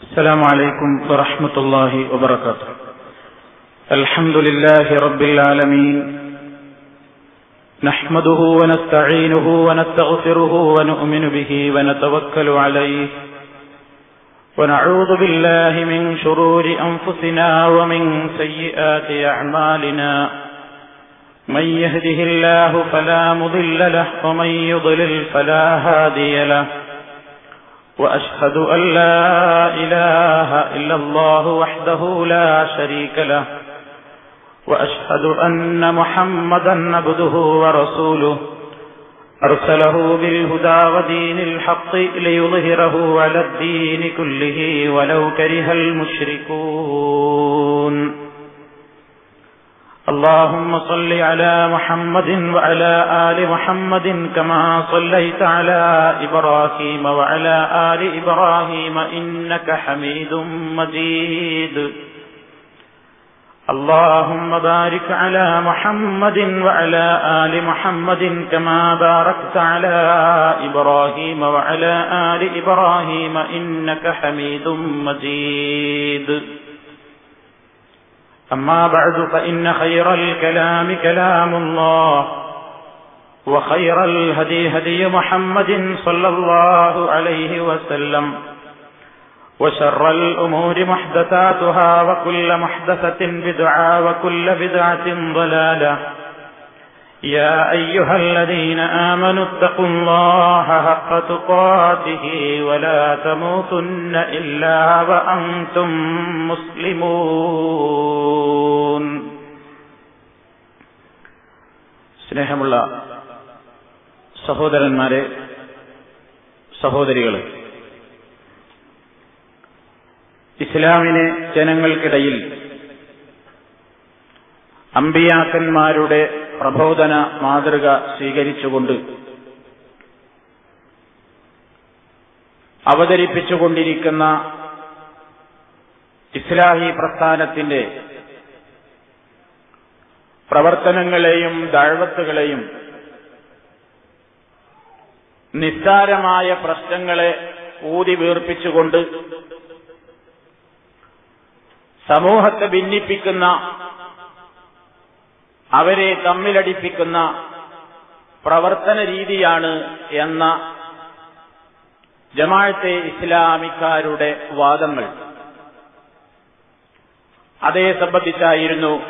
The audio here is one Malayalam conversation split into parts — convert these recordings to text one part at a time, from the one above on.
السلام عليكم ورحمة الله وبركاته. الحمد لله رب العالمين. نحمده ونستعينه ونستغفره ونؤمن به ونتوكل عليه. ونعوذ بالله من شرور أنفسنا ومن سيئات أعمالنا. من يهده الله فلا مضل له ومن يضلل فلا هادي له. وأشهد أن لا إله إلا الله وحده لا شريك له وأشهد أن محمدا عبده ورسوله. أرسله بالهدى ودين الحق ليظهره على الدين كله ولو كره المشركون. اللهم صل على محمد وعلى آل محمد كما صليت على إبراهيم وعلى آل إبراهيم إنك حميد مجيد. اللهم بارك على محمد وعلى آل محمد كما باركت على إبراهيم وعلى آل إبراهيم إنك حميد مجيد. أما بعد فإن خير الكلام كلام الله وخير الهدي هدي محمد صلى الله عليه وسلم وشر الأمور محدثاتها وكل محدثة بدعة وكل بدعة ضلالة. يا أيها الذين آمنوا اتقوا الله حق تقاته ولا تموتن إلا وأنتم مسلمون സ്നേഹമുള്ള സഹോദരന്മാരെ സഹോദരികളെ ഇസ്ലാമിനെ ജനങ്ങൾക്കിടയിൽ അമ്പിയാക്കന്മാരുടെ പ്രബോധന മാതൃക സ്വീകരിച്ചുകൊണ്ട് അവതരിപ്പിച്ചുകൊണ്ടിരിക്കുന്ന ഇസ്ലാഹി പ്രസ്ഥാനത്തിന്റെ പ്രവർത്തനങ്ങളെയും ദാഴ്വത്തുകളെയും നിസ്സാരമായ പ്രശ്നങ്ങളെ ഊതി വീർപ്പിച്ചുകൊണ്ട് സമൂഹത്തെ ഭിന്നിപ്പിക്കുന്ന അവരെ തമ്മിലടിപ്പിക്കുന്ന പ്രവർത്തന രീതിയാണ് എന്ന ജമാഴത്തെ ഇസ്ലാമിക്കാരുടെ വാദങ്ങൾ. അതേ സംബന്ധിച്ചായിരുന്നു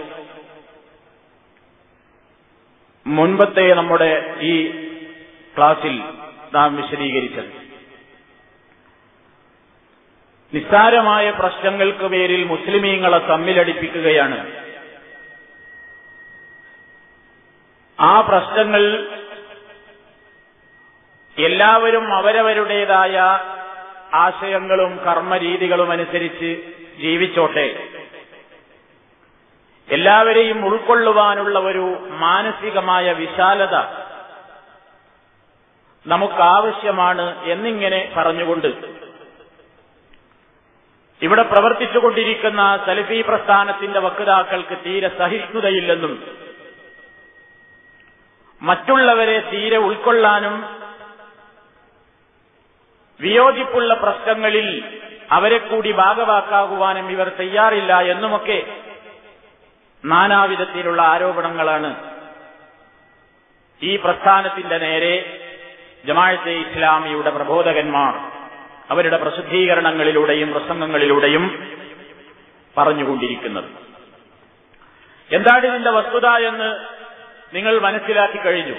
മുൻപത്തെ നമ്മുടെ ഈ ക്ലാസിൽ നാം വിശദീകരിച്ചത്. നിസ്സാരമായ പ്രശ്നങ്ങൾക്ക് പേരിൽ മുസ്ലിമീങ്ങളെ തമ്മിലടിപ്പിക്കുകയാണ് ആ പ്രശ്നങ്ങൾ എല്ലാവരും അവരവരുടേതായ ആശയങ്ങളും കർമ്മരീതികളും അനുസരിച്ച് ജീവിച്ചോട്ടെ. എല്ലാവരെയും ഉൾക്കൊള്ളുവാനുള്ള ഒരു മാനസികമായ വിശാലത നമുക്കാവശ്യമാണ് എന്നിങ്ങനെ പറഞ്ഞുകൊണ്ട്. ഇവിടെ പ്രവർത്തിച്ചുകൊണ്ടിരിക്കുന്ന സലഫി പ്രസ്ഥാനത്തിന്റെ വക്താക്കൾക്ക് തീരെ സഹിഷ്ണുതയില്ലെന്നും മറ്റുള്ളവരെ തീരെ ഉൾക്കൊള്ളാനും വിയോജിപ്പുള്ള പ്രശ്നങ്ങളിൽ അവരെ കൂടി ഭാഗവാക്കാകുവാനും ഇവർ തയ്യാറില്ല എന്നുമൊക്കെ നാനാവിധത്തിലുള്ള ആരോപണങ്ങളാണ് ഈ പ്രസ്ഥാനത്തിന്റെ നേരെ ജമാഅത്തെ ഇസ്ലാമിയുടെ പ്രബോധകന്മാർ അവരുടെ പ്രസിദ്ധീകരണങ്ങളിലൂടെയും പ്രസംഗങ്ങളിലൂടെയും പറഞ്ഞുകൊണ്ടിരിക്കുന്നത്. എന്താണ് ഇതിന്റെ വസ്തുത എന്ന് നിങ്ങൾ മനസ്സിലാക്കി കഴിഞ്ഞു.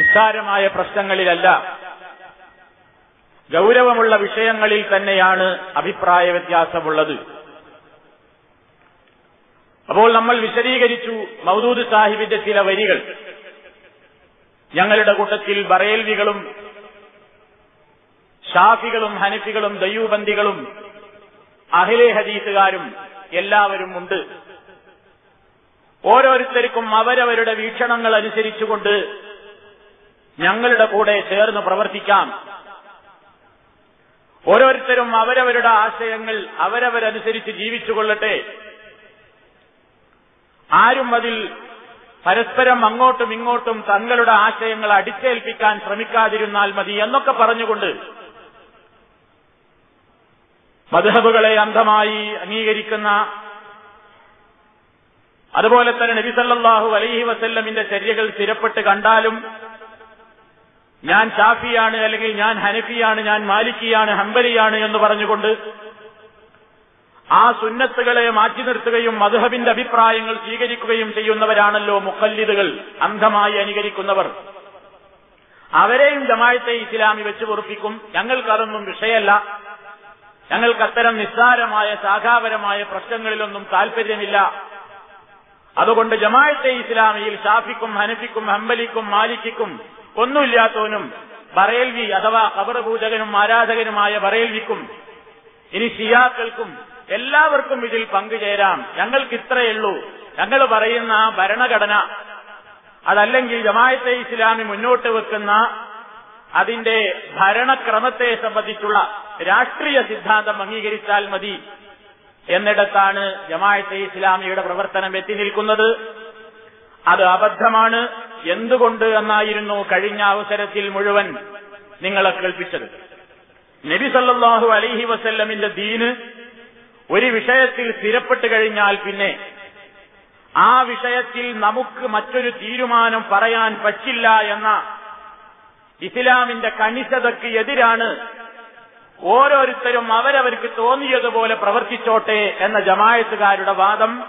നിസ്സാരമായ പ്രശ്നങ്ങളിലല്ല. ഗൗരവമുള്ള വിഷയങ്ങളിൽ തന്നെയാണ് അഭിപ്രായ വ്യത്യാസമുള്ളത് അപ്പോൾ നമ്മൾ വിശദീകരിച്ചു മൗദൂദ് സാഹിബിന്റെ ചില വരികൾ. ഞങ്ങളുടെ കൂട്ടത്തിൽ ബറേൽവികളും ഷാഫികളും ഹനഫികളും ദയ്യൂബന്ദികളും അഹിലെ ഹദീസുകാരും എല്ലാവരും ഉണ്ട്. ഓരോരുത്തർക്കും അവരവരുടെ വീക്ഷണങ്ങൾ അനുസരിച്ചുകൊണ്ട് ഞങ്ങളുടെ കൂടെ ചേർന്ന് പ്രവർത്തിക്കാം. ഓരോരുത്തരും അവരവരുടെ ആശയങ്ങൾ അവരവരനുസരിച്ച് ജീവിച്ചുകൊള്ളട്ടെ. ആരും അതിൽ പരസ്പരം അങ്ങോട്ടും ഇങ്ങോട്ടും തങ്ങളുടെ ആശയങ്ങൾ അടിച്ചേൽപ്പിക്കാൻ ശ്രമിക്കാതിരുന്നാൽ മതി എന്നൊക്കെ പറഞ്ഞുകൊണ്ട് മധുഹബുകളെ അന്ധമായി അംഗീകരിക്കുന്ന അതുപോലെ തന്നെ നബി സല്ലല്ലാഹു അലൈഹി വസല്ലമിന്റെ ചര്യകൾ സ്ഥിരപ്പെട്ട് കണ്ടാലും ഞാൻ ഷാഫിയാണ് അല്ലെങ്കിൽ ഞാൻ ഹനഫിയാണ് ഞാൻ മാലിക്കിയാണ് ഹംബലിയാണ് എന്ന് പറഞ്ഞുകൊണ്ട് ആ സുന്നത്തുകളെ മാറ്റി നിർത്തുകയും മധുഹബിന്റെ അഭിപ്രായങ്ങൾ സ്വീകരിക്കുകയും ചെയ്യുന്നവരാണല്ലോ മുഖല്ലിദുകൾ അന്ധമായി അനുകരിക്കുന്നവർ. അവരെയും ജമായത്തെ ഇസ്ലാമി വെച്ച് പൊറുപ്പിക്കും. ഞങ്ങൾക്കതൊന്നും വിഷയമല്ല. ഞങ്ങൾക്ക് അത്തരം നിസ്സാരമായ ശാഖാപരമായ പ്രശ്നങ്ങളിലൊന്നും താൽപര്യമില്ല. അതുകൊണ്ട് ജമാഅത്തെ ഇസ്ലാമിയിൽ ഷാഫിക്കും ഹനഫിക്കും ഹംബലിക്കും മാലിക്കും ഒന്നുമില്ലാത്തവനും ബറേൽവി അഥവാ കബറപൂജകനും ആരാധകനുമായ ബറേൽവിക്കും ഇനി ഷിയാക്കൾക്കും എല്ലാവർക്കും ഇതിൽ പങ്കുചേരാം. ഞങ്ങൾക്ക് ഇത്രയുള്ളൂ ഞങ്ങൾ പറയുന്ന ആ ഭരണഘടന അതല്ലെങ്കിൽ ജമായത്തെ ഇസ്ലാമി മുന്നോട്ട് വെക്കുന്ന അതിന്റെ ഭരണക്രമത്തെ സംബന്ധിച്ചുള്ള രാഷ്ട്രീയ സിദ്ധാന്തം അംഗീകരിച്ചാൽ മതി. എന്നിടത്താണ് ജമായത്തെ ഇസ്ലാമിയുടെ പ്രവർത്തനം എത്തി നിൽക്കുന്നത്. അത് അബദ്ധമാണ്. എന്തുകൊണ്ട് എന്നായിരുന്നു കഴിഞ്ഞ അവസരത്തിൽ മുഴുവൻ നിങ്ങളെ കേൾപ്പിച്ചത്. നബി സല്ലല്ലാഹു അലൈഹി വസല്ലമിന്റെ ദീന് ഒരു വിഷയത്തിൽ സ്ഥിരപ്പെട്ട് കഴിഞ്ഞാൽ പിന്നെ ആ വിഷയത്തിൽ നമുക്ക് മറ്റൊരു തീരുമാനം പറയാൻ പറ്റില്ല എന്ന ഇസ്ലാമിന്റെ കണിശതയ്ക്ക് എതിരാണ് ഓരോരുത്തരും അവരവർക്ക് തോന്നിയതുപോലെ പ്രവർത്തിച്ചോട്ടെ എന്ന ജമായത്തുകാരുടെ വാദം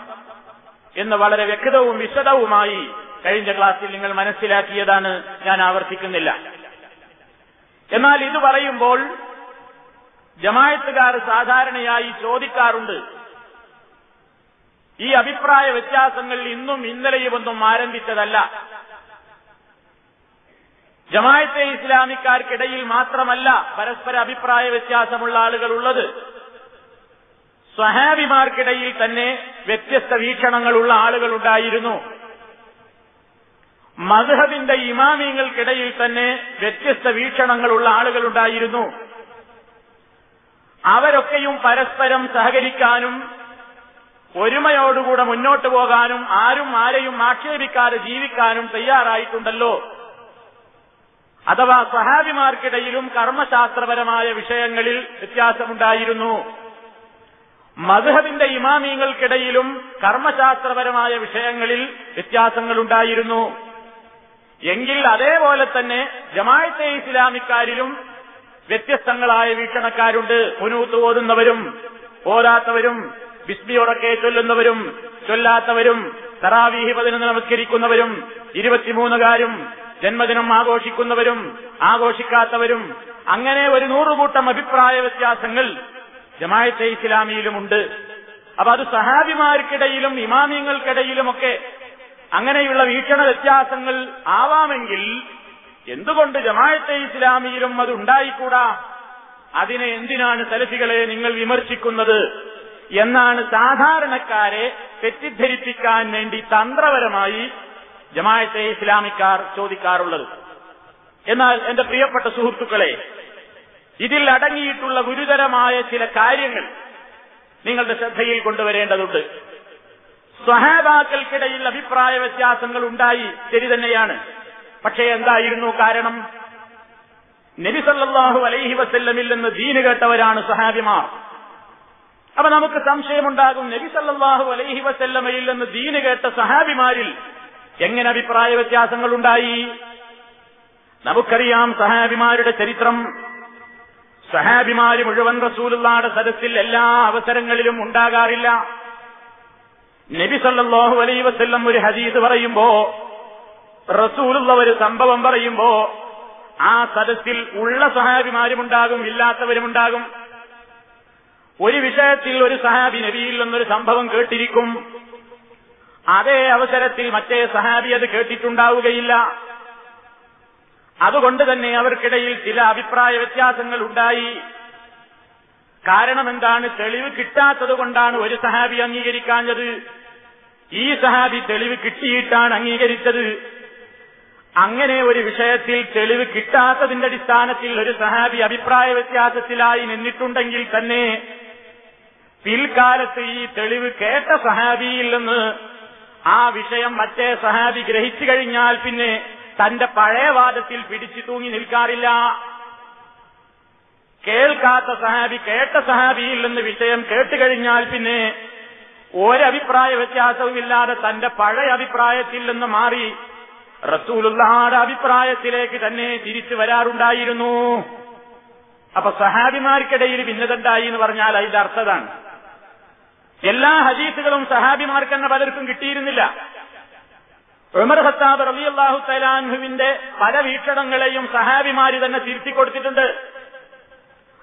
എന്ന് വളരെ വ്യക്തവും വിശദവുമായി കഴിഞ്ഞ ക്ലാസ്സിൽ നിങ്ങൾ മനസ്സിലാക്കിയതാണ് ഞാൻ ആവർത്തിക്കുന്നില്ല. എന്നാൽ ഇത് പറയുമ്പോൾ ജമായത്തുകാർ സാധാരണയായി ചോദിക്കാറുണ്ട് ഈ അഭിപ്രായ വ്യത്യാസങ്ങൾ ഇന്നും ഇന്നലെയുമൊന്നും ആരംഭിച്ചതല്ല. ജമായത്തെ ഇസ്ലാമിക്കാർക്കിടയിൽ മാത്രമല്ല പരസ്പര അഭിപ്രായ വ്യത്യാസമുള്ള ആളുകൾ ഉള്ളത്. സ്വഹാബിമാർക്കിടയിൽ തന്നെ വ്യത്യസ്ത വീക്ഷണങ്ങളുള്ള ആളുകളുണ്ടായിരുന്നു മധുഹബിന്റെ ഇമാമിയങ്ങൾക്കിടയിൽ തന്നെ വ്യത്യസ്ത വീക്ഷണങ്ങളുള്ള ആളുകളുണ്ടായിരുന്നു അവരൊക്കെയും പരസ്പരം സഹകരിക്കാനും ഒരുമയോടുകൂടെ മുന്നോട്ടു പോകാനും ആരും ആരെയും ആക്ഷേപിക്കാതെ ജീവിക്കാനും തയ്യാറായിട്ടുണ്ടല്ലോ. അഥവാ സഹാബിമാർക്കിടയിലും കർമ്മശാസ്ത്രപരമായ വിഷയങ്ങളിൽ വ്യത്യാസമുണ്ടായിരുന്നു. മധുഹബിന്റെ ഇമാമിയങ്ങൾക്കിടയിലും കർമ്മശാസ്ത്രപരമായ വിഷയങ്ങളിൽ വ്യത്യാസങ്ങളുണ്ടായിരുന്നു. എങ്കിൽ അതേപോലെ തന്നെ ജമാഅത്തെ ഇസ്ലാമിക്കാരിലും വ്യത്യസ്തങ്ങളായ വീക്ഷണക്കാരുണ്ട്. പുനൂത്ത് ഓതുന്നവരും ഓരാത്തവരും ബിസ്മിയോടൊക്കെ ചൊല്ലുന്നവരും ചൊല്ലാത്തവരും തറാവീഹി പതിനൊന്ന് നമസ്കരിക്കുന്നവരും ഇരുപത്തിമൂന്നുകാരും ജന്മദിനം ആഘോഷിക്കുന്നവരും ആഘോഷിക്കാത്തവരും അങ്ങനെ ഒരു നൂറുകൂട്ടം അഭിപ്രായ വ്യത്യാസങ്ങൾ ജമായത്തെ ഇസ്ലാമിയിലുമുണ്ട്. അപ്പൊ അത് സഹാബിമാർക്കിടയിലും ഇമാമിയങ്ങൾക്കിടയിലുമൊക്കെ അങ്ങനെയുള്ള വീക്ഷണ വ്യത്യാസങ്ങൾ ആവാമെങ്കിൽ എന്തുകൊണ്ട് ജമായത്തെ ഇസ്ലാമിയിലും അത് ഉണ്ടായിക്കൂടാ? അതിനെ എന്തിനാണ് സലഫികളെ നിങ്ങൾ വിമർശിക്കുന്നത്? എന്നാണ് സാധാരണക്കാരെ തെറ്റിദ്ധരിപ്പിക്കാൻ വേണ്ടി തന്ത്രപരമായി ജമായത്തെ ഇസ്ലാമിക്കാർ ചോദിക്കാറുള്ളത്. എന്നാൽ എന്റെ പ്രിയപ്പെട്ട സുഹൃത്തുക്കളെ ഇതിൽ അടങ്ങിയിട്ടുള്ള ഗുരുതരമായ ചില കാര്യങ്ങൾ നിങ്ങളുടെ ശ്രദ്ധയിൽ കൊണ്ടുവരേണ്ടതുണ്ട്. സ്വഹാബാക്കൾക്കിടയിൽ അഭിപ്രായ വ്യത്യാസങ്ങൾ ഉണ്ടായി ശരി തന്നെയാണ്. പക്ഷേ എന്തായിരുന്നു കാരണം? നബിസല്ലാഹു അലൈഹി വസല്ലമിൽ നിന്ന് ദീന് കേട്ടവരാണ് സഹാബിമാർ അപ്പൊ നമുക്ക് സംശയമുണ്ടാകും നബിസല്ലാഹു അലൈഹി വസല്ലമയിൽ നിന്ന് ദീന് കേട്ട സഹാബിമാരിൽ എങ്ങനെ അഭിപ്രായ വ്യത്യാസങ്ങൾ ഉണ്ടായി നമുക്കറിയാം സഹാബിമാരുടെ ചരിത്രം. സഹാബിമാര് മുഴുവൻ റസൂലുള്ളാടെ സദസ്സിൽ എല്ലാ അവസരങ്ങളിലും ഉണ്ടാകാറില്ല. നബി സല്ലല്ലാഹു അലൈഹി വസല്ലം ഒരു ഹദീസ് പറയുമ്പോ റസൂലുള്ള ഒരു സംഭവം പറയുമ്പോ ആ സദസ്സിൽ ഉള്ള സഹാബിമാരുമുണ്ടാകും ഇല്ലാത്തവരുമുണ്ടാകും ഒരു വിഷയത്തിൽ ഒരു സഹാബി നബിയിൽ നിന്നൊരു സംഭവം കേട്ടിരിക്കും. അതേ അവസരത്തിൽ മറ്റേ സഹാബി അത് കേട്ടിട്ടുണ്ടാവുകയില്ല. അതുകൊണ്ട് തന്നെ അവർക്കിടയിൽ ചില അഭിപ്രായ വ്യത്യാസങ്ങൾ ഉണ്ടായി. കാരണം എന്താണ് തെളിവ് കിട്ടാത്തത് കൊണ്ടാണ് ഒരു സഹാബി അംഗീകരിക്കാഞ്ഞത്. ഈ സഹാബി തെളിവ് കിട്ടിയിട്ടാണ് അംഗീകരിച്ചത്. അങ്ങനെ ഒരു വിഷയത്തിൽ തെളിവ് കിട്ടാത്തതിന്റെ അടിസ്ഥാനത്തിൽ ഒരു സഹാബി അഭിപ്രായ വ്യത്യാസത്തിലായി നിന്നിട്ടുണ്ടെങ്കിൽ തന്നെ പിൽക്കാലത്ത് ഈ തെളിവ് കേട്ട സഹാബിയിൽ നിന്ന് ആ വിഷയം മറ്റേ സഹാബി ഗ്രഹിച്ചു കഴിഞ്ഞാൽ പിന്നെ തന്റെ പഴയ വാദത്തിൽ പിടിച്ചു തൂങ്ങി നിൽക്കാറില്ല. കേൾക്കാത്ത സഹാബി കേട്ട സഹാബിയിൽ നിന്ന് വിഷയം കേട്ടുകഴിഞ്ഞാൽ പിന്നെ ഒരഭിപ്രായ വ്യത്യാസവുമില്ലാതെ തന്റെ പഴയ അഭിപ്രായത്തിൽ നിന്ന് മാറി റസൂലുള്ളാടെ അഭിപ്രായത്തിലേക്ക് തന്നെ തിരിച്ചു വരാറുണ്ടായിരുന്നു. അപ്പൊ സഹാബിമാർക്കിടയിൽ ഭിന്നതണ്ടായി എന്ന് പറഞ്ഞാൽ അതിന്റെ അർത്ഥതാണ്. എല്ലാ ഹദീസുകളും സഹാബിമാർക്ക് തന്നെ പലർക്കും കിട്ടിയിരുന്നില്ല. ഉമർ ഹത്താബ് റബി അള്ളാഹു തലാൻഹുവിന്റെ പല വീക്ഷണങ്ങളെയും സഹാബിമാര് തന്നെ തിരുത്തി കൊടുത്തിട്ടുണ്ട്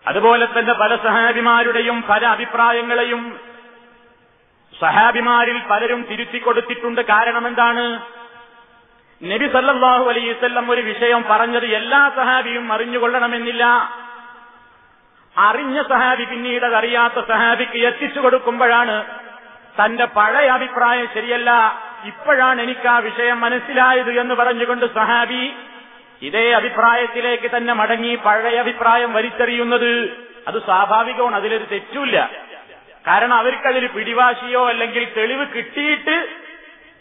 അതുപോലെ തന്നെ പല സഹാബിമാരുടെയും പല അഭിപ്രായങ്ങളെയും സഹാബിമാരിൽ പലരും തിരുത്തി കൊടുത്തിട്ടുണ്ട് കാരണം എന്താണ് നബി സല്ലാഹു അലൈവല്ലം ഒരു വിഷയം പറഞ്ഞത് എല്ലാ സഹാബിയും അറിഞ്ഞുകൊള്ളണമെന്നില്ല. അറിഞ്ഞ സഹാബി പിന്നീട് അറിയാത്ത സഹാബിക്ക് എത്തിച്ചു കൊടുക്കുമ്പോഴാണ് തന്റെ പഴയ അഭിപ്രായം ശരിയല്ല. ഇപ്പോഴാണ് എനിക്ക് ആ വിഷയം മനസ്സിലായത് എന്ന് പറഞ്ഞുകൊണ്ട് സഹാബി ഇതേ അഭിപ്രായത്തിലേക്ക് തന്നെ മടങ്ങി പഴയ അഭിപ്രായം വലിച്ചെറിയുന്നത്. അത് സ്വാഭാവികമാണ് അതിലൊരു തെറ്റുമില്ല. കാരണം അവർക്കതിൽ പിടിവാശിയോ അല്ലെങ്കിൽ തെളിവ് കിട്ടിയിട്ട്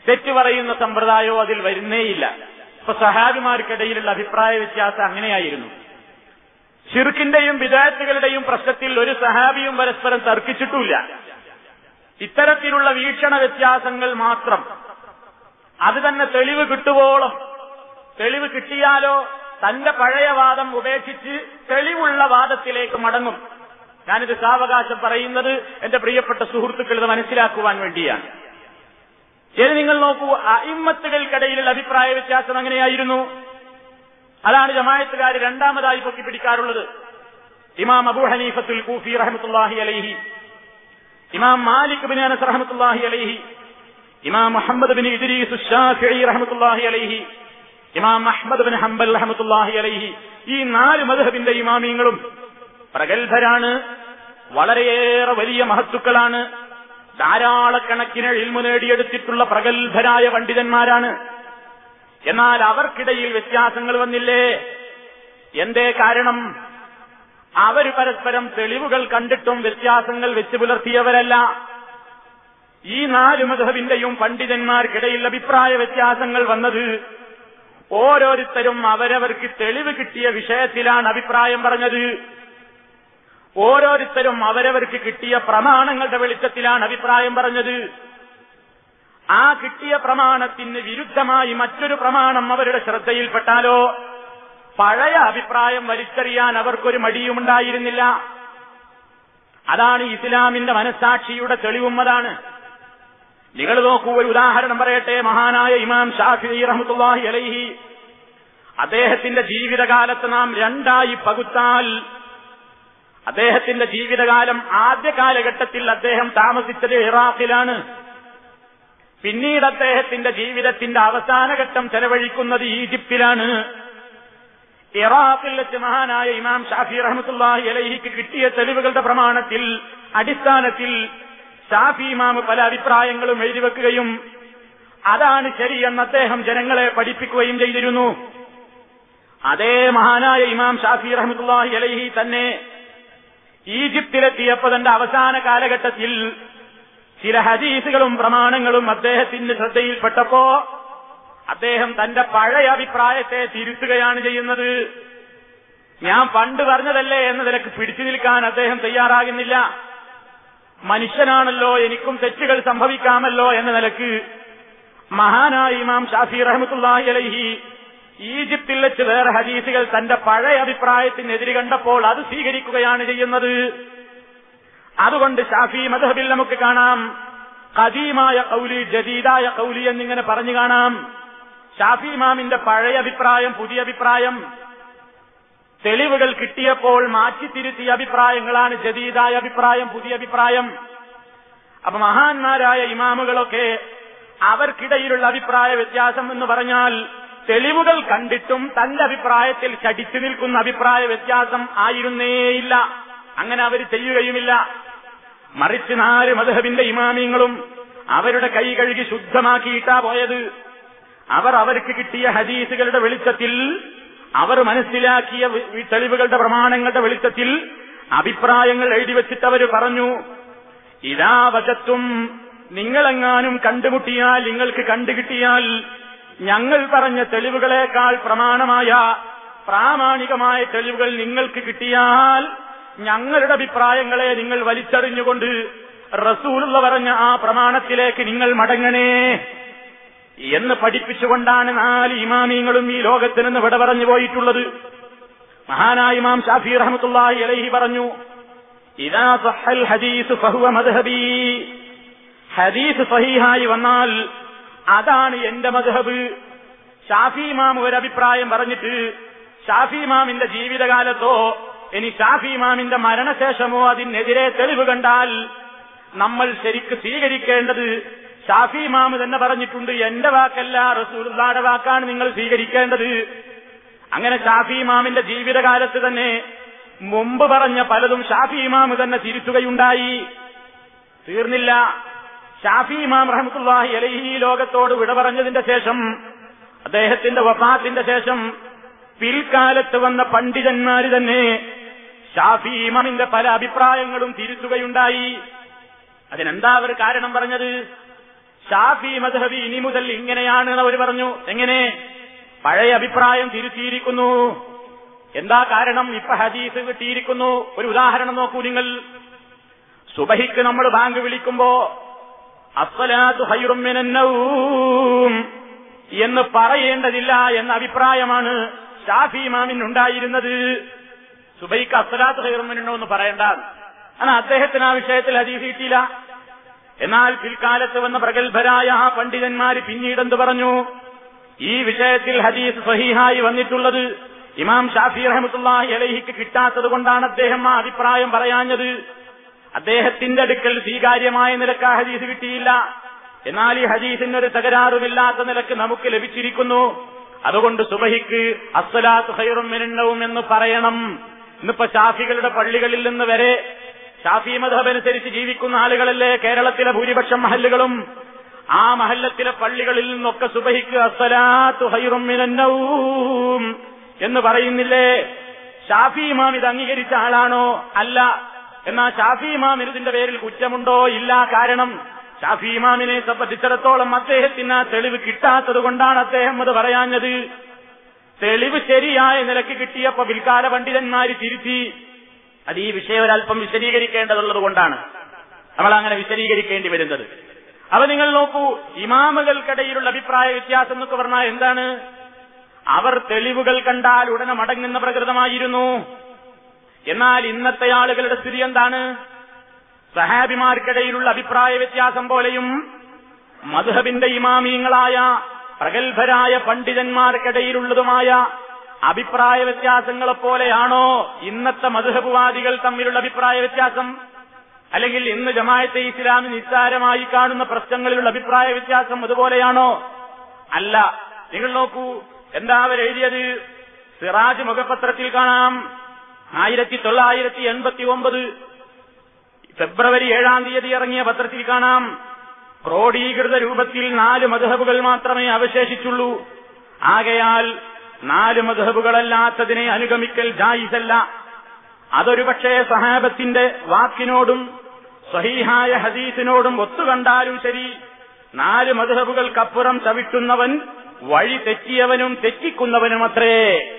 തെറ്റു പറയുന്ന സമ്പ്രദായമോ അതിൽ വരുന്നേയില്ല. ഇപ്പൊ സഹാബിമാർക്കിടയിലുള്ള അഭിപ്രായ വ്യത്യാസം അങ്ങനെയായിരുന്നു. ഷിർക്കിന്റെയും വിദായത്തുകളുടെയും പ്രശ്നത്തിൽ ഒരു സഹാബിയും പരസ്പരം തർക്കിച്ചിട്ടില്ല ഇത്തരത്തിലുള്ള വീക്ഷണ വ്യത്യാസങ്ങൾ മാത്രം. അത് തന്നെ തെളിവ് കിട്ടുവോളം. തെളിവ് കിട്ടിയാലോ തന്റെ പഴയ വാദം ഉപേക്ഷിച്ച് തെളിവുള്ള വാദത്തിലേക്ക് മടങ്ങും. ഞാനിത് സാവകാശം പറയുന്നത് എന്റെ പ്രിയപ്പെട്ട സുഹൃത്തുക്കൾ ഇത് മനസ്സിലാക്കുവാൻ വേണ്ടിയാണ്. ഇനി നിങ്ങൾ നോക്കൂ അയിമ്മത്തുകൾക്കിടയിലുള്ള അഭിപ്രായ വ്യത്യാസം എങ്ങനെയായിരുന്നു? അതാണ് ജമായത്തുകാർ രണ്ടാമതായി പൊക്കി പിടിക്കാറുള്ളത് ഇമാം അബു ഹനീഫത്തുൽ കൂഫി റഹമത്തുല്ലാഹി അലൈഹി ഇമാം മാലിക് ബിൻ അനസ് റഹമത്തുല്ലാഹി അലൈഹി ഇമാം മുഹമ്മദ് ബിൻ ഇദ്രീസ് ഷാഫിഈ റഹമത്തുല്ലാഹി അലൈഹി ഇമാം അഹ്മദ് ബിൻ ഹംബൽ റഹമത്തുല്ലാഹി അലൈഹി ഈ നാല് മദ്ഹബിന്റെ ഇമാമിയങ്ങളും പ്രഗത്ഭരാണ് വളരെയേറെ വലിയ മഹത്തുക്കളാണ് ധാരാളക്കണക്കിന് ഇൽമു നേടിയെടുത്തിട്ടുള്ള പ്രഗത്ഭരായ പണ്ഡിതന്മാരാണ്. എന്നാൽ അവർക്കിടയിൽ വ്യത്യാസങ്ങൾ വന്നില്ലേ? എന്തേ കാരണം? അവർ പരസ്പരം തെളിവുകൾ കണ്ടിട്ടും വ്യത്യാസങ്ങൾ വെച്ച് പുലർത്തിയവരല്ല. ഈ നാല് മധുഹബിന്റെയും പണ്ഡിതന്മാർക്കിടയിൽ അഭിപ്രായ വ്യത്യാസങ്ങൾ വന്നത് ഓരോരുത്തരും അവരവർക്ക് തെളിവ് കിട്ടിയ വിഷയത്തിലാണ് അഭിപ്രായം പറഞ്ഞത്. ഓരോരുത്തരും അവരവർക്ക് കിട്ടിയ പ്രമാണങ്ങളുടെ വെളിച്ചത്തിലാണ് അഭിപ്രായം പറഞ്ഞത്. ആ കിട്ടിയ പ്രമാണത്തിന് വിരുദ്ധമായി മറ്റൊരു പ്രമാണം അവരുടെ ശ്രദ്ധയിൽപ്പെട്ടാലോ? പഴയ അഭിപ്രായം വലിച്ചെറിയാൻ അവർക്കൊരു മടിയുമുണ്ടായിരുന്നില്ല അതാണ് ഇസ്ലാമിന്റെ മനസാക്ഷിയുടെ തെളിവും അതാണ്. നിങ്ങൾ നോക്കൂ ഒരു ഉദാഹരണം പറയട്ടെ. മഹാനായ ഇമാം ഷാഫി റഹ്മത്തുല്ലാഹി അലൈഹി. അദ്ദേഹത്തിന്റെ ജീവിതകാലത്ത് നാം രണ്ടായി പകുത്താൽ അദ്ദേഹത്തിന്റെ ജീവിതകാലം ആദ്യ കാലഘട്ടത്തിൽ അദ്ദേഹം താമസിച്ചത് ഇറാഖിലാണ്. പിന്നീട് അദ്ദേഹത്തിന്റെ ജീവിതത്തിന്റെ അവസാന ഘട്ടം ചെലവഴിക്കുന്നത് ഈജിപ്തിലാണ്. ഇറാഖിൽ വെച്ച് മഹാനായ ഇമാം ഷാഫി റഹമത്തുല്ലാഹി അലഹിക്ക് കിട്ടിയ തെളിവുകളുടെ പ്രമാണത്തിൽ അടിസ്ഥാനത്തിൽ ഷാഫി ഇമാം പല അഭിപ്രായങ്ങളും എഴുതിവെക്കുകയും അതാണ് ശരിയെന്ന് അദ്ദേഹം ജനങ്ങളെ പഠിപ്പിക്കുകയും ചെയ്തിരുന്നു. അതേ മഹാനായ ഇമാം ഷാഫി റഹമത്തുല്ലാഹി അലഹി തന്നെ ഈജിപ്തിലെത്തിയപ്പോ തന്റെ അവസാന കാലഘട്ടത്തിൽ ചില ഹദീസുകളും പ്രമാണങ്ങളും അദ്ദേഹത്തിന്റെ ശ്രദ്ധയിൽപ്പെട്ടപ്പോ അദ്ദേഹം തന്റെ പഴയ അഭിപ്രായത്തെ തിരുത്തുകയാണ് ചെയ്യുന്നത്. ഞാൻ പണ്ട് പറഞ്ഞതല്ലേ എന്ന നിലയ്ക്ക് പിടിച്ചു നിൽക്കാൻ അദ്ദേഹം തയ്യാറാകുന്നില്ല. മനുഷ്യനാണല്ലോ എനിക്കും തെറ്റുകൾ സംഭവിക്കാമല്ലോ എന്ന നിലയ്ക്ക് മഹാനായ ഇമാം ഷാഫി റഹമത്തുല്ലാഹി അലൈഹി ഈജിപ്തിൽ വെച്ച് വേറെ ഹദീസുകൾ തന്റെ പഴയ അഭിപ്രായത്തിനെതിരെ കണ്ടപ്പോൾ അത് സ്വീകരിക്കുകയാണ് ചെയ്യുന്നത്. അതുകൊണ്ട് ഷാഫി മധബിൽ നമുക്ക് കാണാം. കദീമായ കൗലി ജദീദായ കൗലി എന്നിങ്ങനെ പറഞ്ഞു കാണാം. ഷാഫി ഇമാമിന്റെ പഴയ അഭിപ്രായം പുതിയ അഭിപ്രായം. തെളിവുകൾ കിട്ടിയപ്പോൾ മാറ്റിത്തിരുത്തിയ അഭിപ്രായങ്ങളാണ് ജദീദായ അഭിപ്രായം പുതിയ അഭിപ്രായം. അപ്പൊ മഹാന്മാരായ ഇമാമുകളൊക്കെ അവർക്കിടയിലുള്ള അഭിപ്രായ വ്യത്യാസം എന്ന് പറഞ്ഞാൽ തെളിവുകൾ കണ്ടിട്ടും തന്റെ അഭിപ്രായത്തിൽ ചടിച്ചു നിൽക്കുന്ന അഭിപ്രായ വ്യത്യാസം ആയിരുന്നേയില്ല. അങ്ങനെ അവർ ചെയ്യുകയുമില്ല. മറിച്ച് നാല് മധുഹബിന്റെ ഇമാമിയങ്ങളും അവരുടെ കൈ കഴുകി ശുദ്ധമാക്കിയിട്ടാ പോയത്. അവർ അവർക്ക് കിട്ടിയ ഹദീസുകളുടെ വെളിച്ചത്തിൽ അവർ മനസ്സിലാക്കിയ തെളിവുകളുടെ പ്രമാണങ്ങളുടെ വെളിച്ചത്തിൽ അഭിപ്രായങ്ങൾ എഴുതിവെച്ചിട്ട് അവർ പറഞ്ഞു ഇതാ വശത്തും നിങ്ങളെങ്ങാനും കണ്ടുമുട്ടിയാൽ നിങ്ങൾക്ക് കണ്ടുകിട്ടിയാൽ ഞങ്ങൾ പറഞ്ഞ തെളിവുകളേക്കാൾ പ്രമാണമായ പ്രാമാണികമായ തെളിവുകൾ നിങ്ങൾക്ക് കിട്ടിയാൽ ഞങ്ങളുടെ അഭിപ്രായങ്ങളെ നിങ്ങൾ വലിച്ചെറിഞ്ഞുകൊണ്ട് റസൂലുള്ള പറഞ്ഞ ആ പ്രമാണത്തിലേക്ക് നിങ്ങൾ മടങ്ങണേ എന്ന് പഠിപ്പിച്ചുകൊണ്ടാണ് നാല് ഇമാമിങ്ങളും ഈ ലോകത്തിൽ നിന്ന് വിട പറഞ്ഞു പോയിട്ടുള്ളത്. മഹാനായ ഇമാം ഷാഫി റഹമത്തുള്ളി അലഹി പറഞ്ഞു ഇതാ സഹൽ ഹദീസ് ഫഹുവ മദ്ഹബി. ഹദീസ് സഹീഹായി വന്നാൽ അതാണ് എന്റെ മദ്ഹബ്. ഷാഫി ഇമാം ഒരു അഭിപ്രായം പറഞ്ഞിട്ട് ഷാഫി ഇമാമിന്റെ ജീവിതകാലത്തോ ഇനി ഷാഫി ഇമാമിന്റെ മരണശേഷമോ അതിനെതിരെ തെളിവ് കണ്ടാൽ നമ്മൾ ശരിക്ക് സ്വീകരിക്കേണ്ടത് ഷാഫി ഇമാമ് തന്നെ പറഞ്ഞിട്ടുണ്ട് എന്റെ വാക്കല്ല റസൂലുള്ളാടെ വാക്കാണ് നിങ്ങൾ സ്വീകരിക്കേണ്ടത്. അങ്ങനെ ഷാഫി ഇമാമിന്റെ ജീവിതകാലത്ത് തന്നെ മുമ്പ് പറഞ്ഞ പലതും ഷാഫി ഇമാമ് തന്നെ തിരുത്തുകയുണ്ടായി. തീർന്നില്ല. ഷാഫി ഇമാം റഹമത്തുല്ലാഹി അലൈഹി ലോകത്തോട് വിട പറഞ്ഞതിന്റെ ശേഷം അദ്ദേഹത്തിന്റെ വഫാത്തിന്റെ ശേഷം പിൽക്കാലത്ത് വന്ന പണ്ഡിതന്മാര് തന്നെ ഷാഫി ഇമാമിന്റെ പല അഭിപ്രായങ്ങളും തിരുത്തുകയുണ്ടായി. അതിനെന്താ അവർ കാരണം പറഞ്ഞത്? ഷാഫി മദ്ഹബി ഇനി മുതൽ ഇങ്ങനെയാണ് അവർ പറഞ്ഞു. എങ്ങനെ? പഴയ അഭിപ്രായം തിരുത്തിയിരിക്കുന്നു. എന്താ കാരണം? ഇപ്പൊ ഹദീസ് കിട്ടിയിരിക്കുന്നു. ഒരു ഉദാഹരണം നോക്കൂ നിങ്ങൾ. സുബഹിക്ക് നമ്മൾ ബാങ്ക് വിളിക്കുമ്പോ അസ്വലാത്തു ഹൈറും മിനന്നൗം എന്ന് പറയേണ്ടതില്ല എന്ന അഭിപ്രായമാണ് ഷാഫി ഇമാമിന് ഉണ്ടായിരുന്നത് സുബൈക്ക് അസ്സലാത്ത് ഹൈറും മിനന്നോ എന്ന് പറയണ്ട എന്നാൽ അദ്ദേഹത്തിന് ആ വിഷയത്തിൽ ഹദീസ് കിട്ടിയില്ല. എന്നാൽ പിൽക്കാലത്ത് വന്ന പ്രഗത്ഭരായ ആ പണ്ഡിതന്മാര് പിന്നീടെന്ത് പറഞ്ഞു? ഈ വിഷയത്തിൽ ഹദീസ് സഹീഹായി വന്നിട്ടുള്ളത് ഇമാം ഷാഫി റഹമത്തുല്ലാഹി അലഹിക്ക് കിട്ടാത്തത് കൊണ്ടാണ് അദ്ദേഹം ആ അഭിപ്രായം പറയാഞ്ഞത്. അദ്ദേഹത്തിന്റെ അടുക്കൽ സ്വീകാര്യമായ നിലയ്ക്ക് ആ ഹദീസ് കിട്ടിയില്ല. എന്നാൽ ഈ ഹദീസിന് ഒരു തകരാറുമില്ലാത്ത നിലയ്ക്ക് നമുക്ക് ലഭിച്ചിരിക്കുന്നു. അതുകൊണ്ട് സുബഹിക്ക് അസ്സലാത്ത് ഹൈറും എന്ന് പറയണം. ഇന്നിപ്പോ ഷാഫികളുടെ പള്ളികളിൽ നിന്ന് വരെ ഷാഫി മധബ് അനുസരിച്ച് ജീവിക്കുന്ന ആളുകളല്ലേ കേരളത്തിലെ ഭൂരിപക്ഷം മഹല്ലുകളും? ആ മഹല്ലത്തിലെ പള്ളികളിൽ നിന്നൊക്കെ സുബഹിക്ക് എന്ന് പറയുന്നില്ലേ? ഷാഫി ഇമാം ഇത് അംഗീകരിച്ച ആളാണോ? അല്ല. എന്നാ ഷാഫി ഇമാമിന് ഇതിന്റെ പേരിൽ കുറ്റമുണ്ടോ? ഇല്ല. കാരണം ഷാഫി ഇമാമിനെ സംബന്ധിച്ചിടത്തോളം അദ്ദേഹത്തിന് ആ തെളിവ് കിട്ടാത്തത് കൊണ്ടാണ് അദ്ദേഹം അത് പറയാഞ്ഞത്. തെളിവ് ശരിയായ നിലയ്ക്ക് കിട്ടിയപ്പോ പിൽക്കാല പണ്ഡിതന്മാര് തിരുത്തി. അത് ഈ വിഷയം ഒരല്പം വിശദീകരിക്കേണ്ടതുള്ളത് കൊണ്ടാണ്. നമ്മൾ അങ്ങനെ വിശദീകരിക്കേണ്ടി വരുന്നത്. അപ്പൊ നിങ്ങൾ നോക്കൂ ഇമാമുകൾക്കിടയിലുള്ള അഭിപ്രായ വ്യത്യാസം എന്നൊക്കെ പറഞ്ഞാൽ എന്താണ്? അവർ തെളിവുകൾ കണ്ടാൽ ഉടനെ മടങ്ങുന്ന പ്രകൃതമായിരുന്നു. എന്നാൽ ഇന്നത്തെ ആളുകളുടെ സ്ഥിതി എന്താണ്? സഹാബിമാർക്കിടയിലുള്ള അഭിപ്രായ വ്യത്യാസം പോലെയും മധുഹബിന്റെ ഇമാമീങ്ങളായ പ്രഗത്ഭരായ പണ്ഡിതന്മാർക്കിടയിലുള്ളതുമായ അഭിപ്രായ വ്യത്യാസങ്ങളെ പോലെയാണോ ഇന്നത്തെ മധുഹബുവാദികൾ തമ്മിലുള്ള അഭിപ്രായ വ്യത്യാസം അല്ലെങ്കിൽ ഇന്ന് ജമായത്തെ ഇസ്ലാമി നിസ്സാരമായി കാണുന്ന പ്രശ്നങ്ങളിലുള്ള അഭിപ്രായ വ്യത്യാസം അതുപോലെയാണോ? അല്ല നിങ്ങൾ നോക്കൂ എന്താ അവരെഴുതിയത്? സിറാജ് മുഖപത്രത്തിൽ കാണാം. ആയിരത്തി തൊള്ളായിരത്തി എൺപത്തി ഒമ്പത് ഫെബ്രുവരി ഏഴാം തീയതി ഇറങ്ങിയ പത്രത്തിൽ കാണാം. ക്രോഡീകൃത രൂപത്തിൽ നാല് മധുഹബുകൾ മാത്രമേ അവശേഷിച്ചുള്ളൂ. ആകയാൽ നാല് മധുഹബുകളല്ലാത്തതിനെ അനുഗമിക്കൽ ജായിസല്ല. അതൊരു പക്ഷേ സഹാബത്തിന്റെ വാക്കിനോടും സഹീഹായ ഹദീസിനോടും ഒത്തുകണ്ടാലും ശരി. നാല് മധുഹബുകൾക്കപ്പുറം ചവിട്ടുന്നവൻ വഴി തെറ്റിയവനും തെറ്റിക്കുന്നവനും തെറ്റിക്കുന്നവനുമത്രേ.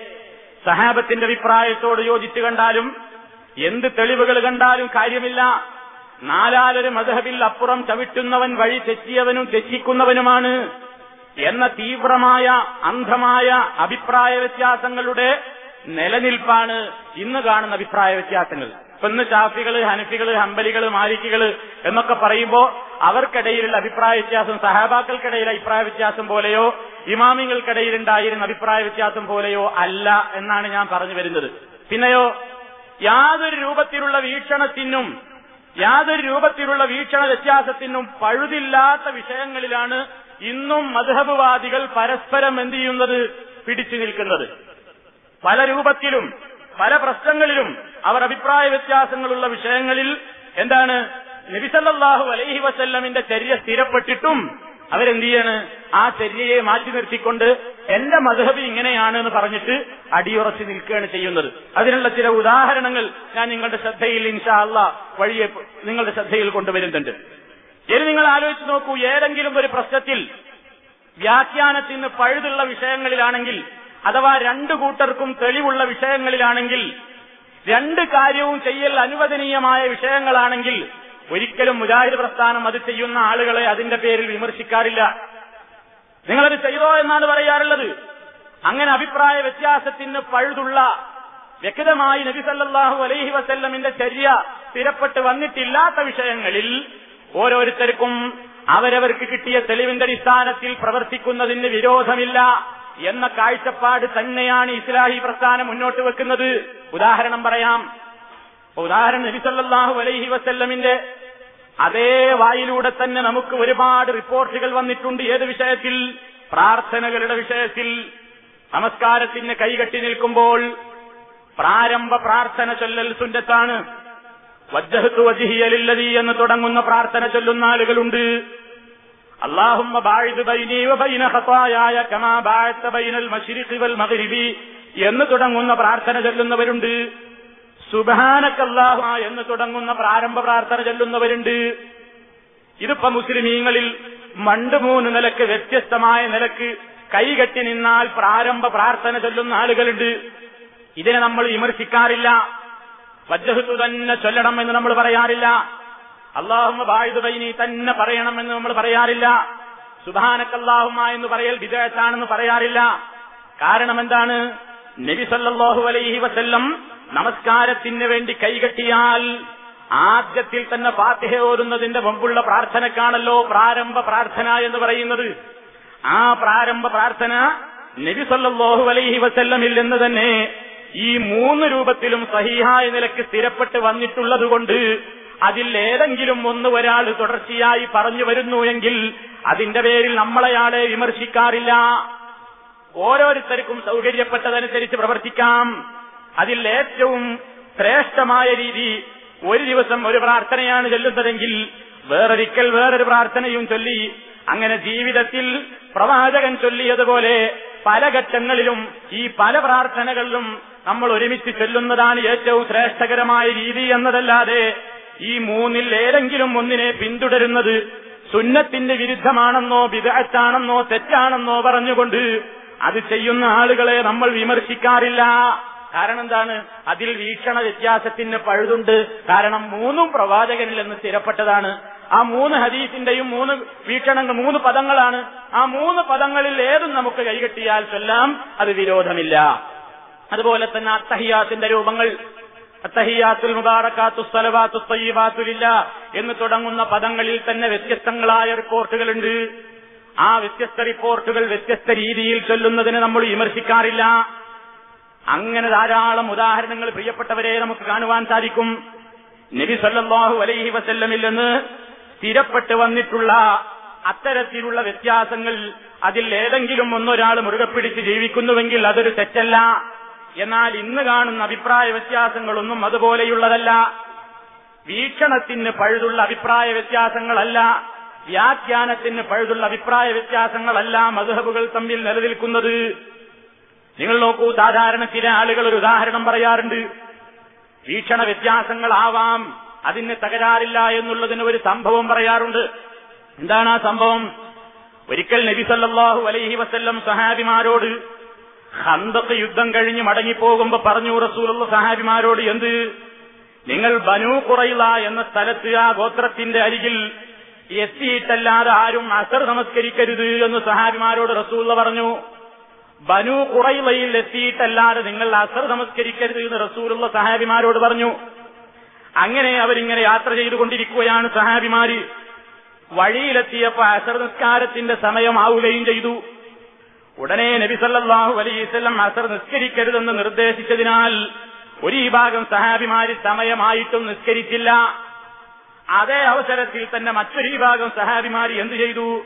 സഹാബത്തിന്റെ അഭിപ്രായത്തോട് യോജിച്ചു കണ്ടാലും എന്ത് തെളിവുകൾ കണ്ടാലും കാര്യമില്ല. നാലാലൊരു മധഹബിൽ അപ്പുറം ചവിട്ടുന്നവൻ വഴി തെറ്റിയവനും തെറ്റിക്കുന്നവനുമാണ് എന്ന തീവ്രമായ അന്ധമായ അഭിപ്രായ വ്യത്യാസങ്ങളുടെ നിലനിൽപ്പാണ് ഇന്ന് കാണുന്ന അഭിപ്രായ വ്യത്യാസങ്ങൾ. ഇപ്പൊ ഇന്ന് ഷാഫികൾ ഹനഫികൾ ഹമ്പലികൾ മാലിക്കുകൾ എന്നൊക്കെ പറയുമ്പോൾ അവർക്കിടയിലുള്ള അഭിപ്രായ വ്യത്യാസം സഹാബാക്കൾക്കിടയിൽ അഭിപ്രായ വ്യത്യാസം പോലെയോ ഇമാമിങ്ങൾക്കിടയിൽ ഉണ്ടായിരുന്ന അഭിപ്രായ വ്യത്യാസം പോലെയോ അല്ല എന്നാണ് ഞാൻ പറഞ്ഞു വരുന്നത്. പിന്നെയോ യാതൊരു രൂപത്തിലുള്ള വീക്ഷണത്തിനും യാതൊരു രൂപത്തിലുള്ള വീക്ഷണ വ്യത്യാസത്തിനും പഴുതില്ലാത്ത വിഷയങ്ങളിലാണ് ഇന്നും മധുഹബുവാദികൾ പരസ്പരം എന്ത് ചെയ്യുന്നത്? പിടിച്ചു നിൽക്കുന്നത്. പല രൂപത്തിലും പല പ്രശ്നങ്ങളിലും അവർ അഭിപ്രായ വ്യത്യാസങ്ങളുള്ള വിഷയങ്ങളിൽ എന്താണ്? നബിസല്ലാഹു അലൈഹി വസല്ലമിന്റെ ചര്യ സ്ഥിരപ്പെട്ടിട്ടും അവരെന്ത് ചെയ്യാണ് ആ ചര്യയെ മാറ്റി നിർത്തിക്കൊണ്ട് എന്റെ മധുഹബി ഇങ്ങനെയാണ് എന്ന് പറഞ്ഞിട്ട് അടിയുറച്ച് നിൽക്കുകയാണ് ചെയ്യുന്നത്. അതിനുള്ള ചില ഉദാഹരണങ്ങൾ ഞാൻ നിങ്ങളുടെ ശ്രദ്ധയിൽ ഇൻഷാ അല്ല വഴിയെ നിങ്ങളുടെ ശ്രദ്ധയിൽ കൊണ്ടുവരുന്നുണ്ട്. ഇനി നിങ്ങൾ ആലോചിച്ച് നോക്കൂ ഏതെങ്കിലും ഒരു പ്രശ്നത്തിൽ വ്യാഖ്യാനത്തിന് പഴുതുള്ള വിഷയങ്ങളിലാണെങ്കിൽ അഥവാ രണ്ടു കൂട്ടർക്കും തെളിവുള്ള വിഷയങ്ങളിലാണെങ്കിൽ രണ്ട് കാര്യവും ചെയ്യൽ അനുവദനീയമായ വിഷയങ്ങളാണെങ്കിൽ ഒരിക്കലും മുജാഹിദ് പ്രസ്ഥാനം അത് ചെയ്യുന്ന ആളുകളെ അതിന്റെ പേരിൽ വിമർശിക്കാറില്ല. നിങ്ങളത് ചെയ്തോ എന്നാണ് പറയാറുള്ളത്. അങ്ങനെ അഭിപ്രായ വ്യത്യാസത്തിന് പഴുതുള്ള വ്യക്തമായി നബി സല്ലല്ലാഹു അലൈഹി വസല്ലമിന്റെ ചര്യ സ്ഥിരപ്പെട്ട് വന്നിട്ടില്ലാത്ത വിഷയങ്ങളിൽ ഓരോരുത്തർക്കും അവരവർക്ക് കിട്ടിയ തെളിവിന്റെ അടിസ്ഥാനത്തിൽ പ്രവർത്തിക്കുന്നതിന് വിരോധമില്ല എന്ന കാഴ്ചപ്പാട് തന്നെയാണ് ഇസ്ലാഹി പ്രസ്ഥാനം മുന്നോട്ട് വെക്കുന്നത്. ഉദാഹരണം പറയാം. ഉദാഹരണം നബി സല്ലല്ലാഹു അലൈഹി വസല്ലമിന്റെ അതേ വായിലൂടെ തന്നെ നമുക്ക് ഒരുപാട് റിപ്പോർട്ടുകൾ വന്നിട്ടുണ്ട്. ഏത് വിഷയത്തിൽ? പ്രാർത്ഥനകളുടെ വിഷയത്തിൽ. നമസ്കാരത്തിന് കൈകെട്ടി നിൽക്കുമ്പോൾ പ്രാരംഭ പ്രാർത്ഥന ചൊല്ലൽ സുന്നത്താണ്. വജ്ജഹത്തു വജിഹിയലില്ലതി എന്ന് തുടങ്ങുന്ന പ്രാർത്ഥന ചൊല്ലുന്ന ആളുകളുണ്ട്. അള്ളാഹുമ്മ ബൈനി കമാ ബൈനൽ മശ്രിഖി വൽ മഗ്രിബി എന്ന് തുടങ്ങുന്ന പ്രാർത്ഥന ചൊല്ലുന്നവരുണ്ട്. സുബഹാനക്കല്ലാഹ എന്ന് തുടങ്ങുന്ന പ്രാരംഭ പ്രാർത്ഥന ചൊല്ലുന്നവരുണ്ട്. ഇതിപ്പോ മുസ്ലിമീങ്ങളിൽ മണ്ട് മൂന്ന് നിലയ്ക്ക് വ്യത്യസ്തമായ നിലയ്ക്ക് കൈകെട്ടി നിന്നാൽ പ്രാരംഭ പ്രാർത്ഥന ചൊല്ലുന്ന ആളുകളുണ്ട്. ഇതിനെ നമ്മൾ വിമർശിക്കാറില്ല. വജ്ജഹത്തു തന്നെ ചൊല്ലണം എന്ന് നമ്മൾ പറയാറില്ല. അള്ളാഹുമ ബായുദൈനി തന്നെ പറയണമെന്ന് നമ്മൾ പറയാറില്ല. സുബാനക്കല്ലാഹുമ എന്ന് പറയൽ വിജയത്താണെന്ന് പറയാറില്ല. കാരണം എന്താണ്? നബി സല്ലാഹു അലൈഹി വസല്ലം നമസ്കാരത്തിന് വേണ്ടി കൈകെട്ടിയാൽ ആദ്യത്തിൽ തന്നെ ഫാത്തിഹ ഓരുന്നതിന്റെ മുമ്പുള്ള പ്രാർത്ഥനക്കാണല്ലോ പ്രാരംഭ പ്രാർത്ഥന എന്ന് പറയുന്നത്. ആ പ്രാരംഭ പ്രാർത്ഥന നബി സല്ലാഹു അലൈഹി വസല്ലമിൽ നിന്ന് തന്നെ ഈ മൂന്ന് രൂപത്തിലും സഹിഹായ നിലയ്ക്ക് സ്ഥിരപ്പെട്ട് വന്നിട്ടുള്ളതുകൊണ്ട് അതിൽ ഏതെങ്കിലും ഒന്ന് ഒരാൾ തുടർച്ചയായി പറഞ്ഞു വരുന്നു എങ്കിൽ അതിന്റെ പേരിൽ നമ്മളയാളെ വിമർശിക്കാറില്ല. ഓരോരുത്തർക്കും സൗകര്യപ്പെട്ടതനുസരിച്ച് പ്രവർത്തിക്കാം. അതിൽ ഏറ്റവും ശ്രേഷ്ഠമായ രീതി ഒരു ദിവസം ഒരു പ്രാർത്ഥനയാണ് ചൊല്ലുന്നതെങ്കിൽ വേറൊരിക്കൽ വേറൊരു പ്രാർത്ഥനയും ചൊല്ലി അങ്ങനെ ജീവിതത്തിൽ പ്രവാചകൻ ചൊല്ലിയതുപോലെ പല ഘട്ടങ്ങളിലും ഈ പല പ്രാർത്ഥനകളിലും നമ്മൾ ഒരുമിച്ച് ചൊല്ലുന്നതാണ് ഏറ്റവും ശ്രേഷ്ഠകരമായ രീതി എന്നതല്ലാതെ ഈ മൂന്നിൽ ഏതെങ്കിലും ഒന്നിനെ പിന്തുടരുന്നത് സുന്നത്തിന്റെ വിരുദ്ധമാണെന്നോ വിദഗ്ധാണെന്നോ തെറ്റാണെന്നോ പറഞ്ഞുകൊണ്ട് അത് ചെയ്യുന്ന ആളുകളെ നമ്മൾ വിമർശിക്കാറില്ല. കാരണം എന്താണ്? അതിൽ വീക്ഷണ വ്യത്യാസത്തിന് പഴുതുണ്ട്. കാരണം മൂന്നും പ്രവാചകനിൽ എന്ന് സ്ഥിരപ്പെട്ടതാണ്. ആ മൂന്ന് ഹദീസിന്റെയും മൂന്ന് വീക്ഷണങ്ങൾ മൂന്ന് പദങ്ങളാണ്. ആ മൂന്ന് പദങ്ങളിൽ ഏതും നമുക്ക് കൈകെട്ടിയാൽ ചൊല്ലാം അത് വിരോധമില്ല. അതുപോലെ തന്നെ അത്തഹിയാത്തിന്റെ രൂപങ്ങൾ. അത്തഹിയാത്തുൽ മുബാറക്കാത്തു സ്ഥലവാത്തു തയ്യബാത്തുലില്ല എന്ന് തുടങ്ങുന്ന പദങ്ങളിൽ തന്നെ വ്യത്യസ്തങ്ങളായ റിപ്പോർട്ടുകളുണ്ട്. ആ വ്യത്യസ്ത റിപ്പോർട്ടുകൾ വ്യത്യസ്ത രീതിയിൽ ചൊല്ലുന്നതിന് നമ്മൾ വിമർശിക്കാറില്ല. അങ്ങനെ ധാരാളം ഉദാഹരണങ്ങൾ പ്രിയപ്പെട്ടവരെ നമുക്ക് കാണുവാൻ സാധിക്കും. നബി സല്ലല്ലാഹു അലൈഹി വസല്ലമിൽ നിന്ന് സ്ഥിരപ്പെട്ട് വന്നിട്ടുള്ള അത്തരത്തിലുള്ള വ്യത്യാസങ്ങൾ അതിൽ ഏതെങ്കിലും ഒന്നൊരാൾ മുറുകെ പിടിച്ച് ജീവിക്കുന്നുവെങ്കിൽ അതൊരു തെറ്റല്ല. എന്നാൽ ഇന്ന് കാണുന്ന അഭിപ്രായ വ്യത്യാസങ്ങളൊന്നും അതുപോലെയുള്ളതല്ല. വീക്ഷണത്തിന് പഴുതുള്ള അഭിപ്രായ വ്യത്യാസങ്ങളല്ല. വ്യാഖ്യാനത്തിന് പഴുതുള്ള അഭിപ്രായ വ്യത്യാസങ്ങളല്ല മധുഹബുകൾ തമ്മിൽ നിലനിൽക്കുന്നത്. നിങ്ങൾ നോക്കൂ സാധാരണ ചില ആളുകൾ ഒരു ഉദാഹരണം പറയാറുണ്ട്. വീക്ഷണ വ്യത്യാസങ്ങളാവാം അതിന് തകരാറില്ല എന്നുള്ളതിന് ഒരു സംഭവം പറയാറുണ്ട്. എന്താണ് ആ സംഭവം? ഒരിക്കൽ നബി സല്ലല്ലാഹു അലൈഹി വസ്ല്ലം സഹാബിമാരോട് ഹന്തത്ത് യുദ്ധം കഴിഞ്ഞ് മടങ്ങിപ്പോകുമ്പോ പറഞ്ഞു റസൂലുള്ള സഹാബിമാരോട് എന്ത്? നിങ്ങൾ ബനു കുറയില എന്ന സ്ഥലത്ത് ആ ഗോത്രത്തിന്റെ അരികിൽ എത്തിയിട്ടല്ലാതെ ആരും അസർ നമസ്കരിക്കരുത് എന്ന് സഹാബിമാരോട് റസൂള്ള പറഞ്ഞു. ബനു കുറയിലയിൽ എത്തിയിട്ടല്ലാതെ നിങ്ങൾ അസർ നമസ്കരിക്കരുത് എന്ന് റസൂലുള്ള സഹാബിമാരോട് പറഞ്ഞു. അങ്ങനെ അവരിങ്ങനെ യാത്ര ചെയ്തുകൊണ്ടിരിക്കുകയാണ് സഹാബിമാര്. വഴിയിലെത്തിയപ്പോ അസർ നിസ്കാരത്തിന്റെ സമയമാവുകയും ചെയ്തു. ഉടനെ നബിസല്ലാഹു അലൈഹിസ്ലം അസർ നിസ്കരിക്കരുതെന്ന് നിർദ്ദേശിച്ചതിനാൽ ഒരു വിഭാഗം സഹാബിമാര് സമയമായിട്ടും നിസ്കരിച്ചില്ല. അതേ അവസരത്തിൽ തന്നെ മറ്റൊരു വിഭാഗം സഹാബിമാരി എന്തു ചെയ്തു?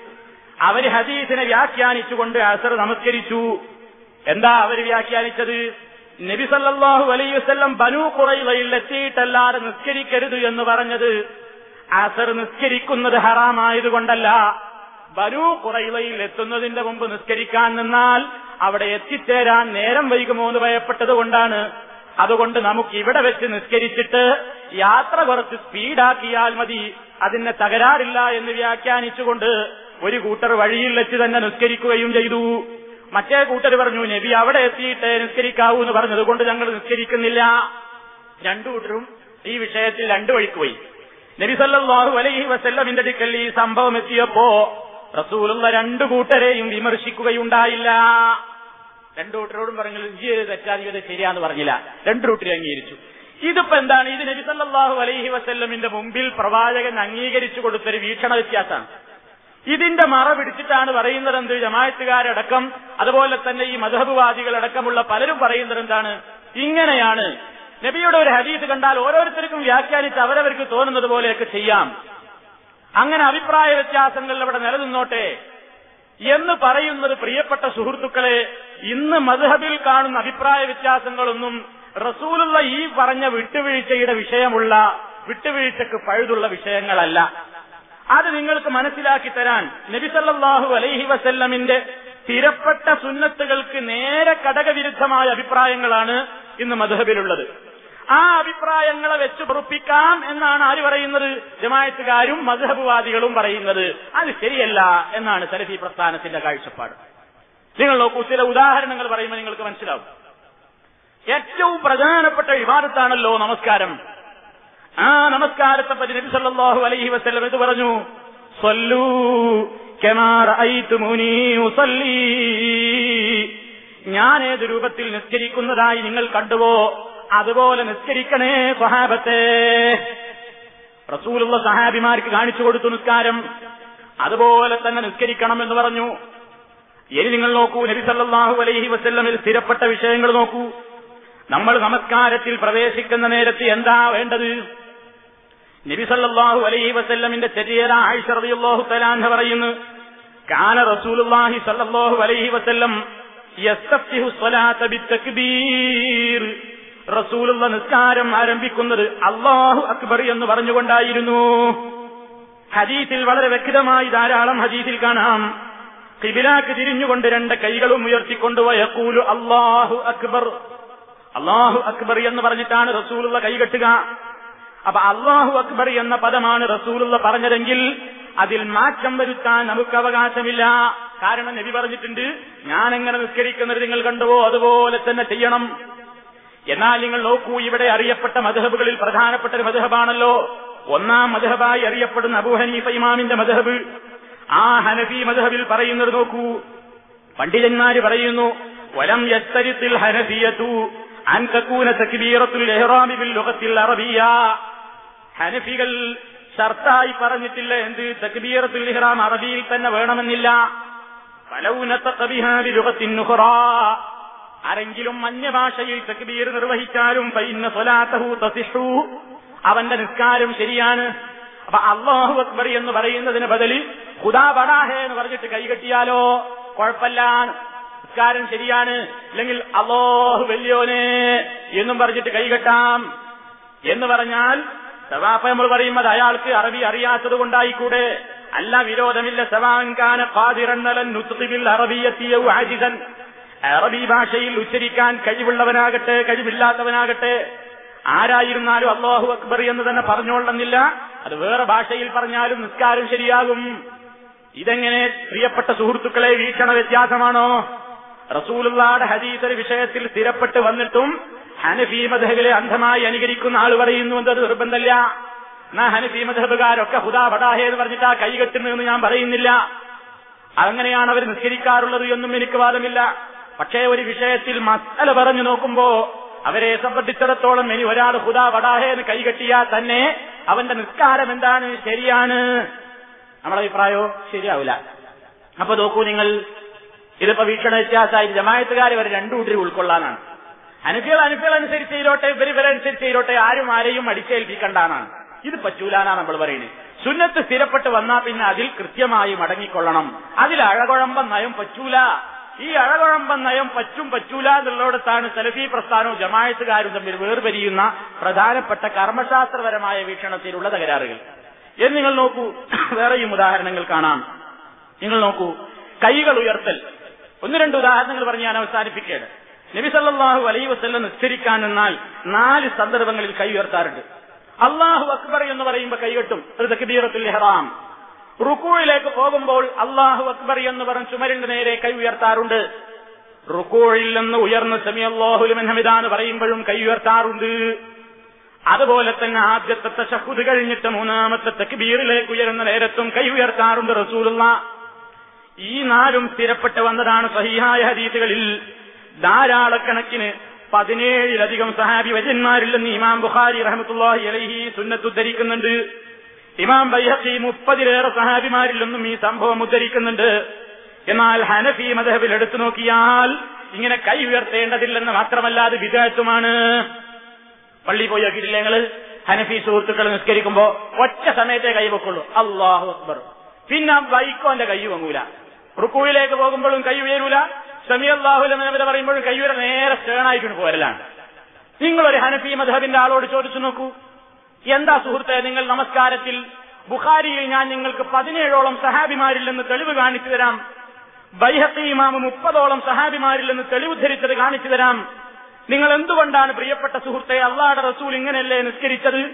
അവർ ഹദീസിനെ വ്യാഖ്യാനിച്ചുകൊണ്ട് അസർ നമസ്കരിച്ചു. എന്താ അവർ വ്യാഖ്യാനിച്ചത്? നബി സല്ലല്ലാഹു അലൈഹി വസല്ലം ബനു കുറയിലയിൽ എത്തിയിട്ടല്ലാതെ നിസ്കരിക്കരുത് എന്ന് പറഞ്ഞത് അസർ നിസ്കരിക്കുന്നത് ഹറാമായതുകൊണ്ടല്ല. ബനു കുറയിലയിൽ എത്തുന്നതിന്റെ മുമ്പ് നിസ്കരിക്കാൻ നിന്നാൽ അവിടെ എത്തിച്ചേരാൻ നേരം വൈകുമോ എന്ന് ഭയപ്പെട്ടത് കൊണ്ടാണ് അതുകൊണ്ട് നമുക്ക് ഇവിടെ വെച്ച് നിസ്കരിച്ചിട്ട് യാത്ര കുറച്ച് സ്പീഡാക്കിയാൽ മതി. അതിന് തകരാറില്ല എന്ന് വ്യാഖ്യാനിച്ചുകൊണ്ട് ഒരു കൂട്ടർ വഴിയിൽ വെച്ച് തന്നെ നിസ്കരിക്കുകയും ചെയ്തു. മറ്റേ കൂട്ടർ പറഞ്ഞു നബി അവിടെ എത്തിയിട്ട് നിസ്കരിക്കാവൂ എന്ന് പറഞ്ഞതുകൊണ്ട് ഞങ്ങൾ നിസ്കരിക്കുന്നില്ല. രണ്ടു കൂട്ടരും ഈ വിഷയത്തിൽ രണ്ടു വഴിക്ക് പോയി. നബി സല്ലല്ലാഹു അലൈഹി വസല്ലമിന്റെ അടുക്കൽ ഈ സംഭവം എത്തിയപ്പോ റസൂലുള്ള രണ്ടു കൂട്ടരെയും വിമർശിക്കുകയുണ്ടായില്ല. രണ്ടു കൂട്ടരോടും പറഞ്ഞു ഇഞ്ചിയത് തെറ്റാധിപത ശരിയാന്ന് പറഞ്ഞില്ല. രണ്ടു കൂട്ടരും അംഗീകരിച്ചു. ഇതിപ്പോ എന്താണ്? ഇത് നബി സല്ലല്ലാഹു അലൈഹി വസ്ല്ലമിന്റെ മുമ്പിൽ പ്രവാചകൻ അംഗീകരിച്ചു കൊടുത്തൊരു വീക്ഷണ വ്യത്യാസമാണ്. ഇതിന്റെ മറ പിടിച്ചിട്ടാണ് പറയുന്നത് എന്ത്? ജമായത്തുകാരടക്കം അതുപോലെ തന്നെ ഈ മധബുവാദികളടക്കമുള്ള പലരും പറയുന്നത് എന്താണ്? ഇങ്ങനെയാണ്. നബിയുടെ ഒരു ഹദീസ് കണ്ടാൽ ഓരോരുത്തർക്കും വ്യാഖ്യാനിച്ച് അവരവർക്ക് തോന്നുന്നത് പോലെയൊക്കെ ചെയ്യാം. അങ്ങനെ അഭിപ്രായ വ്യത്യാസങ്ങൾ അവിടെ നിലനിന്നോട്ടെ. എന്ന് പറയുന്നത് പ്രിയപ്പെട്ട സുഹൃത്തുക്കളെ ഇന്ന് മധുഹബിൽ കാണുന്ന അഭിപ്രായ വ്യത്യാസങ്ങളൊന്നും റസൂലുള്ള ഈ പറഞ്ഞ വിട്ടുവീഴ്ചയുടെ വിഷയമുള്ള വിട്ടുവീഴ്ചക്ക് പഴുതുള്ള വിഷയങ്ങളല്ല. അത് നിങ്ങൾക്ക് മനസ്സിലാക്കി തരാൻ നബിസല്ലാഹു അലൈഹി വസല്ലമിന്റെ സ്ഥിരപ്പെട്ട സുന്നത്തുകൾക്ക് നേരെ കടകവിരുദ്ധമായ അഭിപ്രായങ്ങളാണ് ഇന്ന് മധുഹബിലുള്ളത് ആ അഭിപ്രായങ്ങളെ വെച്ച് പൊറുപ്പിക്കാം എന്നാണ് ആര് പറയുന്നത്? ജമായത്തുകാരും മധുഹബുവാദികളും പറയുന്നത്. അത് ശരിയല്ല എന്നാണ് സലഫി പ്രസ്ഥാനത്തിന്റെ കാഴ്ചപ്പാട്. നിങ്ങൾ നോക്കൂ ചില ഉദാഹരണങ്ങൾ പറയുമ്പോൾ നിങ്ങൾക്ക് മനസ്സിലാവും. ഏറ്റവും പ്രധാനപ്പെട്ട വിവാദത്താണല്ലോ നമസ്കാരം. ആ നമസ്കാരത്തെ പറ്റി നബി സല്ലല്ലാഹു അലൈഹി വസല്ലം ഇത് പറഞ്ഞു? സല്ലൂ ഞാൻ ഏത് രൂപത്തിൽ നിസ്കരിക്കുന്നതായി നിങ്ങൾ കണ്ടുവോ? അതുപോലെ നിസ്കരിക്കണേ സ്വഹാബത്തെ. റസൂലുള്ള സഹാബിമാർക്ക് കാണിച്ചു കൊടുത്തു നിസ്കാരം. അതുപോലെ തന്നെ നിസ്കരിക്കണം എന്ന് പറഞ്ഞു. ഇനി നിങ്ങൾ നോക്കൂ നബി സല്ലല്ലാഹു അലൈഹി വസ്ല്ലമിൽ സ്ഥിരപ്പെട്ട വിഷയങ്ങൾ നോക്കൂ. നമ്മൾ നമസ്കാരത്തിൽ പ്രവേശിക്കുന്ന നേരത്ത് എന്താ വേണ്ടത്? നബി സല്ലല്ലാഹു അലൈഹി വസ്ല്ലമിന്റെ ചെറിയ ആയിഷ റളിയല്ലാഹു തആല പറയുന്നു കാന റസൂലുള്ളാഹി സല്ലല്ലാഹു അലൈഹി വസല്ലം യസ്തഫിഹു സ്വലാത്ത ബിത്തക്ബീർ. റസൂലുള്ള നിസ്കാരം ആരംഭിക്കുന്നത് അള്ളാഹു അക്ബർ എന്ന് പറഞ്ഞുകൊണ്ടായിരുന്നു. ഹദീസിൽ വളരെ വ്യക്തമായി ധാരാളം ഹദീസിൽ കാണാം. കിബിലാക്ക് തിരിഞ്ഞുകൊണ്ട് രണ്ട് കൈകളും ഉയർത്തിക്കൊണ്ട് വയക്കൂലു അള്ളാഹു അക്ബർ. അള്ളാഹു അക്ബർ എന്ന് പറഞ്ഞിട്ടാണ് റസൂലുള്ള കൈകെട്ടുക അപ്പൊ അള്ളാഹു അക്ബർ എന്ന പദമാണ് റസൂലുള്ള പറഞ്ഞതെങ്കിൽ അതിൽ മാറ്റം വരുത്താൻ നമുക്ക് അവകാശമില്ല. കാരണം നബി പറഞ്ഞിട്ടുണ്ട് ഞാൻ എങ്ങനെ നിസ്കരിക്കുന്നത് നിങ്ങൾ കണ്ടുവോ? അതുപോലെ തന്നെ ചെയ്യണം. എന്നാൽ നിങ്ങൾ നോക്കൂ ഇവിടെ അറിയപ്പെട്ട മധഹബുകളിൽ പ്രധാനപ്പെട്ട ഒരു മധഹബാണല്ലോ. ഒന്നാം മധഹബായി അറിയപ്പെടുന്ന അബൂ ഹനീഫ ഇമാമിന്റെ മധഹബ്. ആ ഹനഫി മധഹബിൽ പറയുന്നത് നോക്കൂ. പണ്ഡിതന്മാര് പറയുന്നു വലം യസ്തരിത്തിൽ ഹനഫിയതു അൻകൂന തക്ബീറത്തുൽ ഇഹ്റാമി ബിൽ അറബിയ ഹനഫികൾ ഷർത്തായി പറഞ്ഞിട്ടില്ല എന്ത്? തക്ബീറത്തുൽ ഇഹ്റാം അറബിയിൽ തന്നെ വേണമെന്നില്ല. ഫലൗനത്ത ബിഹാ ലോകത്തിൻ ആരെങ്കിലും അന്യഭാഷയിൽ തക്ബീർ നിർവഹിച്ചാലും പൈന്ന സ്വലാത്തഹു തസിഷു അവന്റെ നിസ്കാരം ശരിയാണ്. അപ്പൊ അള്ളാഹു അക്ബർ എന്ന് പറയുന്നതിന് ബദലി ഖുദാ ബടാഹേ എന്ന് പറഞ്ഞിട്ട് കൈകെട്ടിയാലോ കുഴപ്പമില്ല. നിസ്കാരം ശരിയാണ്. അല്ലെങ്കിൽ അള്ളാഹു വല്യോനെ എന്നും പറഞ്ഞിട്ട് കൈകെട്ടാം എന്ന് പറഞ്ഞാൽ സവാപ്പ നമ്മൾ പറയുമ്പോൾ അയാൾക്ക് അറബി അറിയാത്തത് കൊണ്ടായിക്കൂടെ? അല്ല വിരോധമില്ല. സവാങ്കാന പാതിരണ്ണലൻ നുത്ഖിബിൽ അറബിയെത്തിയ ആജിസൻ. അറബി ഭാഷയിൽ ഉച്ചരിക്കാൻ കഴിവുള്ളവനാകട്ടെ കഴിവില്ലാത്തവനാകട്ടെ ആരായിരുന്നാലും അള്ളാഹു അക്ബർ എന്ന് തന്നെ പറഞ്ഞോളണമെന്നില്ല. അത് വേറെ ഭാഷയിൽ പറഞ്ഞാലും നിസ്കാരം ശരിയാകും. ഇതെങ്ങനെ പ്രിയപ്പെട്ട സുഹൃത്തുക്കളെ വീക്ഷണ വ്യത്യാസമാണോ? റസൂലുള്ളാടെ ഹദീസ് വിഷയത്തിൽ സ്ഥിരപ്പെട്ട് വന്നിട്ടും ഹനഫി അന്ധമായി അനുകരിക്കുന്ന ആൾ പറയുന്നു എന്നത് നിർബന്ധമില്ല. എന്നാ ഹനഫി മധബുകാരൊക്കെ ഹുദാ ബടാഹേ എന്ന് പറഞ്ഞിട്ട് ആ കൈകെട്ടുന്നതെന്ന് ഞാൻ പറയുന്നില്ല. അങ്ങനെയാണ് അവർ നിസ്കരിക്കാറുള്ളത് എന്നും എനിക്ക് വാദമില്ല. പക്ഷേ ഒരു വിഷയത്തിൽ മസല പറഞ്ഞു നോക്കുമ്പോ അവരെ സംബന്ധിച്ചിടത്തോളം ഇനി ഒരാൾ ഹുദാ വടാഹേ എന്ന് കൈകെട്ടിയാൽ തന്നെ അവന്റെ നിസ്കാരം എന്താണ്? ശരിയാണ്. നമ്മുടെ അഭിപ്രായോ ശരിയാവില്ല. അപ്പൊ നോക്കൂ നിങ്ങൾ. ഇതിപ്പോ വീക്ഷണ വ്യത്യാസമായി ജമായത്തുകാരെ ഇവർ രണ്ടു കൂട്ടരി ഉൾക്കൊള്ളാനാണ്. അനുഫികൾ അനുഫികൾ അനുസരിച്ച് ചെയ്തോട്ടെ ഇവർ ഇവരനുസരിച്ച് ചെയ്തോട്ടെ ആരും ആരെയും അടിച്ചേൽപ്പിക്കണ്ടാനാണ് ഇത് പറ്റൂലാന്നാണ് നമ്മൾ പറയുന്നത്. സുന്നത്ത് സ്ഥിരപ്പെട്ട് വന്നാൽ പിന്നെ അതിൽ കൃത്യമായി മടങ്ങിക്കൊള്ളണം. അതിൽ അഴകുഴമ്പം നയം പറ്റൂല. ഈ അഴകുഴമ്പം നയം പറ്റും പറ്റൂല എന്നുള്ളിടത്താണ് സലഫി പ്രസ്ഥാനവും ജമായത്തുകാരും തമ്മിൽ വേർപരിയുന്ന പ്രധാനപ്പെട്ട കർമ്മശാസ്ത്രപരമായ വീക്ഷണത്തിലുള്ള തകരാറുകൾ. എന്ന് നിങ്ങൾ നോക്കൂ വേറെയും ഉദാഹരണങ്ങൾ കാണാം. നിങ്ങൾ നോക്കൂ കൈകൾ ഉയർത്തൽ. ഒന്ന് രണ്ട് ഉദാഹരണങ്ങൾ പറഞ്ഞ് ഞാൻ അവസാനിപ്പിക്കുകയാണ്. നബി സല്ലല്ലാഹു അലൈഹി വസല്ലം നിസ്കരിക്കാൻ നിന്നാൽ നാല് സന്ദർഭങ്ങളിൽ കൈ ഉയർത്താറുണ്ട്. അള്ളാഹു അക്ബർ എന്ന് പറയുമ്പോൾ കൈകെട്ടും ഒരു ഇഹ്റാം. റുക്കൂഴിലേക്ക് പോകുമ്പോൾ അള്ളാഹു അക്ബർ എന്ന് പറഞ്ഞ് ചുമരിന്റെ നേരെ കൈ ഉയർത്താറുണ്ട്. റുക്കൂഴിൽ നിന്ന് ഉയർന്ന് സെമി ഹമിദാന്ന് പറയുമ്പോഴും കൈ ഉയർത്താറുണ്ട്. അതുപോലെ തന്നെ ആദ്യത്തെ തശഹുദ് കഴിഞ്ഞിട്ട് മൂന്നാമത്തെ തക്ബീറിലേക്ക് ഉയരുന്ന നേരത്തും കൈ ഉയർത്താറുണ്ട് റസൂലുള്ള. ഈ നാലും സ്ഥിരപ്പെട്ട് വന്നതാണ് സഹിഹായ ഹദീസുകളിൽ. ധാരാളക്കണക്കിന് പതിനേഴിലധികം സഹാബി വജന്മാരിൽ നിന്ന് ഇമാം ബുഖാരി അലൈഹി സുന്നത്ത് ഉദ്ധരിക്കുന്നുണ്ട്. ഇമാം ബൈഹഖി മുപ്പതിലേറെ സഹാബിമാരിൽ നിന്നും ഈ സംഭവം ഉദ്ധരിക്കുന്നുണ്ട്. എന്നാൽ ഹനഫി മദഹബിൽ എടുത്തു നോക്കിയാൽ ഇങ്ങനെ കൈ ഉയർത്തേണ്ടതില്ലെന്ന് മാത്രമല്ല അത് വിദേഹത്വമാണ് പള്ളി പോയി നോക്കിയിട്ടില്ല ഞങ്ങൾ ഹനഫി സുഹൃത്തുക്കൾ നിസ്കരിക്കുമ്പോ ഒറ്റ സമയത്തെ കൈ വെക്കുള്ളൂ. അള്ളാഹു അക്ബർ. പിന്നെ വൈക്കോന്റെ കൈ വങ്ങൂല. റുക്കുവിലേക്ക് പോകുമ്പോഴും കൈ ഉയരൂല. സമി അള്ളാഹുലെന്ന് പറയുമ്പോഴും കൈ ഉയര നേരെ സ്റ്റേണായിട്ട് പോരലാണ്. നിങ്ങളൊരു ഹനഫി മധബിന്റെ ആളോട് ചോദിച്ചു നോക്കൂ. എന്താ സുഹൃത്തെ നിങ്ങൾ നമസ്കാരത്തിൽ? ബുഖാരിയിൽ ഞാൻ നിങ്ങൾക്ക് പതിനേഴോളം സഹാബിമാരിൽ നിന്ന് തെളിവ് കാണിച്ചു തരാം. ബൈഹത്തി ഇമാമ് മുപ്പതോളം സഹാബിമാരിൽ നിന്ന് തെളിവ് ധരിച്ചത് കാണിച്ചു തരാം. നിങ്ങൾ എന്തുകൊണ്ടാണ് പ്രിയപ്പെട്ട സുഹൃത്തെ അള്ളാഹുടെ റസൂൽ ഇങ്ങനെയല്ലേ നിസ്കരിച്ചത്?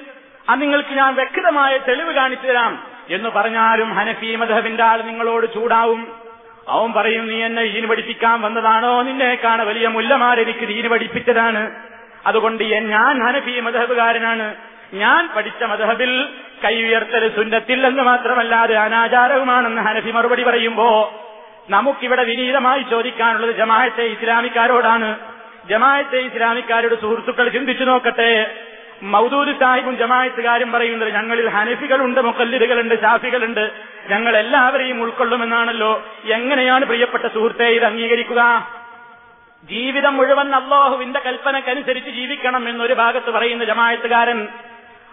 ആ നിങ്ങൾക്ക് ഞാൻ വ്യക്തമായ തെളിവ് കാണിച്ചു തരാം. എന്ന് പറഞ്ഞാലും ഹനഫി മധബിന്റെ ആൾ നിങ്ങളോട് ചൂടാവും. അവൻ പറയും നീ എന്നെ ഈന് പഠിപ്പിക്കാൻ വന്നതാണോ? നിന്നേക്കാണ് വലിയ മുല്ലമാരെനിക്ക് ദീന് പഠിപ്പിച്ചതാണ്. അതുകൊണ്ട് ഞാൻ ഹനഫി മധബുകാരനാണ് ഞാൻ പഠിച്ച മധബിൽ കൈ ഉയർത്തൽ സുന്നത്തിൽ എന്ന് മാത്രമല്ല അത് അനാചാരവുമാണെന്ന് ഹനഫി മറുപടി പറയുമ്പോ നമുക്കിവിടെ വിനീതമായി ചോദിക്കാനുള്ളത് ജമാഅത്തെ ഇസ്ലാമിക്കാരോടാണ്. ജമാഅത്തെ ഇസ്ലാമിക്കാരുടെ സുഹൃത്തുക്കൾ ചിന്തിച്ചു നോക്കട്ടെ. മൗദൂദ് സാഹിബും ജമാഅത്തുകാരും പറയുന്നത് ഞങ്ങളിൽ ഹനഫികളുണ്ട് മുക്കല്ലിദുകളുണ്ട് ഷാഫികളുണ്ട് ഞങ്ങൾ എല്ലാവരെയും ഉൾക്കൊള്ളുമെന്നാണല്ലോ. എങ്ങനെയാണ് പ്രിയപ്പെട്ട സുഹൃത്തെ ഇത് അംഗീകരിക്കുക? ജീവിതം മുഴുവൻ അള്ളാഹുവിന്റെ കൽപ്പനക്കനുസരിച്ച് ജീവിക്കണം എന്നൊരു ഭാഗത്ത് പറയുന്ന ജമായത്തുകാരൻ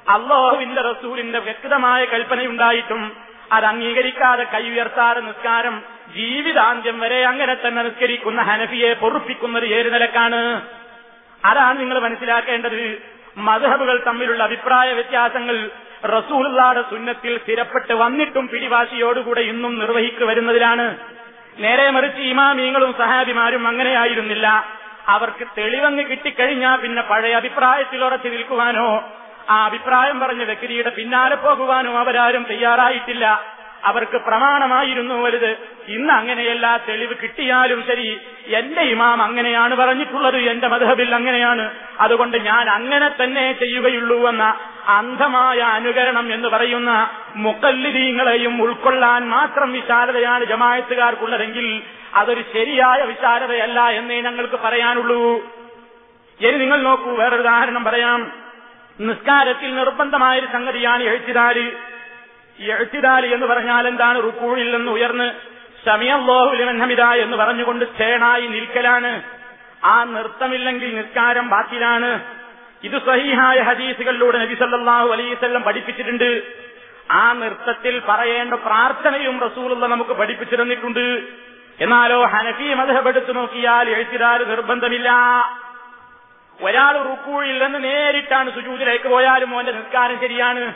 അള്ളാഹുവിന്റെ റസൂലിന്റെ വ്യക്തമായ കൽപ്പനയുണ്ടായിട്ടും അത് അംഗീകരിക്കാതെ കൈ ഉയർത്താതെ നിസ്കാരം ജീവിതാന്ത്യം വരെ അങ്ങനെ തന്നെ നിസ്കരിക്കുന്ന ഹനഫിയെ പൊറുപ്പിക്കുന്നത് ഏത് നിലക്കാണ്? അതാണ് നിങ്ങൾ മനസ്സിലാക്കേണ്ടത്. മധുഹബുകൾ തമ്മിലുള്ള അഭിപ്രായ വ്യത്യാസങ്ങൾ റസൂലുള്ളാടെ സുന്നത്തിൽ സ്ഥിരപ്പെട്ട് വന്നിട്ടും പിടിവാശിയോടുകൂടെ ഇന്നും നിർവഹിക്കു വരുന്നതിലാണ്. നേരെ മറിച്ച് ഇമാമീങ്ങളും സഹാബിമാരും അങ്ങനെയായിരുന്നില്ല. അവർക്ക് തെളിവങ്ങ് കിട്ടിക്കഴിഞ്ഞാൽ പിന്നെ പഴയ അഭിപ്രായത്തിൽ ഉറച്ചു നിൽക്കുവാനോ ആ അഭിപ്രായം പറഞ്ഞ വ്യക്തിയുടെ പിന്നാലെ പോകുവാനും അവരാരും തയ്യാറായിട്ടില്ല. അവർക്ക് പ്രമാണമായിരുന്നു വലുത്. ഇന്ന് അങ്ങനെയല്ല തെളിവ് കിട്ടിയാലും ശരി എന്റെ ഇമാം അങ്ങനെയാണ് പറഞ്ഞിട്ടുള്ളത് എന്റെ മധബിൽ അങ്ങനെയാണ്. അതുകൊണ്ട് ഞാൻ അങ്ങനെ തന്നെ ചെയ്യുകയുള്ളൂ എന്ന അന്ധമായ അനുകരണം എന്ന് പറയുന്ന മുക്കല്ലിദീങ്ങളെയും ഉൾക്കൊള്ളാൻ മാത്രം വിശാലതയാണ് ജമായത്തുകാർക്കുള്ളതെങ്കിൽ അതൊരു ശരിയായ വിശാലതയല്ല എന്നേ ഞങ്ങൾക്ക് പറയാനുള്ളൂ. ഇനി നിങ്ങൾ നോക്കൂ വേറൊരു ഉദാഹരണം പറയാം. നിസ്കാരത്തിൽ നിർബന്ധമായ ഒരു സംഗതിയാണ് എഴുത്തിതാൽ. എഴുത്തിതാൽ എന്ന് പറഞ്ഞാൽ എന്താണ്? റുക്കൂഴിൽ നിന്ന് ഉയർന്ന് ഷമിയല്ലോഹുലിമൻ ഹമിദ എന്ന് പറഞ്ഞുകൊണ്ട് സ്റ്റേണായി നിൽക്കലാണ്. ആ നൃത്തമില്ലെങ്കിൽ നിസ്കാരം ബാത്തിലാണ് ഇത് സഹീഹായ ഹദീസുകളിലൂടെ നബി സല്ലല്ലാഹു അലൈവല്ലം പഠിപ്പിച്ചിട്ടുണ്ട്. ആ നൃത്തത്തിൽ പറയേണ്ട പ്രാർത്ഥനയും റസൂലുള്ള നമുക്ക് പഠിപ്പിച്ചിരുന്നിട്ടുണ്ട് എന്നാലോ ഹനഫി മതഹപ്പെടുത്തു നോക്കിയാൽ എഴുത്തിരാൽ നിർബന്ധമില്ല. ഒരാൾ റുക്കൂഴിൽ നിന്ന് നേരിട്ടാണ് സുജൂതിലേക്ക് പോയാലും മോന്റെ നിസ്കാരം ശരിയാണ്.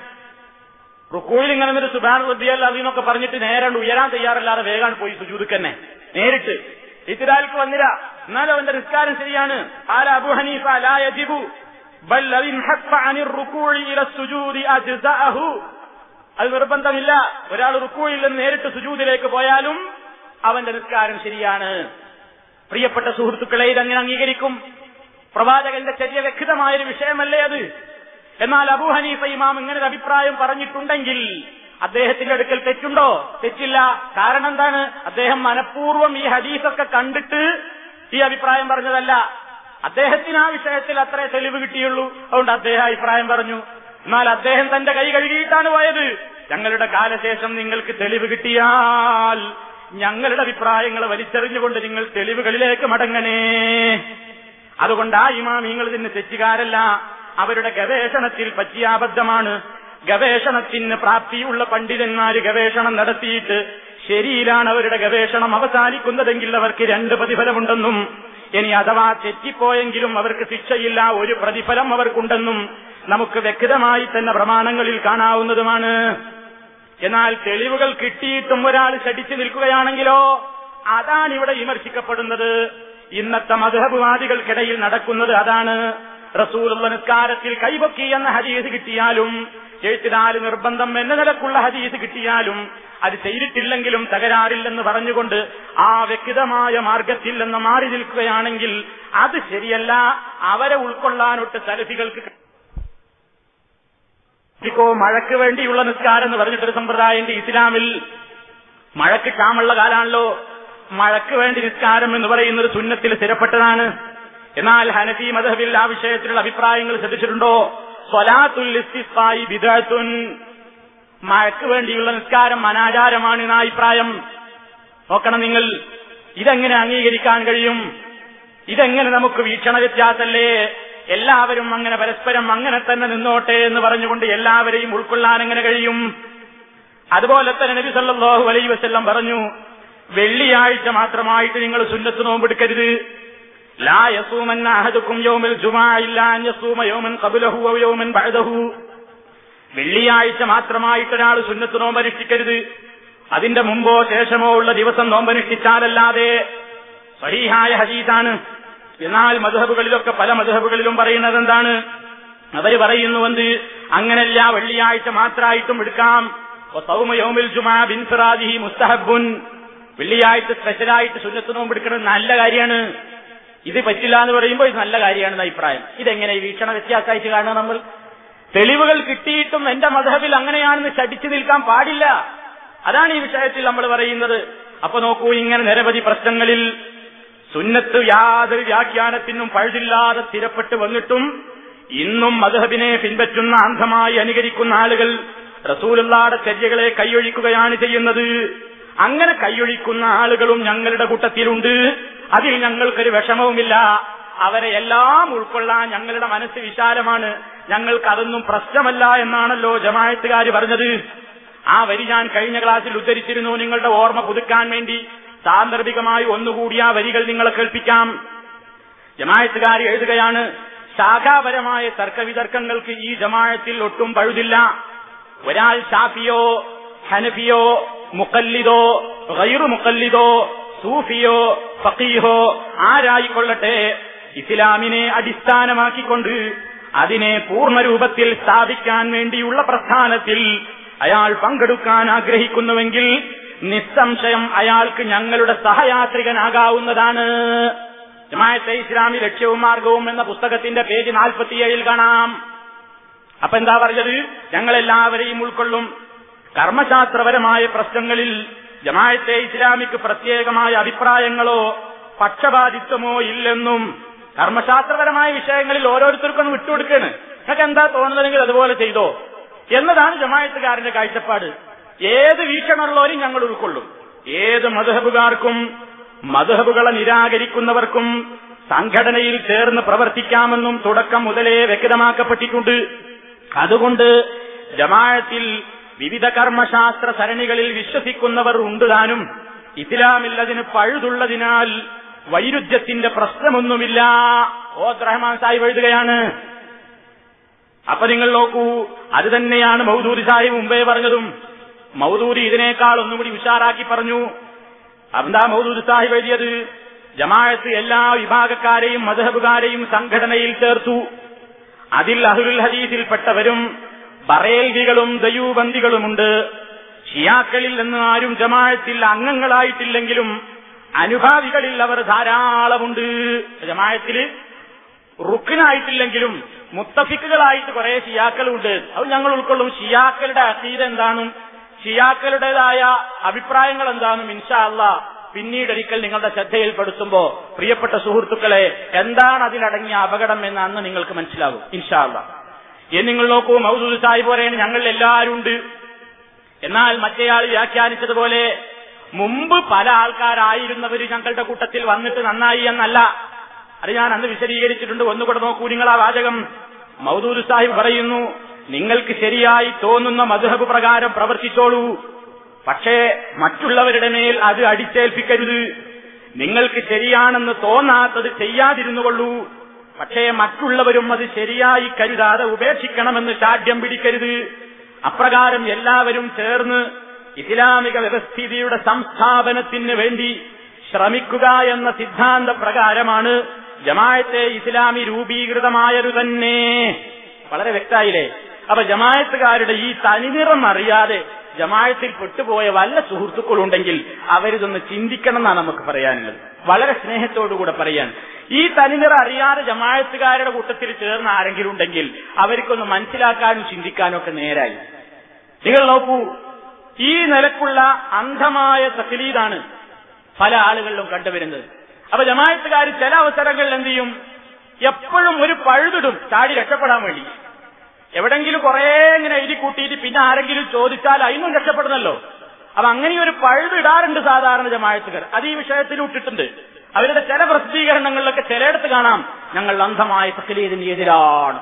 റുക്കൂഴിൽ ഇങ്ങനെ ഒരു സുബാൻ റദ്ദിയല്ല അതിനൊക്കെ പറഞ്ഞിട്ട് നേരെ ഉയരാൻ തയ്യാറല്ലാതെ വേഗം പോയി സുജൂദിക്ക് തന്നെ. നേരിട്ട്. ഇത്തിരാൽക്ക് വന്നില്ല. എന്നാലും അവന്റെ നിസ്കാരം ശരിയാണ്. ഹനീഫ യജിബു. ബൽ അത് നിർബന്ധമില്ല. ഒരാൾ റുക്കൂഴിൽ നിന്ന് നേരിട്ട് സുജൂദിലേക്ക് പോയാലും അവന്റെ നിസ്കാരം ശരിയാണ്. പ്രിയപ്പെട്ട സുഹൃത്തുക്കളെ ഇതങ്ങനെ അംഗീകരിക്കും. പ്രവാചകന്റെ ചെറിയ വ്യക്തമായൊരു വിഷയമല്ലേ അത്? എന്നാൽ അബൂ ഹനീഫ ഇമാം ഇങ്ങനെ ഒരു അഭിപ്രായം പറഞ്ഞിട്ടുണ്ടെങ്കിൽ അദ്ദേഹത്തിന്റെ അടുക്കൽ തെറ്റുണ്ടോ? തെറ്റില്ല. കാരണം എന്താണ്? അദ്ദേഹം മനഃപൂർവം ഈ ഹദീസൊക്കെ കണ്ടിട്ട് ഈ അഭിപ്രായം പറഞ്ഞതല്ല. അദ്ദേഹത്തിന് ആ വിഷയത്തിൽ അത്രേ തെളിവ് കിട്ടിയുള്ളൂ. അതുകൊണ്ട് അദ്ദേഹം അഭിപ്രായം പറഞ്ഞു. എന്നാൽ അദ്ദേഹം തന്റെ കൈ കഴുകിയിട്ടാണ് പോയത്. ഞങ്ങളുടെ കാലശേഷം നിങ്ങൾക്ക് തെളിവ് കിട്ടിയാൽ ഞങ്ങളുടെ അഭിപ്രായങ്ങൾ വലിച്ചെറിഞ്ഞുകൊണ്ട് നിങ്ങൾ തെളിവുകളിലേക്ക് മടങ്ങണേ. അതുകൊണ്ട് ആ ഇമാമിങ്ങൾ ഇതിന് തെറ്റുകാരല്ല. അവരുടെ ഗവേഷണത്തിൽ പറ്റിയ അബദ്ധമാണ് ഗവേഷണത്തിന് പ്രാപ്തിയുള്ള പണ്ഡിതന്മാര് ഗവേഷണം നടത്തിയിട്ട് ശരിയിലാണ് അവരുടെ ഗവേഷണം അവസാനിക്കുന്നതെങ്കിൽ അവർക്ക് രണ്ട് പ്രതിഫലമുണ്ടെന്നും ഇനി അഥവാ തെറ്റിപ്പോയെങ്കിലും അവർക്ക് ശിക്ഷയില്ല ഒരു പ്രതിഫലം അവർക്കുണ്ടെന്നും നമുക്ക് വ്യക്തമായി തന്നെ പ്രമാണങ്ങളിൽ കാണാവുന്നതുമാണ്. എന്നാൽ തെളിവുകൾ കിട്ടിയിട്ടും ഒരാൾ ശടിച്ചു നിൽക്കുകയാണെങ്കിലോ അതാണ് ഇവിടെ വിമർശിക്കപ്പെടുന്നത്. ഇന്നത്തെ മധുഹബുവാദികൾക്കിടയിൽ നടക്കുന്നത് അതാണ്. റസൂലുള്ള നിസ്കാരത്തിൽ കൈവക്കി എന്ന ഹദീസ് കിട്ടിയാലും എഴുത്തിനാല് നിർബന്ധം എന്ന നിലക്കുള്ള ഹദീസ് കിട്ടിയാലും അത് ചെയ്തിട്ടില്ലെങ്കിലും തകരാറില്ലെന്ന് പറഞ്ഞുകൊണ്ട് ആ വ്യക്തിതമായ മാർഗത്തിൽ നിന്ന് മാറി നിൽക്കുകയാണെങ്കിൽ അത് ശരിയല്ല. അവരെ ഉൾക്കൊള്ളാനൊട്ട് സലഫികൾക്ക് ഇപ്പോ മഴയ്ക്ക് വേണ്ടിയുള്ള നിസ്കാരം എന്ന് പറഞ്ഞിട്ടൊരു സമ്പ്രദായമുണ്ട് ഇസ്ലാമിൽ. മഴയ്ക്ക് ക്ഷാമുള്ള കാലാണല്ലോ. മഴയ്ക്ക് വേണ്ടി നിസ്കാരം എന്ന് പറയുന്ന ഒരു സുന്നത്തിൽ സ്ഥിരപ്പെട്ടതാണ്. എന്നാൽ ഹനഫി മദഹബിൽ ആ വിഷയത്തിലുള്ള അഭിപ്രായങ്ങൾ ശ്രദ്ധിച്ചിട്ടുണ്ടോ? സ്വലാത്തുൽ ഇസ്തിസ്ഖായി ബിദഅത്തുൻ. മഴയ്ക്ക് വേണ്ടിയുള്ള നിസ്കാരം അനാചാരമാണ് എന്ന അഭിപ്രായം. നോക്കണം നിങ്ങൾ ഇതെങ്ങനെ അംഗീകരിക്കാൻ കഴിയും? ഇതെങ്ങനെ നമുക്ക് വീക്ഷണ വ്യത്യാസല്ലേ? എല്ലാവരും അങ്ങനെ പരസ്പരം അങ്ങനെ തന്നെ നിന്നോട്ടെ എന്ന് പറഞ്ഞുകൊണ്ട് എല്ലാവരെയും ഉൾക്കൊള്ളാൻ എങ്ങനെ കഴിയും? അതുപോലെ തന്നെ നബി അലൈഹി വസല്ലം പറഞ്ഞു വെള്ളിയാഴ്ച മാത്രമായിട്ട് നിങ്ങൾ സുന്നത്ത് നോമ്പെടുക്കരുത് ലാ യസൂമൻ അഹദുക്കും യൗമിൽ ജുമാ യസൂമ യൗമൻ ഖബ്ലഹു ഔ യൗമൻ ബഅദഹു. വെള്ളിയാഴ്ച മാത്രമായിട്ട് ഒരാൾ സുന്നത്ത് നോമ്പനുഷ്ഠിക്കരുത് അതിന്റെ മുമ്പോ ശേഷമോ ഉള്ള ദിവസം നോമ്പനുഷ്ഠിച്ചാലല്ലാതെ സഹീഹായ ഹദീസാണ്. എന്നാൽ മധുഹബുകളിലൊക്കെ പല മധുഹബുകളിലും പറയുന്നത് എന്താണ് അവർ പറയുന്നുവെന്ന് അങ്ങനല്ല വെള്ളിയാഴ്ച മാത്രമായിട്ടും എടുക്കാം. സൗമയോമിൽ ജുമാ ബിൻ ഫിറാദിഹി മുസ്തഹബുൻ വെള്ളിയാഴ്ച സ്പെഷ്യലായിട്ട് സുന്നത്ത് നോമ്പ് എടുക്കുന്നത് നല്ല കാര്യമാണ്. ഇത് പറ്റില്ല എന്ന് പറയുമ്പോൾ ഇത് നല്ല കാര്യമാണെന്ന് അഭിപ്രായം. ഇതെങ്ങനെ വീക്ഷണ വ്യത്യാസമായിട്ട് കാണുക നമ്മൾ? തെളിവുകൾ കിട്ടിയിട്ടും എന്റെ മധബിൽ അങ്ങനെയാണെന്ന് ശടിച്ചു നിൽക്കാൻ പാടില്ല. അതാണ് ഈ വിഷയത്തിൽ നമ്മൾ പറയുന്നത്. അപ്പൊ നോക്കൂ ഇങ്ങനെ നിരവധി പ്രശ്നങ്ങളിൽ സുന്നത്ത് യാതൊരു വ്യാഖ്യാനത്തിനും പഴുതില്ലാതെ സ്ഥിരപ്പെട്ട് വന്നിട്ടും ഇന്നും മധബിനെ പിൻപറ്റുന്ന അന്ധമായി അനുകരിക്കുന്ന ആളുകൾ റസൂലുള്ളാടെ ചര്യകളെ കൈയൊഴിക്കുകയാണ് ചെയ്യുന്നത്. അങ്ങനെ കൈയൊഴിക്കുന്ന ആളുകളും ഞങ്ങളുടെ കൂട്ടത്തിലുണ്ട്. അതിൽ ഞങ്ങൾക്കൊരു വിഷമവുമില്ല. അവരെ എല്ലാം ഉൾക്കൊള്ളാൻ ഞങ്ങളുടെ മനസ്സ് വിശാലമാണ്. ഞങ്ങൾക്ക് അതൊന്നും പ്രശ്നമല്ല എന്നാണല്ലോ ജമായത്തുകാർ പറഞ്ഞത്. ആ വരി ഞാൻ കഴിഞ്ഞ ക്ലാസ്സിൽ ഉദ്ധരിച്ചിരുന്നു. നിങ്ങളുടെ ഓർമ്മ പുതുക്കാൻ വേണ്ടി സാന്ദർഭികമായി ഒന്നുകൂടി ആ വരികൾ നിങ്ങളെ കേൾപ്പിക്കാം. ജമായത്തുകാർ എഴുതുകയാണ് ശാഖാപരമായ തർക്കവിതർക്കങ്ങൾക്ക് ഈ ജമായത്തിൽ ഒട്ടും പഴുതില്ല. ഒരാൾ ഷാഫിയോ ഹനഫിയോ മുക്കല്ലിദോ ഗൈറു മുക്കല്ലിദോ സൂഫിയോ ഫക്കീഹോ ആരായിക്കൊള്ളട്ടെ? ഇസ്ലാമിനെ അടിസ്ഥാനമാക്കിക്കൊണ്ട് അതിനെ പൂർണരൂപത്തിൽ സ്ഥാപിക്കാൻ വേണ്ടിയുള്ള പ്രസ്ഥാനത്തിൽ അയാൾ പങ്കെടുക്കാൻ ആഗ്രഹിക്കുന്നുവെങ്കിൽ നിസ്സംശയം അയാൾക്ക് ഞങ്ങളുടെ സഹയാത്രികനാകാവുന്നതാണ്. ജമായത്തെ ഇസ്ലാമി ലക്ഷ്യവും മാർഗവും എന്ന പുസ്തകത്തിന്റെ പേജ് നാൽപ്പത്തിയേഴിൽ കാണാം. അപ്പൊ എന്താ പറഞ്ഞത്? ഞങ്ങളെല്ലാവരെയും ഉൾക്കൊള്ളും. കർമ്മശാസ്ത്രപരമായ പ്രശ്നങ്ങളിൽ ജമായത്തെ ഇസ്ലാമിക്ക് പ്രത്യേകമായ അഭിപ്രായങ്ങളോ പക്ഷപാതിത്വമോ ഇല്ലെന്നും കർമ്മശാസ്ത്രപരമായ വിഷയങ്ങളിൽ ഓരോരുത്തർക്കും വിട്ടുകൊടുക്കാണ്. നിങ്ങൾക്ക് എന്താ തോന്നുന്നതെങ്കിൽ അതുപോലെ ചെയ്തോ. എന്നതാണ് ജമായത്തുകാരന്റെ കാഴ്ചപ്പാട്. ഏത് വീക്ഷണമുള്ളവരും ഞങ്ങൾ ഉൾക്കൊള്ളും. ഏത് മധുഹബുകാർക്കും മധുഹബുകളെ നിരാകരിക്കുന്നവർക്കും സംഘടനയിൽ ചേർന്ന് പ്രവർത്തിക്കാമെന്നും തുടക്കം മുതലേ വ്യക്തമാക്കപ്പെട്ടിട്ടുണ്ട്. അതുകൊണ്ട് ജമാഅത്തിൽ വിവിധ കർമ്മശാസ്ത്ര സരണികളിൽ വിശ്വസിക്കുന്നവർ ഉണ്ട് താനും. ഇസ്ലാമിൽ അതിന് പഴുതുള്ളതിനാൽ വൈരുദ്ധ്യത്തിന്റെ പ്രശ്നമൊന്നുമില്ല. ഓ റഹ്മാൻ സാഹിബ് എഴുതുകയാണ്. അപ്പൊ നിങ്ങൾ നോക്കൂ അത് തന്നെയാണ് മൗദൂരി സാഹിബ് മുമ്പേ പറഞ്ഞതും. മൗദൂരി ഇതിനേക്കാൾ ഒന്നുകൂടി ഉഷാറാക്കി പറഞ്ഞു. എന്താ മൗദൂരി സാഹിബ് എഴുതിയത്? ജമാഅത്ത് എല്ലാ വിഭാഗക്കാരെയും മധഹബുകാരെയും സംഘടനയിൽ ചേർത്തു. അതിൽ അഹുൽ ഹദീസിൽപ്പെട്ടവരും ബറേൽവികളും ദയൂബന്ദികളുമുണ്ട് ഷിയാക്കളിൽ നിന്ന് ആരും ജമാഅത്തിൽ അംഗങ്ങളായിട്ടില്ലെങ്കിലും അനുഭാവികളിൽ അവർ ധാരാളമുണ്ട്. ജമാഅത്തിൽ റുക്കിനായിട്ടില്ലെങ്കിലും മുത്തഫിക്കുകളായിട്ട് കുറെ ഷിയാക്കളുണ്ട്. അത് ഞങ്ങൾ ഉൾക്കൊള്ളും. ഷിയാക്കളുടെ അസീത എന്താണും? ഷിയാക്കളുടേതായ അഭിപ്രായങ്ങൾ എന്താണും ഇൻഷാ അല്ല പിന്നീട് ഒരിക്കൽ നിങ്ങളുടെ ശ്രദ്ധയിൽപ്പെടുത്തുമ്പോ പ്രിയപ്പെട്ട സുഹൃത്തുക്കളെ എന്താണ് അതിലടങ്ങിയ അപകടം എന്ന് അന്ന് നിങ്ങൾക്ക് മനസ്സിലാകും ഇൻഷാ അല്ല ഇനി നിങ്ങൾ നോക്കൂ മൗസൂദ് സാഹിബ് പറയുന്നത് ഞങ്ങൾ എല്ലാവരും ഉണ്ട് എന്നാൽ മറ്റേയാൾ വ്യാഖ്യാനിച്ചതുപോലെ മുമ്പ് പല ആൾക്കാരായിരുന്നവർ ഞങ്ങളുടെ കൂട്ടത്തിൽ വന്നിട്ട് നന്നായി എന്നല്ല. അത് ഞാൻ അന്ന് വിശദീകരിച്ചിട്ടുണ്ട്. ഒന്നുകൂടെ നോക്കൂ നിങ്ങൾ ആ വാചകം. മൗദൂദ് സാഹിബ് പറയുന്നു നിങ്ങൾക്ക് ശരിയായി തോന്നുന്ന മധുഹബ് പ്രകാരം പ്രവർത്തിച്ചോളൂ. പക്ഷേ മറ്റുള്ളവരുടെ മേൽ അത് അടിച്ചേൽപ്പിക്കരുത്. നിങ്ങൾക്ക് ശരിയാണെന്ന് തോന്നാത്തത് ചെയ്യാതിരുന്നുകൊള്ളൂ. പക്ഷേ മറ്റുള്ളവരും അത് ശരിയായി കരുതാതെ ഉപേക്ഷിക്കണമെന്ന് ചാഢ്യം പിടിക്കരുത്. അപ്രകാരം എല്ലാവരും ചേർന്ന് ഇസ്ലാമിക വ്യവസ്ഥിതിയുടെ സംസ്ഥാപനത്തിന് വേണ്ടി ശ്രമിക്കുക എന്ന സിദ്ധാന്ത പ്രകാരമാണ് ജമായത്തെ ഇസ്ലാമി രൂപീകൃതമായത് തന്നെ. വളരെ വ്യക്തമായില്ലേ അപ്പൊ ജമായത്തുകാരുടെ ഈ തനിനിറം അറിയാതെ ജമാഴത്തിൽ പെട്ടുപോയ വല്ല സുഹൃത്തുക്കളുണ്ടെങ്കിൽ അവരിതൊന്ന് ചിന്തിക്കണം എന്നാണ് നമുക്ക് പറയാനുള്ളത്. വളരെ സ്നേഹത്തോടുകൂടെ പറയാൻ. ഈ തനിനിറ അറിയാതെ ജമാഴത്തുകാരുടെ കൂട്ടത്തിൽ ചേർന്ന ആരെങ്കിലും ഉണ്ടെങ്കിൽ അവർക്കൊന്ന് മനസ്സിലാക്കാനും ചിന്തിക്കാനും ഒക്കെ നേരായി. നിങ്ങൾ നോക്കൂ ഈ നിലക്കുള്ള അന്ധമായ തക്ലീദാണ് പല ആളുകളിലും കണ്ടുവരുന്നത്. അപ്പൊ ജമായത്തുകാർ ചില അവസരങ്ങളിൽ എന്ത് ചെയ്യും? എപ്പോഴും ഒരു പഴുതിടും ചാടി രക്ഷപ്പെടാൻ വേണ്ടി. എവിടെങ്കിലും കുറെ ഇങ്ങനെ എഴുതി കൂട്ടിയിട്ട് പിന്നെ ആരെങ്കിലും ചോദിച്ചാൽ അതിനും രക്ഷപ്പെടുന്നല്ലോ. അപ്പൊ അങ്ങനെ ഒരു പഴുതിടാറുണ്ട് സാധാരണ ജമായത്തുകാർ. അത് ഈ വിഷയത്തിൽ ഇട്ടിട്ടുണ്ട്. അവരുടെ ചില പ്രസിദ്ധീകരണങ്ങളിലൊക്കെ ചിലയിടത്ത് കാണാം. ഞങ്ങൾ അന്ധമായ തക്ലീദിന് എതിരാണ്.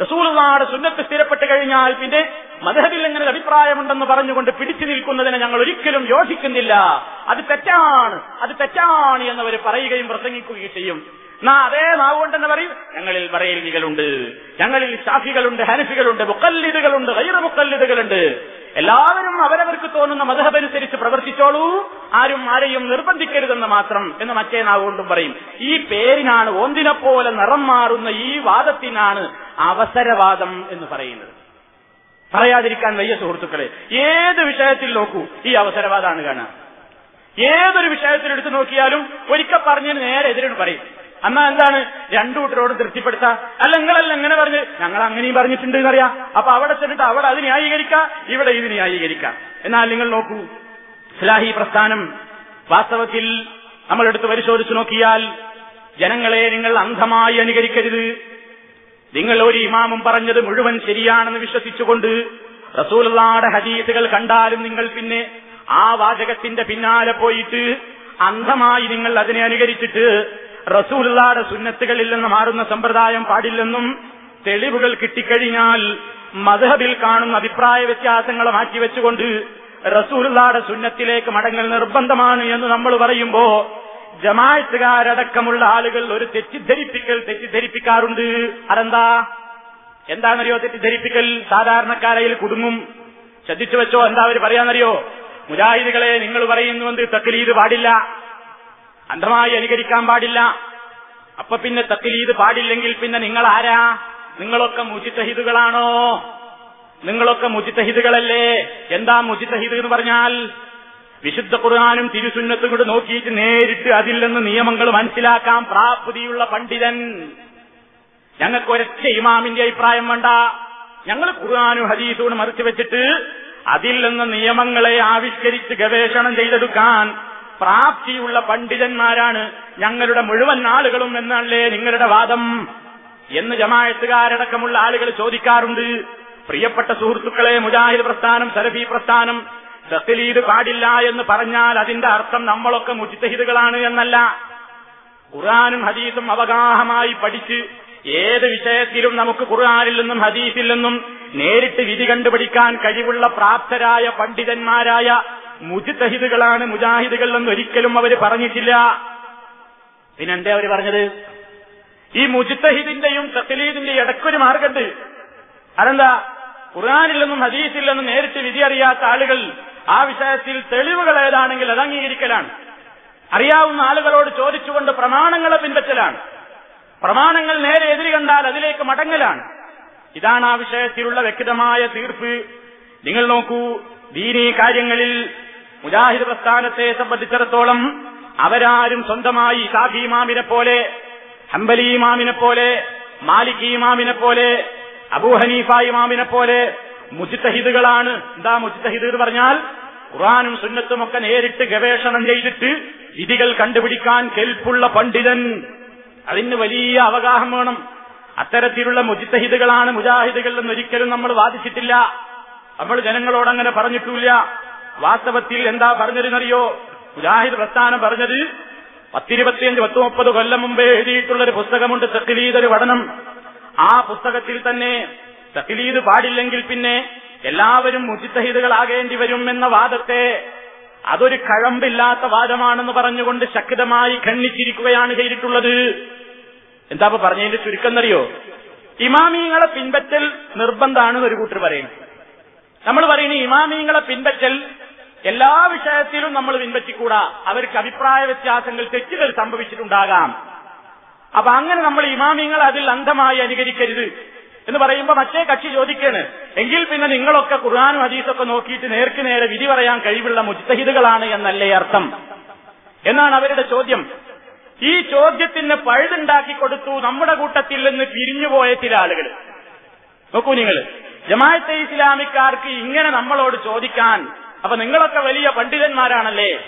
റസൂലുള്ളാടെ സുന്നത്ത് സ്ഥിരപ്പെട്ട് കഴിഞ്ഞാൽ പിന്നെ മധബിൽ എങ്ങനെ അഭിപ്രായമുണ്ടെന്ന് പറഞ്ഞുകൊണ്ട് പിടിച്ചു നിൽക്കുന്നതിനെ ഞങ്ങൾ ഒരിക്കലും യോജിക്കുന്നില്ല. അത് തെറ്റാണ്. അത് തെറ്റാണ് എന്നവർ പറയുകയും പ്രസംഗിക്കുകയും ചെയ്യും. നാ അതേ നാവ് തന്നെ പറയും. ഞങ്ങളിൽ ബറേലികളുണ്ട് ഞങ്ങളിൽ ഷാഫികളുണ്ട് ഹനഫികളുണ്ട് മുക്കല്ലിദുകളുണ്ട് ഗൈറ മുക്കല്ലിദുകളുണ്ട് എല്ലാവരും അവരവർക്ക് തോന്നുന്ന മതഹബനുസരിച്ച് പ്രവർത്തിച്ചോളൂ. ആരും ആരെയും നിർബന്ധിക്കരുതെന്ന് മാത്രം എന്ന് മറ്റേ നാവുകൊണ്ടും പറയും. ഈ പേരിനാണ് ഒന്നിനെ പോലെ നിറം മാറുന്ന ഈ വാദത്തിനാണ് അവസരവാദം എന്ന് പറയുന്നത്. പറയാതിരിക്കാൻ വയ്യ സുഹൃത്തുക്കളെ. ഏത് വിഷയത്തിൽ നോക്കൂ ഈ അവസരവാദമാണ് കാണാം ഏതൊരു വിഷയത്തിൽ എടുത്തു നോക്കിയാലും ഒരിക്കൽ പറഞ്ഞതിന് നേരെ എതിരാണ് പറയും. എന്നാ എന്താണ്? രണ്ടു കൂട്ടരോട് തൃപ്തിപ്പെടുത്താം. അല്ല നിങ്ങളല്ല എങ്ങനെ പറഞ്ഞ്. ഞങ്ങൾ അങ്ങനെയും പറഞ്ഞിട്ടുണ്ട് എന്നറിയാം. അപ്പൊ അവിടെ ചെന്നിട്ട് അവിടെ അത് ന്യായീകരിക്കാം ഇവിടെ ഇത് ന്യായീകരിക്കാം. എന്നാൽ നിങ്ങൾ നോക്കൂ. ഇസ്ലാഹി പ്രസ്ഥാനം വാസ്തവത്തിൽ നമ്മൾ എടുത്ത് പരിശോധിച്ചു നോക്കിയാൽ ജനങ്ങളെ നിങ്ങൾ അന്ധമായി അനുകരിക്കരുത്. നിങ്ങൾ ഒരു ഇമാമും പറഞ്ഞത് മുഴുവൻ ശരിയാണെന്ന് വിശ്വസിച്ചുകൊണ്ട് റസൂലുള്ളാടെ ഹദീസുകൾ കണ്ടാലും നിങ്ങൾ പിന്നെ ആ വാചകത്തിന്റെ പിന്നാലെ പോയിട്ട് അന്ധമായി നിങ്ങൾ അതിനെ അനുകരിച്ചിട്ട് റസൂലുള്ളാടെ സുന്നത്തുകളിൽ നിന്ന് മാറുന്ന സമ്പ്രദായം പാടില്ലെന്നും തെളിവുകൾ കിട്ടിക്കഴിഞ്ഞാൽ മധബിൽ കാണുന്ന അഭിപ്രായ വ്യത്യാസങ്ങളെ മാറ്റിവെച്ചുകൊണ്ട് റസൂലുള്ളാടെ സുന്നത്തിലേക്ക് മടങ്ങൽ നിർബന്ധമാണ് എന്ന് നമ്മൾ പറയുമ്പോ ജമായത്തുകാരടക്കമുള്ള ആളുകൾ ഒരു തെറ്റിദ്ധരിപ്പിക്കൽ തെറ്റിദ്ധരിപ്പിക്കാറുണ്ട്. അതെന്താ? എന്താണെന്നറിയോ? തെറ്റിദ്ധരിപ്പിക്കൽ സാധാരണക്കാരയിൽ കുടുങ്ങും. ശ്രദ്ധിച്ചു വെച്ചോ? എന്താ അവർ പറയാന്നറിയോ? മുജാഹിദുകളെ നിങ്ങൾ പറയുന്നുവെന്ന് തക്കലീത് പാടില്ല. അന്ധമായി അനുകരിക്കാൻ പാടില്ല. അപ്പൊ പിന്നെ തക്ലീത് പാടില്ലെങ്കിൽ പിന്നെ നിങ്ങൾ ആരാ നിങ്ങളൊക്കെ മുജിത്തഹിദുകളാണോ? നിങ്ങളൊക്കെ മുജിത്തഹിദുകളല്ലേ? എന്താ മുജിത്തഹിദ് എന്ന് പറഞ്ഞാൽ വിശുദ്ധ ഖുർആാനും തിരുസുന്നത്തും കൂടെ നോക്കിയിട്ട് നേരിട്ട് അതിൽ നിന്ന് നിയമങ്ങൾ മനസ്സിലാക്കാൻ പ്രാപ്തിയുള്ള പണ്ഡിതൻ. ഞങ്ങൾക്ക് ഒരൊറ്റ ഇമാമിന്റെ അഭിപ്രായം വേണ്ട. ഞങ്ങൾ ഖുർആാനും ഹദീസും മറിച്ചു വെച്ചിട്ട് അതിൽ നിന്ന് നിയമങ്ങളെ ആവിഷ്കരിച്ച് ഗവേഷണം ചെയ്തെടുക്കാൻ പ്രാപ്തിയുള്ള പണ്ഡിതന്മാരാണ് ഞങ്ങളുടെ മുഴുവൻ ആളുകളും എന്നല്ലേ നിങ്ങളുടെ വാദം? എന്ന് ജമായത്തുകാരടക്കമുള്ള ആളുകൾ ചോദിക്കാറുണ്ട്. പ്രിയപ്പെട്ട സുഹൃത്തുക്കളെ മുജാഹിദ് പ്രസ്ഥാനം സലഫി പ്രസ്ഥാനം തസ്ലീദ് പാടില്ല എന്ന് പറഞ്ഞാൽ അതിന്റെ അർത്ഥം നമ്മളൊക്കെ മുജിത്തഹിദുകളാണ് എന്നല്ല. ഖുർആാനും ഹദീസും അവഗാഹമായി പഠിച്ച് ഏത് വിഷയത്തിലും നമുക്ക് ഖുർആാനിൽ നിന്നും ഹദീസിൽ നിന്നും നേരിട്ട് വിധി കണ്ടുപിടിക്കാൻ കഴിവുള്ള പ്രാപ്തരായ പണ്ഡിതന്മാരായ മുജിത്തഹിദുകളാണ് മുജാഹിദുകൾ എന്ന് ഒരിക്കലും അവർ പറഞ്ഞിട്ടില്ല. പിന്നെന്തേ അവർ പറഞ്ഞത്? ഈ മുജിത്തഹിദിന്റെയും തസ്ലീദിന്റെയും ഇടക്കൊരു മാർഗമുണ്ട്. അതെന്താ? ഖുറാനില്ലെന്നും ഹദീസില്ലെന്നും നേരിട്ട് വിധി അറിയാത്ത ആളുകൾ ആ വിഷയത്തിൽ തെളിവുകൾ ഏതാണെങ്കിൽ അത് അംഗീകരിക്കലാണ് അറിയാവുന്ന ആളുകളോട് ചോദിച്ചുകൊണ്ട് പ്രമാണങ്ങളെ പിൻപറ്റലാണ്. പ്രമാണങ്ങൾ നേരെ എതിരി കണ്ടാൽ അതിലേക്ക് മടങ്ങലാണ്. ഇതാണ് ആ വിഷയത്തിലുള്ള വ്യക്തമായ തീർപ്പ്. നിങ്ങൾ നോക്കൂ ദീനീ കാര്യങ്ങളിൽ മുജാഹിദ് പ്രസ്ഥാനത്തെ സംബന്ധിച്ചിടത്തോളം അവരാരും സ്വന്തമായി ഷാഫി ഇമാമിനെ പോലെ ഹംബലി ഇമാമിനെ പോലെ മാലിക് ഇമാമിനെ പോലെ അബൂ ഹനീഫ ഇമാമിനെ പോലെ മുജിത്തഹിദുകളാണ് എന്താ മുജിത്തഹിദ് എന്ന് പറഞ്ഞാൽ ഖുറാനും സുന്നത്തും ഒക്കെ നേരിട്ട് ഗവേഷണം ചെയ്തിട്ട് വിധികൾ കണ്ടുപിടിക്കാൻ കെൽപ്പുള്ള പണ്ഡിതൻ. അതിന് വലിയ അവഗാഹം വേണം. അത്തരത്തിലുള്ള മുജിത്തഹിദുകളാണ് മുജാഹിദുകൾ എന്നൊരിക്കലും നമ്മൾ വാദിച്ചിട്ടില്ല. നമ്മൾ ജനങ്ങളോടങ്ങനെ പറഞ്ഞിട്ടില്ല. വാസ്തവത്തിൽ എന്താ പറഞ്ഞതെന്നറിയോ? മുജാഹിദ് പ്രസ്ഥാനം പറഞ്ഞത് പത്തിരുപത്തിയഞ്ച് പത്ത് മുപ്പത് കൊല്ലം മുമ്പേ എഴുതിയിട്ടുള്ള ഒരു പുസ്തകമുണ്ട് തക്കിലീദ് ഒരു പഠനം. ആ പുസ്തകത്തിൽ തന്നെ തക്കിലീദ് പാടില്ലെങ്കിൽ പിന്നെ എല്ലാവരും മുജിത്തഹിദുകളാകേണ്ടി വരും എന്ന വാദത്തെ അതൊരു കഴമ്പില്ലാത്ത വാദമാണെന്ന് പറഞ്ഞുകൊണ്ട് ശക്തമായി ഖണ്ഡിച്ചിരിക്കുകയാണ് ചെയ്തിട്ടുള്ളത്. എന്താ പറഞ്ഞതിന്റെ ചുരുക്കം എന്നറിയോ ഇമാമിയങ്ങളെ പിൻപറ്റൽ നിർബന്ധമാണെന്ന് ഒരു കൂട്ടർ പറയുന്നു. നമ്മൾ പറയുന്നത് ഇമാമിയങ്ങളെ പിൻപറ്റൽ എല്ലാ വിഷയത്തിലും നമ്മൾ പിൻപറ്റിക്കൂടാ. അവർക്ക് അഭിപ്രായ വ്യത്യാസങ്ങൾ തെറ്റുകൾ സംഭവിച്ചിട്ടുണ്ടാകാം. അപ്പൊ അങ്ങനെ നമ്മൾ ഇമാമിങ്ങൾ അതിൽ അന്ധമായി അനുകരിക്കരുത് എന്ന് പറയുമ്പോൾ മറ്റേ കക്ഷി ചോദിക്കാണ്. എങ്കിൽ പിന്നെ നിങ്ങളൊക്കെ ഖുർആാനും ഹദീസൊക്കെ നോക്കിയിട്ട് നേർക്ക് നേരെ വിധി പറയാൻ കഴിവുള്ള മുജ്തഹിദുകളാണ് എന്നല്ലേ അർത്ഥം? എന്നാണ് അവരുടെ ചോദ്യം. ഈ ചോദ്യത്തിന് പഴുതുണ്ടാക്കി കൊടുത്തു നമ്മുടെ കൂട്ടത്തിൽ നിന്ന് പിരിഞ്ഞുപോയ ചില ആളുകൾ. നോക്കൂ നിങ്ങൾ. ജമാഅത്തെ ഇസ്ലാമിക്കാർക്ക് ഇങ്ങനെ നമ്മളോട് ചോദിക്കാൻ അപ്പൊ നിങ്ങളൊക്കെ വലിയ പണ്ഡിതന്മാരാണല്ലേ?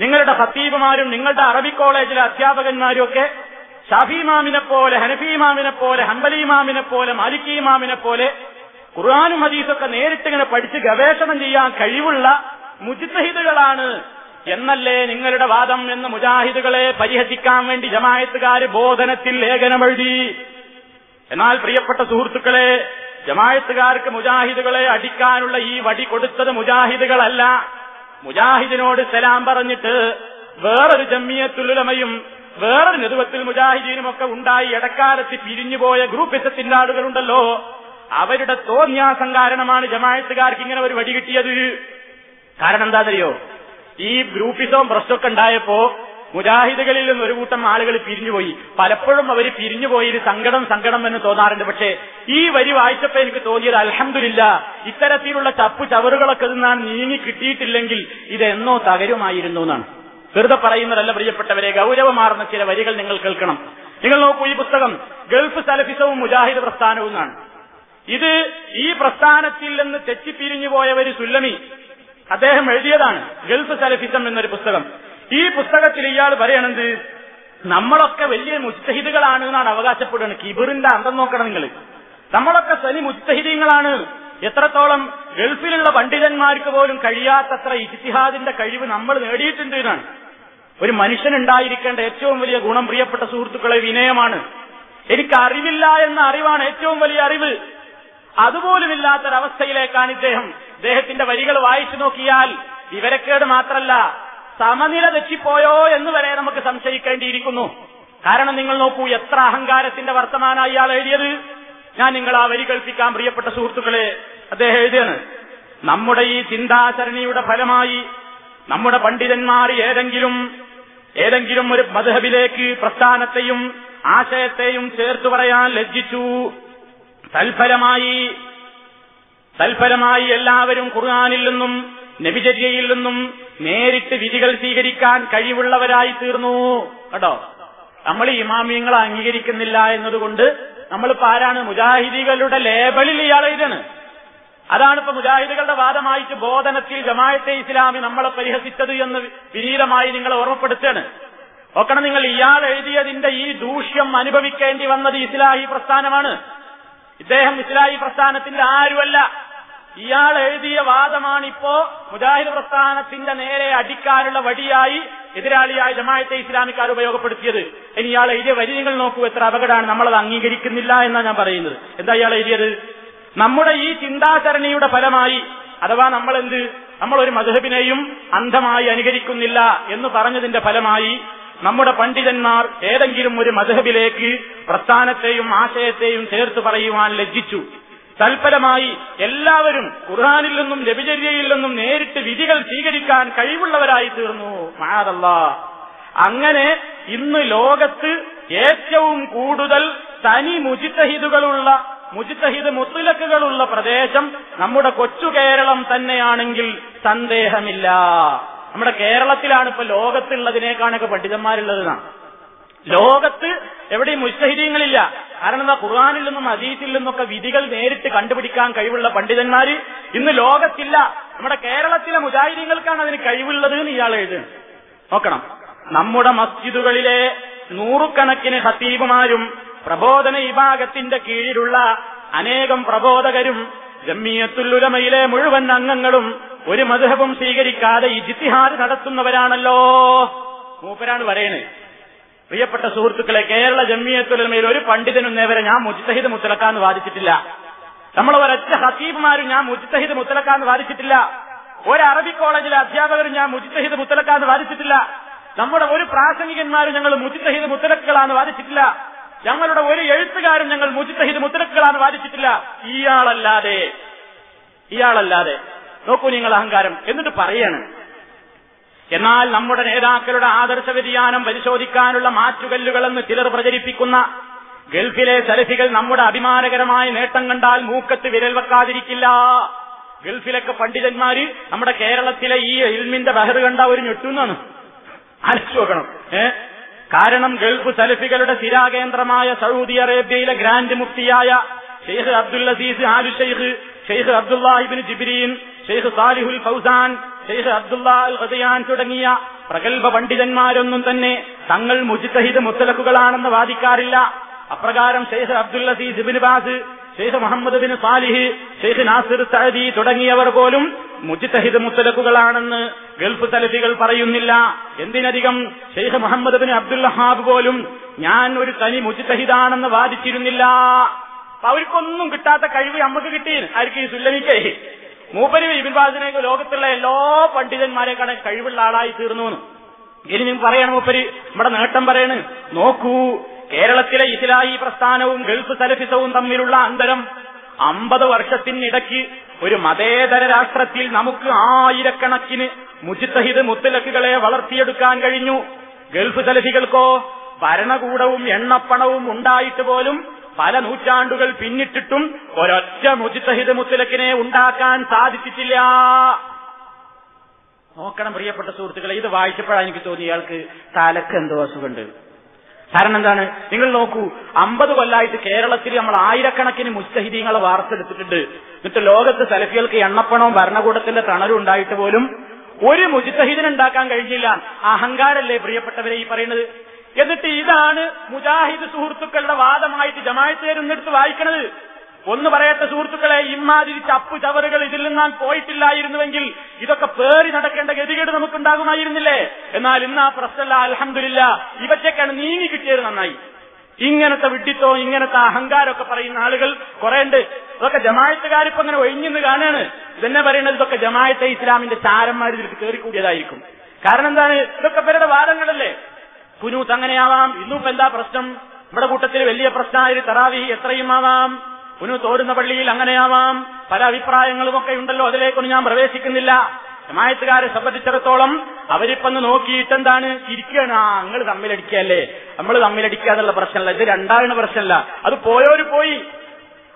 നിങ്ങളുടെ ഹത്തീബുമാരും നിങ്ങളുടെ അറബി കോളേജിലെ അധ്യാപകന്മാരും ഒക്കെ ഷാഫിമാമിനെ പോലെ ഹനഫിമാമിനെ പോലെ ഹംബലിമാമിനെ പോലെ മാലിക്കിമാമിനെ പോലെ ഖുർആാനും ഹദീസൊക്കെ നേരിട്ട് ഇങ്ങനെ പഠിച്ച് ഗവേഷണം ചെയ്യാൻ കഴിവുള്ള മുജിത്തഹിദുകളാണ്. എന്നല്ലേ നിങ്ങളുടെ വാദം എന്ന് മുജാഹിദുകളെ പരിഹസിക്കാൻ വേണ്ടി ജമായത്തുകാര് ബോധനത്തിൽ ലേഖനമെഴുതി എന്നാൽ പ്രിയപ്പെട്ട സുഹൃത്തുക്കളെ ജമായത്തുകാർക്ക് മുജാഹിദുകളെ അടിക്കാനുള്ള ഈ വടി കൊടുത്തത് മുജാഹിദുകളല്ല. മുജാഹിദിനോട് സലാം പറഞ്ഞിട്ട് വേറൊരു ജമ്മിയത്തുലുലമയും വേറൊരു നെതുവത്തിൽ മുജാഹിദീനും ഒക്കെ ഉണ്ടായി ഇടക്കാലത്ത് പിരിഞ്ഞുപോയ ഗ്രൂപ്പിസത്തിന്റെ ആളുകളുണ്ടല്ലോ അവരുടെ തോന്യാസം കാരണമാണ് ജമായത്തുകാർക്ക് ഇങ്ങനെ ഒരു വടി കിട്ടിയത്. കാരണം എന്താ അറിയോ ഈ ഗ്രൂപ്പിസവും പ്രശ്നമൊക്കെ ഉണ്ടായപ്പോ മുജാഹിദുകളിൽ നിന്ന് ഒരു കൂട്ടം ആളുകൾ പിരിഞ്ഞുപോയി. പലപ്പോഴും അവർ പിരിഞ്ഞുപോയി സങ്കടം സങ്കടം എന്ന് തോന്നാറുണ്ട്. പക്ഷേ ഈ വരി വായിച്ചപ്പോ എനിക്ക് തോന്നിയത് അലഹമില്ല ഇത്തരത്തിലുള്ള ചപ്പു ചവറുകളൊക്കെ നിന്നാണ് നീങ്ങി കിട്ടിയിട്ടില്ലെങ്കിൽ ഇതെന്നോ തകരുമായിരുന്നു എന്നാണ്. വെറുതെ പറയുന്നതല്ല പ്രിയപ്പെട്ടവരെ ഗൗരവമാർന്ന ചില വരികൾ നിങ്ങൾ കേൾക്കണം. നിങ്ങൾ നോക്കൂ ഈ പുസ്തകം ഗൾഫ് സലഫിസവും മുജാഹിദ് പ്രസ്ഥാനവും എന്നാണ്. ഇത് ഈ പ്രസ്ഥാനത്തിൽ നിന്ന് തെറ്റിപ്പിരിഞ്ഞു ഒരു സുല്ലമി അദ്ദേഹം എഴുതിയതാണ് ഗൾഫ് സലഫിസം എന്നൊരു പുസ്തകം. ഈ പുസ്തകത്തിൽ ഇയാൾ പറയണത് നമ്മളൊക്കെ വലിയ മുസ്തഹിദുകളാണ് എന്നാണ് അവകാശപ്പെടുന്നത്. കിബിറിന്റെ അന്തം നോക്കണം നിങ്ങൾ. നമ്മളൊക്കെ സനി മുസ്തഹിദീങ്ങളാണ് എത്രത്തോളം ഗൾഫിലുള്ള പണ്ഡിതന്മാർക്ക് പോലും കഴിയാത്തത്ര ഇജ്തിഹാദിന്റെ കഴിവ് നമ്മൾ നേടിയിട്ടുണ്ട് എന്നാണ്. ഒരു മനുഷ്യനുണ്ടായിരിക്കേണ്ട ഏറ്റവും വലിയ ഗുണം പ്രിയപ്പെട്ട സുഹൃത്തുക്കളെ വിനയമാണ്. എനിക്ക് അറിവില്ല എന്ന അറിവാണ് ഏറ്റവും വലിയ അറിവ്. അതുപോലുമില്ലാത്തൊരവസ്ഥയിലേക്കാണ് ഇദ്ദേഹം. ഇദ്ദേഹത്തിന്റെ വരികൾ വായിച്ചു നോക്കിയാൽ വിവരക്കേട് മാത്രല്ല സമനില തെറ്റിപ്പോയോ എന്ന് വരെ നമുക്ക് സംശയിക്കേണ്ടിയിരിക്കുന്നു. കാരണം നിങ്ങൾ നോക്കൂ എത്ര അഹങ്കാരത്തിന്റെ വർത്തമാന ഇയാൾ എഴുതിയത്. ഞാൻ നിങ്ങൾ ആ വരി കൽപ്പിക്കാൻ പ്രിയപ്പെട്ട സുഹൃത്തുക്കളെ അദ്ദേഹം എഴുതിയാണ്. നമ്മുടെ ഈ ചിന്താചരണിയുടെ ഫലമായി നമ്മുടെ പണ്ഡിതന്മാർ ഏതെങ്കിലും ഏതെങ്കിലും ഒരു മധുഹബിലേക്ക് പ്രസ്ഥാനത്തെയും ആശയത്തെയും ചേർത്തു പറയാൻ ലജ്ജിച്ചു. തൽഫലമായി തൽഫലമായി എല്ലാവരും ഖുർആാനിൽ നിന്നും നബിചര്യയിൽ നിന്നും നേരിട്ട് വിധികൾ സ്വീകരിക്കാൻ കഴിവുള്ളവരായി തീർന്നു. കേട്ടോ? നമ്മൾ ഇമാമിയങ്ങളെ അംഗീകരിക്കുന്നില്ല എന്നതുകൊണ്ട് നമ്മളിപ്പോ ആരാണ്? മുജാഹിദികളുടെ ലേബലിൽ ഇയാൾ എഴുതാണ് അതാണ് ഇപ്പൊ മുജാഹിദുകളുടെ വാദമായിട്ട് ബോധനത്തിൽ ജമായത്തെ ഇസ്ലാമി നമ്മളെ പരിഹസിച്ചത് എന്ന് വിനീതമായി നിങ്ങളെ ഓർമ്മപ്പെടുത്തുകയാണ്. നോക്കണം നിങ്ങൾ ഇയാൾ എഴുതിയതിന്റെ ഈ ദൂഷ്യം അനുഭവിക്കേണ്ടി വന്നത് ഇസ്ലാഹി പ്രസ്ഥാനമാണ്. ഇദ്ദേഹം ഇസ്ലാഹി പ്രസ്ഥാനത്തിന്റെ ആരുമല്ല. ഇയാൾ എഴുതിയ വാദമാണിപ്പോ മുജാഹിദ് പ്രസ്ഥാനത്തിന്റെ നേരെ അടിക്കാനുള്ള വടിയായി എതിരാളിയായ ജമായത്തെ ഇസ്ലാമിക്കാർ ഉപയോഗപ്പെടുത്തിയത്. ഇനി ഇയാൾ എഴുതിയ വരി നിങ്ങൾ നോക്കൂ എത്ര അപകടമാണ്. നമ്മളത് അംഗീകരിക്കുന്നില്ല എന്നാണ് ഞാൻ പറയുന്നത്. എന്താ ഇയാൾ എഴുതിയത്? നമ്മുടെ ഈ ചിന്താചരണിയുടെ ഫലമായി അഥവാ നമ്മൾ എന്ത് നമ്മൾ ഒരു മധുഹബിനെയും അന്ധമായി അനുകരിക്കുന്നില്ല എന്ന് പറഞ്ഞതിന്റെ ഫലമായി നമ്മുടെ പണ്ഡിതന്മാർ ഏതെങ്കിലും ഒരു മധുഹബിലേക്ക് പ്രസ്ഥാനത്തെയും ആശയത്തെയും ചേർത്ത് പറയുവാൻ ലജ്ജിച്ചു. തൽഫലമായി എല്ലാവരും ഖുർഹാനിൽ നിന്നും രവിചര്യയിൽ നിന്നും നേരിട്ട് വിധികൾ സ്വീകരിക്കാൻ കഴിവുള്ളവരായി തീർന്നു. മാതല്ല അങ്ങനെ ഇന്ന് ലോകത്ത് ഏറ്റവും കൂടുതൽ തനി മുജിത്തഹിദുകളുള്ള മുജിത്തഹിദ് മുത്തുലക്കുകളുള്ള പ്രദേശം നമ്മുടെ കൊച്ചു കേരളം തന്നെയാണെങ്കിൽ സന്ദേഹമില്ല. നമ്മുടെ കേരളത്തിലാണ് ഇപ്പൊ ലോകത്തുള്ളതിനേക്കാണൊക്കെ പണ്ഡിതന്മാരുള്ളതെന്നാണ് ലോകത്ത് എവിടെയും മുസ്തഹിദീങ്ങളില്ല കാരണം എന്താ? ഖുർആാനിൽ നിന്നും അദീസിൽ നിന്നൊക്കെ വിധികൾ നേരിട്ട് കണ്ടുപിടിക്കാൻ കഴിവുള്ള പണ്ഡിതന്മാര് ഇന്ന് ലോകത്തില്ല. നമ്മുടെ കേരളത്തിലെ മുജാഹിദീങ്ങൾക്കാണ് അതിന് കഴിവുള്ളത് എന്ന് ഇയാൾ എഴുതുന്നത് നോക്കണം. നമ്മുടെ മസ്ജിദുകളിലെ നൂറുകണക്കിന് ഹത്തീബുമാരും പ്രബോധന വിഭാഗത്തിന്റെ കീഴിലുള്ള അനേകം പ്രബോധകരും ജമ്മിയത്തുല്ലുലമയിലെ മുഴുവൻ അംഗങ്ങളും ഒരു മധുഹവും സ്വീകരിക്കാതെ ഇജിത്തിഹാദ് നടത്തുന്നവരാണല്ലോ. മൂപ്പരാണ് പറയണേ. പ്രിയപ്പെട്ട സുഹൃത്തുക്കളെ കേരള ജമ്മിയത്തുലമയിൽ ഒരു പണ്ഡിതനും നേവരെ ഞാൻ മുജ്തഹിദ് മുത്തലക്കാന്ന് വാദിച്ചിട്ടില്ല. നമ്മൾ ഒരൊറ്റ ഹസീബ്മാരും ഞാൻ മുജ്തഹിദ് മുത്തലക്കാന്ന് വാദിച്ചിട്ടില്ല. ഒരു അറബി കോളേജിലെ അധ്യാപകരും ഞാൻ മുജ്തഹിദ് മുത്തലക്കാന്ന് വാദിച്ചിട്ടില്ല. നമ്മുടെ ഒരു പ്രാസംഗികന്മാരും ഞങ്ങൾ മുജ്തഹിദ് മുത്തലക്കുകളാന്ന് വാദിച്ചിട്ടില്ല. ഞങ്ങളുടെ ഒരു എഴുത്തുകാരും ഞങ്ങൾ മുജ്തഹിദ് മുത്തലക്കുകളാന്ന് വാദിച്ചിട്ടില്ല. ഇയാളല്ലാതെ ഇയാളല്ലാതെ. നോക്കൂ നിങ്ങൾ അഹങ്കാരം. എന്നിട്ട് പറയാണ് എന്നാൽ നമ്മുടെ നേതാക്കളുടെ ആദർശ വ്യതിയാനം പരിശോധിക്കാനുള്ള മാറ്റുകല്ലുകളെന്ന് ചിലർ പ്രചരിപ്പിക്കുന്ന ഗൾഫിലെ സലഫികൾ നമ്മുടെ അഭിമാനകരമായ നേട്ടം കണ്ടാൽ മൂക്കത്ത് വിരൽ വെക്കാതിരിക്കില്ല. ഗൾഫിലൊക്കെ പണ്ഡിതന്മാര് നമ്മുടെ കേരളത്തിലെ ഈ ഇൽമിന്റെ ബഹർ കണ്ട ഒരു ഞെട്ടുന്നാണ് ആലോചിച്ച് നോക്കണം. ഏ? കാരണം ഗൾഫ് സലഫികളുടെ സ്ഥിരാകേന്ദ്രമായ സൗദി അറേബ്യയിലെ grand മുഫ്തിയായ Sheikh Abdul Aziz Al Sheikh Sheikh Abdullah bin Jibreen Sheikh Salih al Fawzan Sheikh Abdullah Al Ghudayyan തുടങ്ങിയ പ്രഗത്ഭ പണ്ഡിതന്മാരൊന്നും തന്നെ തങ്ങൾ മുജിത്തഹിദ് മുത്തലക്കുകളാണെന്ന് വാദിക്കാറില്ല. അപ്രകാരം Sheikh Abdul Aziz bin Baz Sheikh Muhammad bin Salih Sheikh Nasir Saadi തുടങ്ങിയവർ പോലും മുജിത്തഹിദ് മുത്തലക്കുകളാണെന്ന് ഗൾഫ് തലഫികൾ പറയുന്നില്ല. എന്തിനധികം ഷെയ്ഖ് മുഹമ്മദ് ബിൻ അബ്ദുൽ ഹാബ് പോലും ഞാൻ ഒരു തനി മുജിത്തഹിദാണെന്ന് വാദിച്ചിരുന്നില്ല. അവർക്കൊന്നും കിട്ടാത്ത കഴിവ് നമുക്ക് കിട്ടി. ആർക്ക് ഈ സുല്ലമിക്കേ മൂപ്പര് ഇബിൻ ബാസിനേക്ക് ലോകത്തുള്ള എല്ലാ പണ്ഡിതന്മാരെക്കാളും കഴിവുള്ള ആളായി തീർന്നു. ഇനി നിങ്ങൾ പറയണം മൂപ്പര് നമ്മുടെ നേട്ടം പറയണ് നോക്കൂ കേരളത്തിലെ ഇസ്ലാഹി പ്രസ്ഥാനവും ഗൾഫ് സലഫിസവും തമ്മിലുള്ള അന്തരം അമ്പത് വർഷത്തിനിടയ്ക്ക് ഒരു മതേതര രാഷ്ട്രത്തിൽ നമുക്ക് ആയിരക്കണക്കിന് മുജിത്തഹിദ് മുത്തലക്കുകളെ വളർത്തിയെടുക്കാൻ കഴിഞ്ഞു ഗൾഫ് സലഫികൾക്കോ ഭരണകൂടവും എണ്ണപ്പണവും ഉണ്ടായിട്ട് പോലും പല നൂറ്റാണ്ടുകൾ പിന്നിട്ടിട്ടും ഒരൊറ്റ മുജിത്തഹിദ് മുത്തലക്കിനെ ഉണ്ടാക്കാൻ സാധിച്ചിട്ടില്ല. നോക്കണം പ്രിയപ്പെട്ട സുഹൃത്തുക്കളെ ഇത് വായിച്ചപ്പോഴാണ് എനിക്ക് തോന്നി ഇയാൾക്ക് തലക്ക് എന്തോ അസുഖമുണ്ട്. കാരണം എന്താണ്? നിങ്ങൾ നോക്കൂ അമ്പത് കൊല്ലായിട്ട് കേരളത്തിൽ നമ്മൾ ആയിരക്കണക്കിന് മുസ്തഹിദീങ്ങളെ വാർത്തെടുത്തിട്ടുണ്ട്. എന്നിട്ട് ലോകത്ത് സലഫികൾക്ക് എണ്ണപ്പണവും ഭരണകൂടത്തിന്റെ തണലും ഉണ്ടായിട്ട് പോലും ഒരു മുജിത്തഹിദിനുണ്ടാക്കാൻ കഴിഞ്ഞില്ല. അഹങ്കാരല്ലേ പ്രിയപ്പെട്ടവരെ ഈ പറയുന്നത്? എന്നിട്ട് ഇതാണ് മുജാഹിദ് സുഹൃത്തുക്കളുടെ വാദമായിട്ട് ജമായത്തേരുന്നെടുത്ത് വായിക്കണത്. ഒന്ന് പറയട്ടെ സുഹൃത്തുക്കളെ ഇമാതിരി ചപ്പ് ചവറുകൾ ഇതിൽ നിന്നാൻ പോയിട്ടില്ലായിരുന്നുവെങ്കിൽ ഇതൊക്കെ പേറി നടക്കേണ്ട ഗതികേട് നമുക്കുണ്ടാകുമായിരുന്നില്ലേ? എന്നാൽ ഇന്ന് ആ പ്രശ്നമല്ല അലഹമില്ല ഇവറ്റക്കാണ് നീങ്ങി കിട്ടിയത് നന്നായി. ഇങ്ങനത്തെ വിഡിത്തോ ഇങ്ങനത്തെ അഹങ്കാരമൊക്കെ പറയുന്ന ആളുകൾ കുറെ ഇതൊക്കെ ജമായത്തുകാരിപ്പോ ഇങ്ങനെ ഒഴിഞ്ഞെന്ന് കാണാണ്. ഇതെന്നെ പറയുന്നത് ഇതൊക്കെ ജമായത്തെ ഇസ്ലാമിന്റെ ചാരന്മാർ ഇതിലേക്ക് കയറിക്കൂടിയതായിരിക്കും കാരണം എന്താണ്? ഇതൊക്കെ പേരുടെ വാദങ്ങളല്ലേ? കുനൂത്ത് അങ്ങനെയാവാം. ഇന്നും എന്താ പ്രശ്നം? നമ്മുടെ കൂട്ടത്തിൽ വലിയ പ്രശ്നമായ തറാവി എത്രയും ആവാം കുനു തോടുന്ന പള്ളിയിൽ അങ്ങനെയാവാം. പല അഭിപ്രായങ്ങളും ഒക്കെ ഉണ്ടല്ലോ അതിലേക്കൊന്നും ഞാൻ പ്രവേശിക്കുന്നില്ല. ജമായത്തുകാരെ സംബന്ധിച്ചിടത്തോളം അവരിപ്പൊന്ന് നോക്കിയിട്ട് എന്താണ് ചിരിക്കുകയാണ് ആ നിങ്ങൾ തമ്മിലടിക്കല്ലേ? നമ്മൾ തമ്മിലടിക്കുക എന്നുള്ള പ്രശ്നമല്ല. ഇത് രണ്ടാണ് പ്രശ്നമല്ല. അത് പോയോര് പോയി.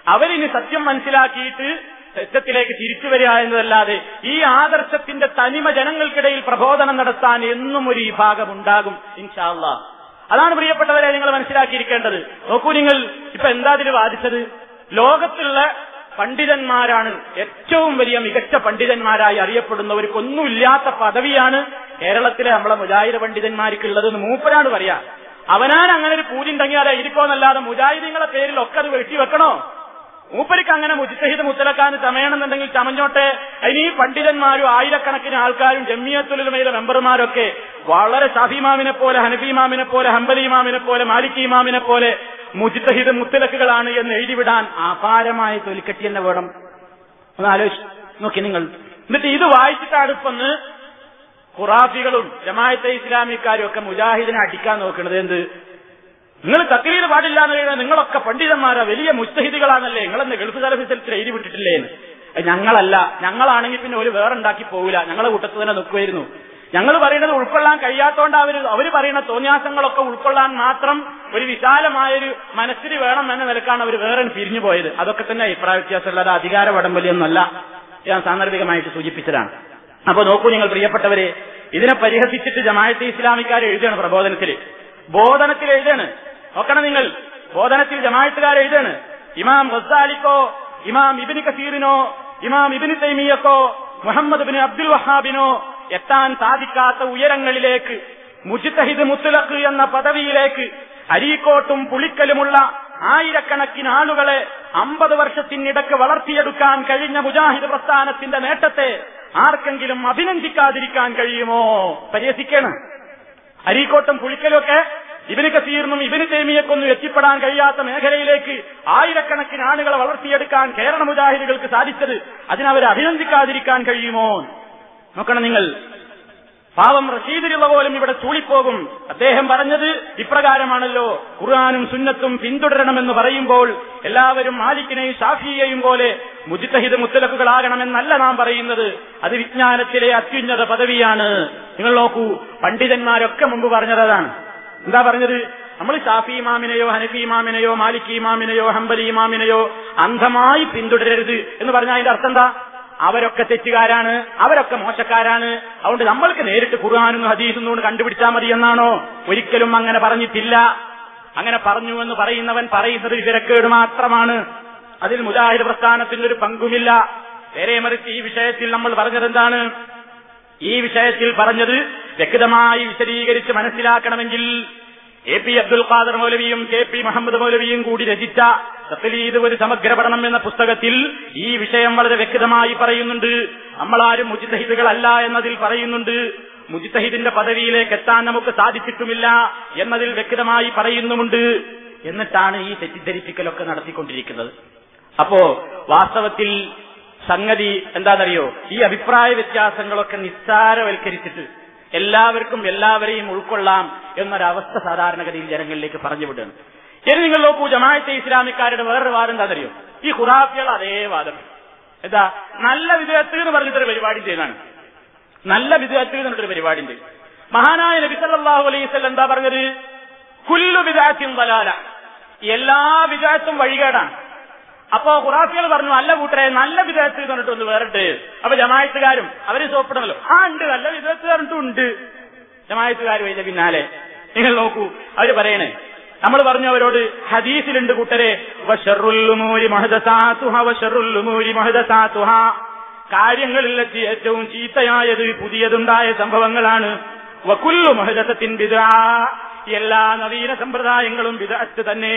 അവരിനി സത്യം മനസ്സിലാക്കിയിട്ട് സത്യത്തിലേക്ക് തിരിച്ചു വരിക എന്നതല്ലാതെ ഈ ആദർശത്തിന്റെ തനിമ ജനങ്ങൾക്കിടയിൽ പ്രബോധനം നടത്താൻ എന്നും ഒരു വിഭാഗം ഉണ്ടാകും ഇൻഷാല്ല അതാണ് പ്രിയപ്പെട്ടവരെ നിങ്ങൾ മനസ്സിലാക്കിയിരിക്കേണ്ടത്. നോക്കൂ നിങ്ങൾ ഇപ്പൊ എന്താ ഇതിൽ വാദിച്ചത്? ലോകത്തുള്ള പണ്ഡിതന്മാരാണ് ഏറ്റവും വലിയ മികച്ച പണ്ഡിതന്മാരായി അറിയപ്പെടുന്നവർക്കൊന്നുമില്ലാത്ത പദവിയാണ് കേരളത്തിലെ നമ്മളെ മുജാഹിദ പണ്ഡിതന്മാർക്കുള്ളതെന്ന് മൂപ്പരാണ് പറയാ. അവനാൻ അങ്ങനെ ഒരു പൂജ ഉണ്ടെങ്കിൽ ഇരിക്കോന്നല്ലാതെ മുജാഹിദീങ്ങളെ പേരിൽ ഒക്കെ അത് വെട്ടിവെക്കണോ? മൂപ്പരിക്ക് അങ്ങനെ മുജിത്തഹിദ് മുത്തലക്കാൻ ചമയണമെന്നുണ്ടെങ്കിൽ ചമഞ്ഞോട്ടെ. അതിന് ഈ പണ്ഡിതന്മാരും ആയിരക്കണക്കിന് ആൾക്കാരും ജമ്മിയത്തുലുമയിലെ മെമ്പർമാരൊക്കെ വളരെ ഷാഫിമാമിനെ പോലെ ഹനഫിമാമിനെ പോലെ ഹംബലിമാമിനെ പോലെ മാലിക് ഇമാമിനെ പോലെ മുജിത്തഹിദ് മുത്തലക്കുകളാണ് എന്ന് എഴുതിവിടാൻ അപാരമായ തൊലിക്കെട്ടി തന്നെ വേണം. ഒന്ന് ആലോചിച്ച് നോക്കി നിങ്ങൾ. എന്നിട്ട് ഇത് വായിച്ചിട്ടാണ് ഇപ്പൊന്ന് ഖുറാഫികളും ജമായത്തെ ഇസ്ലാമിക്കാരും ഒക്കെ മുജാഹിദിനെ അടിക്കാൻ നോക്കുന്നത് എന്ത്? നിങ്ങൾ തക്രീർ പാടില്ല എന്ന് കഴിഞ്ഞാൽ നിങ്ങളൊക്കെ പണ്ഡിതന്മാരാ വലിയ മുസ്തഹിദികളാണല്ലേ നിങ്ങളെന്ന് ഗൾഫ് സർവീസിൽ എഴുതി വിട്ടിട്ടില്ലേ ഞങ്ങളല്ല. ഞങ്ങളാണെങ്കിൽ പിന്നെ ഒരു വേറെ ഉണ്ടാക്കി പോവില്ല. ഞങ്ങളെ കൂട്ടത്ത് തന്നെ നിൽക്കുമായിരുന്നു ഞങ്ങൾ പറയുന്നത് ഉൾക്കൊള്ളാൻ കഴിയാത്തോണ്ട് അവർ അവർ പറയുന്ന തോന്നിയാസങ്ങളൊക്കെ ഉൾക്കൊള്ളാൻ മാത്രം ഒരു വിശാലമായൊരു മനസ്സിന് വേണം എന്ന നിലക്കാണ് അവർ വേറെ പിരിഞ്ഞു പോയത്. അതൊക്കെ തന്നെ അഭിപ്രായ വ്യത്യാസമുള്ള അത് അധികാര വടംവലിയൊന്നല്ല ഞാൻ സാന്ദർഭികമായിട്ട് സൂചിപ്പിച്ചതാണ്. അപ്പൊ നോക്കൂ നിങ്ങൾ പ്രിയപ്പെട്ടവരെ ഇതിനെ പരിഹസിച്ചിട്ട് ജമായത്തെ ഇസ്ലാമിക്കാർ എഴുതുകയാണ് പ്രബോധനത്തിൽ ബോധനത്തിൽ എഴുതാണ് നോക്കണം നിങ്ങൾ. ബോധനത്തിൽ ജമായത്തുകാർ എഴുതാണ്. ഇമാം ഗസാലിക്കോ ഇമാം ഇബിന് കസീറിനോ ഇമാം ഇബിന് തൈമിയക്കോ മുഹമ്മദ് ബിൻ അബ്ദുൽ വഹാബിനോ എത്താൻ സാധിക്കാത്ത ഉയരങ്ങളിലേക്ക് മുജിത്തഹിദ് മുത്തലഖ് എന്ന പദവിയിലേക്ക് അരീക്കോട്ടും പുളിക്കലുമുള്ള ആയിരക്കണക്കിന് ആളുകളെ അമ്പത് വർഷത്തിനിടക്ക് വളർത്തിയെടുക്കാൻ കഴിഞ്ഞ മുജാഹിദ് പ്രസ്ഥാനത്തിന്റെ നേട്ടത്തെ ആർക്കെങ്കിലും അഭിനന്ദിക്കാതിരിക്കാൻ കഴിയുമോ? പരിഹസിക്കണം. അരീക്കോട്ടും പുളിക്കലൊക്കെ ഇബിന് കസീറിനും ഇബിന് തേമിയക്കൊന്നും എത്തിപ്പെടാൻ കഴിയാത്ത മേഖലയിലേക്ക് ആയിരക്കണക്കിന് ആളുകളെ വളർത്തിയെടുക്കാൻ കേരള മുജാഹിദുകൾക്ക് സാധിച്ചത് അതിനവരെ അഭിനന്ദിക്കാതിരിക്കാൻ കഴിയുമോ? നോക്കണം നിങ്ങൾ. പാവം റഷീദിലുള്ള പോലും ഇവിടെ ചൂളിപ്പോകും. അദ്ദേഹം പറഞ്ഞത് ഇപ്രകാരമാണല്ലോ. ഖുർആാനും സുന്നത്തും പിന്തുടരണമെന്ന് പറയുമ്പോൾ എല്ലാവരും മാലിക്കിനെയും ഷാഫിയെയും പോലെ മുജിത്തഹിദ് മുത്തലക്കുകളാകണമെന്നല്ല നാം പറയുന്നത്. അത് വിജ്ഞാനത്തിലെ അത്യുന്നത പദവിയാണ്. നിങ്ങൾ നോക്കൂ പണ്ഡിതന്മാരൊക്കെ മുമ്പ് പറഞ്ഞത് അതാണ് എന്താ പറഞ്ഞത്? നമ്മൾ ഷാഫി ഇമാമിനെയോ ഹനഫി ഇമാമിനെയോ മാലിക് ഇമാമിനെയോ ഹംബലി ഇമാമിനെയോ അന്ധമായി പിന്തുടരരുത് എന്ന് പറഞ്ഞാൽ അതിന്റെ അർത്ഥം എന്താ? അവരൊക്കെ തെറ്റുകാരാണ് അവരൊക്കെ മോശക്കാരാണ്. അതുകൊണ്ട് നമ്മൾക്ക് നേരിട്ട് ഖുർആാനും ഹദീസും കൊണ്ട് കണ്ടുപിടിച്ചാൽ മതി എന്നാണോ? ഒരിക്കലും അങ്ങനെ പറഞ്ഞിട്ടില്ല. അങ്ങനെ പറഞ്ഞു എന്ന് പറയുന്നവൻ പറയുന്നത് വിവരക്കേട് മാത്രമാണ്. അതിൽ മുജാഹിദ് പ്രസ്ഥാനത്തിന് ഒരു പങ്കുമില്ല. നേരെ മറിച്ച് ഈ വിഷയത്തിൽ നമ്മൾ പറഞ്ഞതെന്താണ്? ഈ വിഷയത്തിൽ പറഞ്ഞത് വ്യക്തമായി വിശദീകരിച്ച് മനസ്സിലാക്കണമെങ്കിൽ എ പി അബ്ദുൽ ഖാദർ മൗലവിയും കെ പി മുഹമ്മദ് മൗലവിയും കൂടി രചിച്ച സത്യലീത് ഒരു സമഗ്ര പഠനം എന്ന പുസ്തകത്തിൽ ഈ വിഷയം വളരെ വ്യക്തമായി പറയുന്നുണ്ട്. നമ്മളാരും മുജിത്തഹിദുകളല്ല എന്നതിൽ പറയുന്നുണ്ട്. മുജിതഹിദിന്റെ പദവിയിലേക്ക് എത്താൻ നമുക്ക് സാധിച്ചിട്ടുമില്ല എന്നതിൽ വ്യക്തമായി പറയുന്നുമുണ്ട്. എന്നിട്ടാണ് ഈ തെറ്റിദ്ധരിപ്പിക്കലൊക്കെ നടത്തിക്കൊണ്ടിരിക്കുന്നത്. അപ്പോ വാസ്തവത്തിൽ സംഗതി എന്താണെന്നറിയോ? ഈ അഭിപ്രായ വ്യത്യാസങ്ങളൊക്കെ നിസ്സാരവൽക്കരിച്ചിട്ട് എല്ലാവർക്കും എല്ലാവരെയും ഉൾക്കൊള്ളാം എന്നൊരവസ്ഥ സാധാരണഗതിയിൽ ജനങ്ങളിലേക്ക് പറഞ്ഞു വിടുകയാണ് ഇനി നിങ്ങൾ നോക്കൂ ജമാഅത്തെ ഇസ്ലാമിക്കാരുടെ വേറൊരു വാദം എന്താണെന്നറിയോ? ഈ ഖുറാഫികൾ അതേ വാദം. എന്താ? നല്ല വിദേഹത്ത് എന്ന് പറഞ്ഞിട്ടൊരു പരിപാടി ചെയ്താണ് നല്ല വിദേഹത്ത് എന്നിട്ടൊരു പരിപാടി ഉണ്ട്. മഹാനായ നബി സല്ലല്ലാഹു അലൈഹി വസല്ലം എന്താ പറഞ്ഞത്? കുല്ലു വിദാത്തിൻ വലാല എല്ലാ വിദാത്തും വഴികേടാണ്. അപ്പോ ഖുറാഫികൾ പറഞ്ഞു അല്ല കൂട്ടരെ നല്ല വിധേയത്ത് പറഞ്ഞിട്ട് ഒന്ന് വേറിട്ട് അപ്പൊ ജമായത്തുകാരും അവർ സോപ്പിടണല്ലോ ആ ഉണ്ട് നല്ല വിധേയത്ത് കണ്ടിട്ടുണ്ട് അതിന്റെ പിന്നാലെ നിങ്ങൾ നോക്കൂ അവർ പറയണേ നമ്മൾ പറഞ്ഞു അവരോട് ഹദീസിലുണ്ട് കൂട്ടരെ കാര്യങ്ങളിലെത്തി ഏറ്റവും ചീത്തയായത് പുതിയതുണ്ടായ സംഭവങ്ങളാണ്. വക്കുല്ലു മഹദസത്തിൻ ബിദാ എല്ലാ നവീന സമ്പ്രദായങ്ങളും വിദഗ്ധ തന്നെ.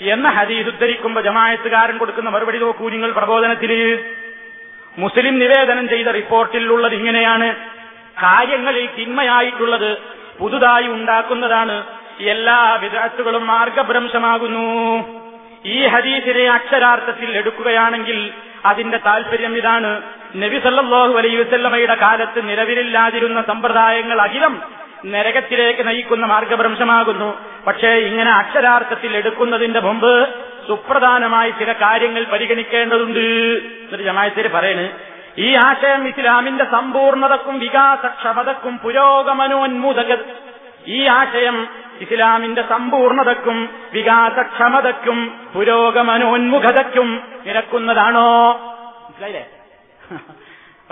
എന്ന ഹദീസ് ഉദ്ധരിക്കുമ്പോ ജമായത്തുകാരൻ കൊടുക്കുന്ന മറുപടി നോക്കൂ നിങ്ങൾ പ്രബോധനത്തിൽ മുസ്ലിം നിവേദനം ചെയ്ത റിപ്പോർട്ടിലുള്ളത് ഇങ്ങനെയാണ്. കാര്യങ്ങളിൽ തിന്മയായിട്ടുള്ളത് പുതുതായി ഉണ്ടാക്കുന്നതാണ്. എല്ലാ വിദഗ്ധകളും മാർഗഭ്രംശമാകുന്നു. ഈ ഹദീസിനെ അക്ഷരാർത്ഥത്തിൽ എടുക്കുകയാണെങ്കിൽ അതിന്റെ താല്പര്യം ഇതാണ്. നബി സല്ലല്ലാഹു അലൈഹി വസല്ലമയുടെ കാലത്ത് നിലവിലില്ലാതിരുന്ന സമ്പ്രദായങ്ങൾ അഖിലം നരകത്തിലേക്ക് നയിക്കുന്ന മാർഗഭ്രംശമാകുന്നു. പക്ഷേ ഇങ്ങനെ അക്ഷരാർത്ഥത്തിൽ എടുക്കുന്നതിന്റെ മുമ്പ് സുപ്രധാനമായി ചില കാര്യങ്ങൾ പരിഗണിക്കേണ്ടതുണ്ട്. എന്നൊരു ജമായത്തിൽ പറയണ് ഈ ആശയം ഇസ്ലാമിന്റെ സമ്പൂർണതക്കും വികാസക്ഷമതക്കും പുരോഗമനോന്മൂതക ഈ ആശയം ഇസ്ലാമിന്റെ സമ്പൂർണതക്കും വികാസക്ഷമതക്കും പുരോഗമനോന്മുഖതയ്ക്കും നിരക്കുന്നതാണോ? മനസ്സിലായില്ലേ?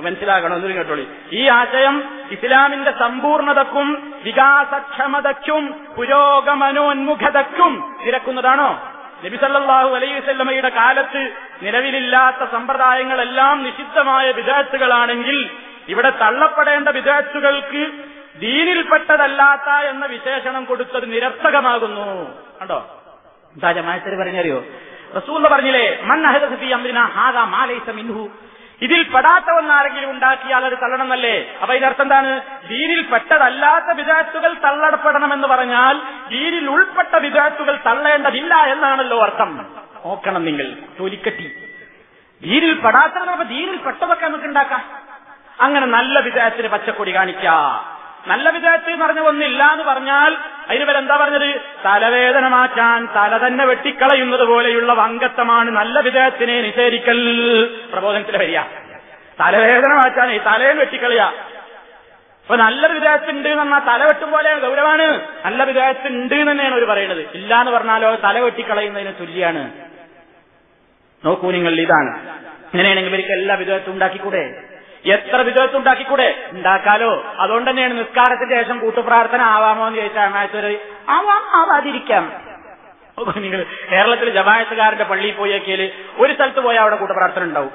മനസ്സിലാകണം ഒന്നും കേട്ടോളി. ഈ ആശയം ഇസ്ലാമിന്റെ സമ്പൂർണതക്കും വികാസക്ഷമതയ്ക്കും പുരോഗമനോന്മുഖതയ്ക്കും നിരക്കുന്നതാണോ നബിസല്ലാഹു അലൈഹി വസല്ലമയുടെ കാലത്ത് നിലവിലില്ലാത്ത സമ്പ്രദായങ്ങളെല്ലാം നിഷിദ്ധമായ വിദഗ്ധകളാണെങ്കിൽ ഇവിടെ തള്ളപ്പെടേണ്ട വിദഗ്ധകൾക്ക് ദീനിൽപ്പെട്ടതല്ലാത്ത എന്ന വിശേഷണം കൊടുത്തത് നിരർത്ഥകമാകുന്നു. കണ്ടോ? എന്താ ജമായത്തിന് പറഞ്ഞറിയോ റസൂൽ പറഞ്ഞില്ലേ മൻ അഹദഫി അമ്രിന ഹാദാ മിൻഹു. ഇതിൽ പെടാത്ത ഒന്നാരെങ്കിലും ഉണ്ടാക്കിയാൽ അത് തള്ളണമെന്നല്ലേ അപ്പൊ ഇതിനർത്ഥം എന്താണ്? ദീനിൽ പെട്ടതല്ലാത്ത വിദാത്തുകൾ തള്ളപ്പെടണമെന്ന് പറഞ്ഞാൽ ദീനിൽ ഉൾപ്പെട്ട വിദാത്തുകൾ തള്ളേണ്ടതില്ല എന്നാണല്ലോ അർത്ഥം. നോക്കണം നിങ്ങൾ തൊലിക്കട്ടി. ദീനിൽ പെടാത്തത് ദീനിൽ പെട്ടതൊക്കെ നമുക്ക് ഉണ്ടാക്കാം. അങ്ങനെ നല്ല വിദേഹത്തിന് പച്ചക്കൊടി കാണിക്കാം. നല്ല വിചാരത്തിൽ എന്ന് പറഞ്ഞ ഒന്നില്ല എന്ന് പറഞ്ഞാൽ അതിന് എന്താ പറഞ്ഞത്? തലവേദന മാറ്റാൻ തല തന്നെ വെട്ടിക്കളയുന്നത് പോലെയുള്ള വങ്കത്വമാണ് നല്ല വിദേഹത്തിനെ നിഷേധിക്കൽ. പ്രബോധനത്തിൽ വരിക. തലവേദന മാറ്റാൻ ഈ തലയും വെട്ടിക്കളയ അപ്പൊ നല്ല വിദേഹത്തുണ്ട് എന്ന് പറഞ്ഞാൽ തല വെട്ടും പോലെ ഗൗരവാണ് നല്ല വിദേഹത്തുണ്ട് എന്ന് തന്നെയാണ് അവർ പറയുന്നത് ഇല്ല എന്ന് പറഞ്ഞാലോ തല വെട്ടിക്കളയുന്നതിന് തുല്യാണ്. നോക്കൂ നിങ്ങൾ ഇതാണ്. ഇങ്ങനെയാണെങ്കിൽ ഇവർക്ക് എല്ലാ വിധത്തും ഉണ്ടാക്കിക്കൂടെ? എത്ര വിധത്തിൽ ഉണ്ടാക്കിക്കൂടെ ഉണ്ടാക്കാലോ. അതുകൊണ്ട് തന്നെയാണ് നിസ്കാരത്തിന് ശേഷം കൂട്ടുപ്രാർത്ഥന ആവാമോ എന്ന് ചോദിച്ചാൽ അമായത്തൊരു ആവാം ആവാതിരിക്കാം. നിങ്ങൾ കേരളത്തിൽ ജമായത്തുകാരന്റെ പള്ളിയിൽ പോയി നോക്കിയാൽ ഒരു സ്ഥലത്ത് പോയാൽ അവിടെ കൂട്ടപ്രാർത്ഥന ഉണ്ടാവും.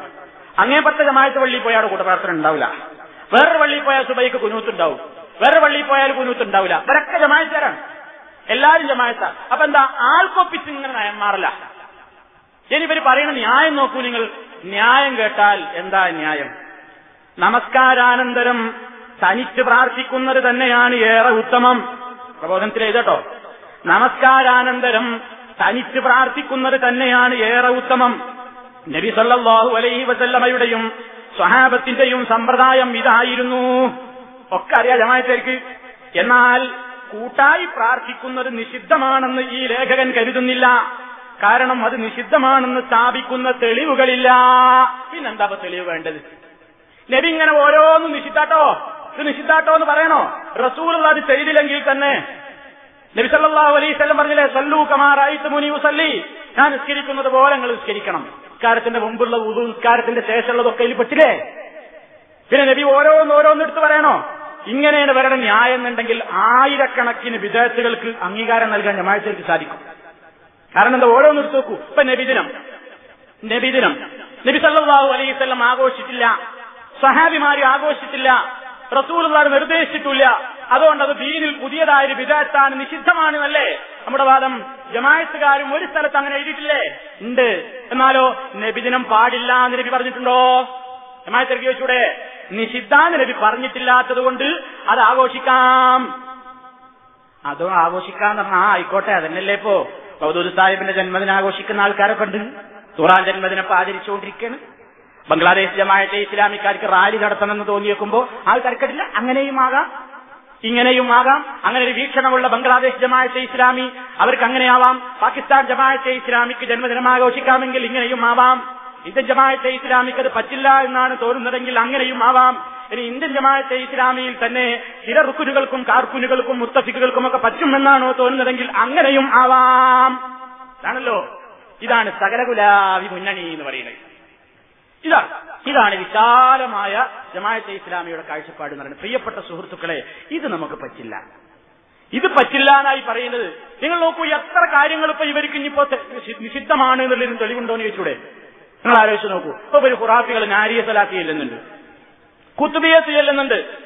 അങ്ങേപ്പുറത്തെ ജമായത്ത് പള്ളിയിൽ പോയാൽ അവിടെ കൂട്ടപ്രാർത്ഥന ഉണ്ടാവില്ല. വേറൊരു പള്ളിയിൽ പോയാൽ സുബൈക്ക് കുനൂത്തുണ്ടാവും. വേറെ പള്ളിയിൽ പോയാൽ കുനൂത്ത് ഉണ്ടാവില്ല ഇവരൊക്കെ ജമായത്തുകാരാണ്. എല്ലാവരും ജമായത്ത. അപ്പൊ എന്താ? ആൾക്കൊപ്പിച്ച് ഇങ്ങനെ നയം മാറില്ല ഇനി ഇവർ പറയുന്ന ന്യായം നോക്കൂ നിങ്ങൾ. ന്യായം കേട്ടാൽ എന്താ ന്യായം? നമസ്കാരാനന്തരം തനിച്ച് പ്രാർത്ഥിക്കുന്നത് തന്നെയാണ് ഏറെ ഉത്തമം. പ്രബോധനത്തിൽ എഴുതട്ടോ. നമസ്കാരാനന്തരം തനിച്ച് പ്രാർത്ഥിക്കുന്നത് തന്നെയാണ് ഏറെ ഉത്തമം. നബി സല്ലല്ലാഹു അലൈഹി വസല്ലമയുടെയും സ്വഹാബത്തിന്റെയും സമ്പ്രദായം ഇതായിരുന്നു. ഒക്കെ അറിയാം ജമായത്തേക്ക് എന്നാൽ കൂട്ടായി പ്രാർത്ഥിക്കുന്നത് നിഷിദ്ധമാണെന്ന് ഈ ലേഖകൻ കരുതുന്നില്ല. കാരണം അത് നിഷിദ്ധമാണെന്ന് സ്ഥാപിക്കുന്ന തെളിവുകളില്ല. പിന്നെന്താ തെളിവ് വേണ്ടത്? നബി ഇങ്ങനെ ഓരോന്നും നിശിത്താട്ടോ ഇത് നിശിത്താട്ടോ എന്ന് പറയണോ? റസൂൾ അത് ചെയ്തില്ലെങ്കിൽ തന്നെ. നബി സല്ലല്ലാഹു അലൈഹി വസല്ലം പറഞ്ഞില്ലേ സല്ലു കമാറായിട്ട് മുനി ഉസല്ലി ഞാൻ നിസ്കരിക്കുന്നത് പോലെ നിങ്ങൾ നിസ്കരിക്കണം. നിസ്കാരത്തിന്റെ മുമ്പുള്ള ഉദു നിസ്കാരത്തിന്റെ ശേഷമുള്ളതൊക്കെ ഇതിൽ പെട്ടില്ലേ? പിന്നെ നബി ഓരോന്ന് ഓരോന്നെടുത്ത് പറയണോ? ഇങ്ങനെയാണ് വരണം ന്യായം എന്നുണ്ടെങ്കിൽ ആയിരക്കണക്കിന് വിദേശികൾക്ക് അംഗീകാരം നൽകാൻ ജമാഅത്തേക്ക് സാധിക്കും. കാരണം എന്താ? ഓരോന്ന് എടുത്ത് നോക്കൂ. ഇപ്പൊ നബിദിനം. നബിദിനം. നബി സല്ലല്ലാഹു അലൈഹി വസല്ലം ആഘോഷിച്ചില്ല. സഹാബിമാര് ആഘോഷിച്ചില്ല റസൂലുള്ളാഹ് നിർദ്ദേശിച്ചിട്ടില്ല. അതുകൊണ്ട് അത് ദീനിൽ പുതിയതായൊരു നിഷിദ്ധമാണ് നിഷിദ്ധമാണെന്നല്ലേ നമ്മുടെ വാദം. ജമായത്തുകാരും ഒരു സ്ഥലത്ത് അങ്ങനെ എഴുതിയിട്ടില്ലേ? ഉണ്ട്. എന്നാലോ നബിദിനം പാടില്ല എന്ന് നബി പറഞ്ഞിട്ടുണ്ടോ? ജമായത്തിറക്കി വെച്ചൂടെ നിഷിദ്ധാന്ന് നബി പറഞ്ഞിട്ടില്ലാത്തത് കൊണ്ട് അത് ആഘോഷിക്കാം. അതോ ആഘോഷിക്കാന്ന് പറഞ്ഞാ ആ ആയിക്കോട്ടെ അതന്നെയല്ലേ ഇപ്പോ. സാഹിബിന്റെ ജന്മദിനം ആഘോഷിക്കുന്ന ആൾക്കാരൊക്കെ ഉണ്ട്. തുറാൻ ജന്മദിനം ഇപ്പൊ ആചരിച്ചുകൊണ്ടിരിക്കുകയാണ്. ബംഗ്ലാദേശ് ജമാഅത്തെ ഇസ്ലാമിക്കാർക്ക് റാലി നടത്തണമെന്ന് തോന്നിയേക്കുമ്പോ ആൾക്കാർക്കില്ല അങ്ങനെയും ആകാം. ഇങ്ങനെയും ആകാം. അങ്ങനെ ഒരു വീക്ഷണമുള്ള ബംഗ്ലാദേശ് ജമാഅത്തെ ഇസ്ലാമി അവർക്ക് അങ്ങനെയാവാം പാകിസ്ഥാൻ ജമാഅത്തെ ഇസ്ലാമിക്ക് ജന്മദിനം ആഘോഷിക്കാമെങ്കിൽ ഇങ്ങനെയും ആവാം. ഇന്ത്യൻ ജമാഅത്തെ ഇസ്ലാമിക്ക് അത് പറ്റില്ല എന്നാണ് തോന്നുന്നതെങ്കിൽ അങ്ങനെയും ആവാം. ഇനി ഇന്ത്യൻ ജമാഅത്തെ ഇസ്ലാമിയിൽ തന്നെ ചില റുക്കുനുകൾക്കും കാർക്കുനുകൾക്കും മുത്തഫിക്കുകൾക്കും ഒക്കെ പറ്റുമെന്നാണോ തോന്നുന്നതെങ്കിൽ അങ്ങനെയും ആവാം. ആണല്ലോ? ഇതാണ് സകലകുലാവി മുന്നണി എന്ന് പറയുന്നത്. ഇതാണ് ഇതാണ് വിശാലമായ ജമാഅത്തെ ഇസ്ലാമിയുടെ കാഴ്ചപ്പാട് എന്ന് പറയുന്നത്. പ്രിയപ്പെട്ട സുഹൃത്തുക്കളെ ഇത് നമുക്ക് പറ്റില്ല. ഇത് പറ്റില്ല എന്നായി പറയുന്നത്. നിങ്ങൾ നോക്കൂ എത്ര കാര്യങ്ങൾ ഇപ്പൊ ഇവർക്ക് ഇനിയിപ്പോ നിഷിദ്ധമാണ് എന്നുള്ളതിന് തെളിവുണ്ടോ എന്ന് ചോദിച്ചൂടെ? നിങ്ങൾ ആലോചിച്ച് നോക്കൂ. ഇപ്പൊ ഒരു ഖുറാഫികൾ നാരിയ സലാത്തി ചെല്ലുന്നുണ്ട്. കുത്തുബിയത്ത് ചെല്ലുന്നുണ്ട്.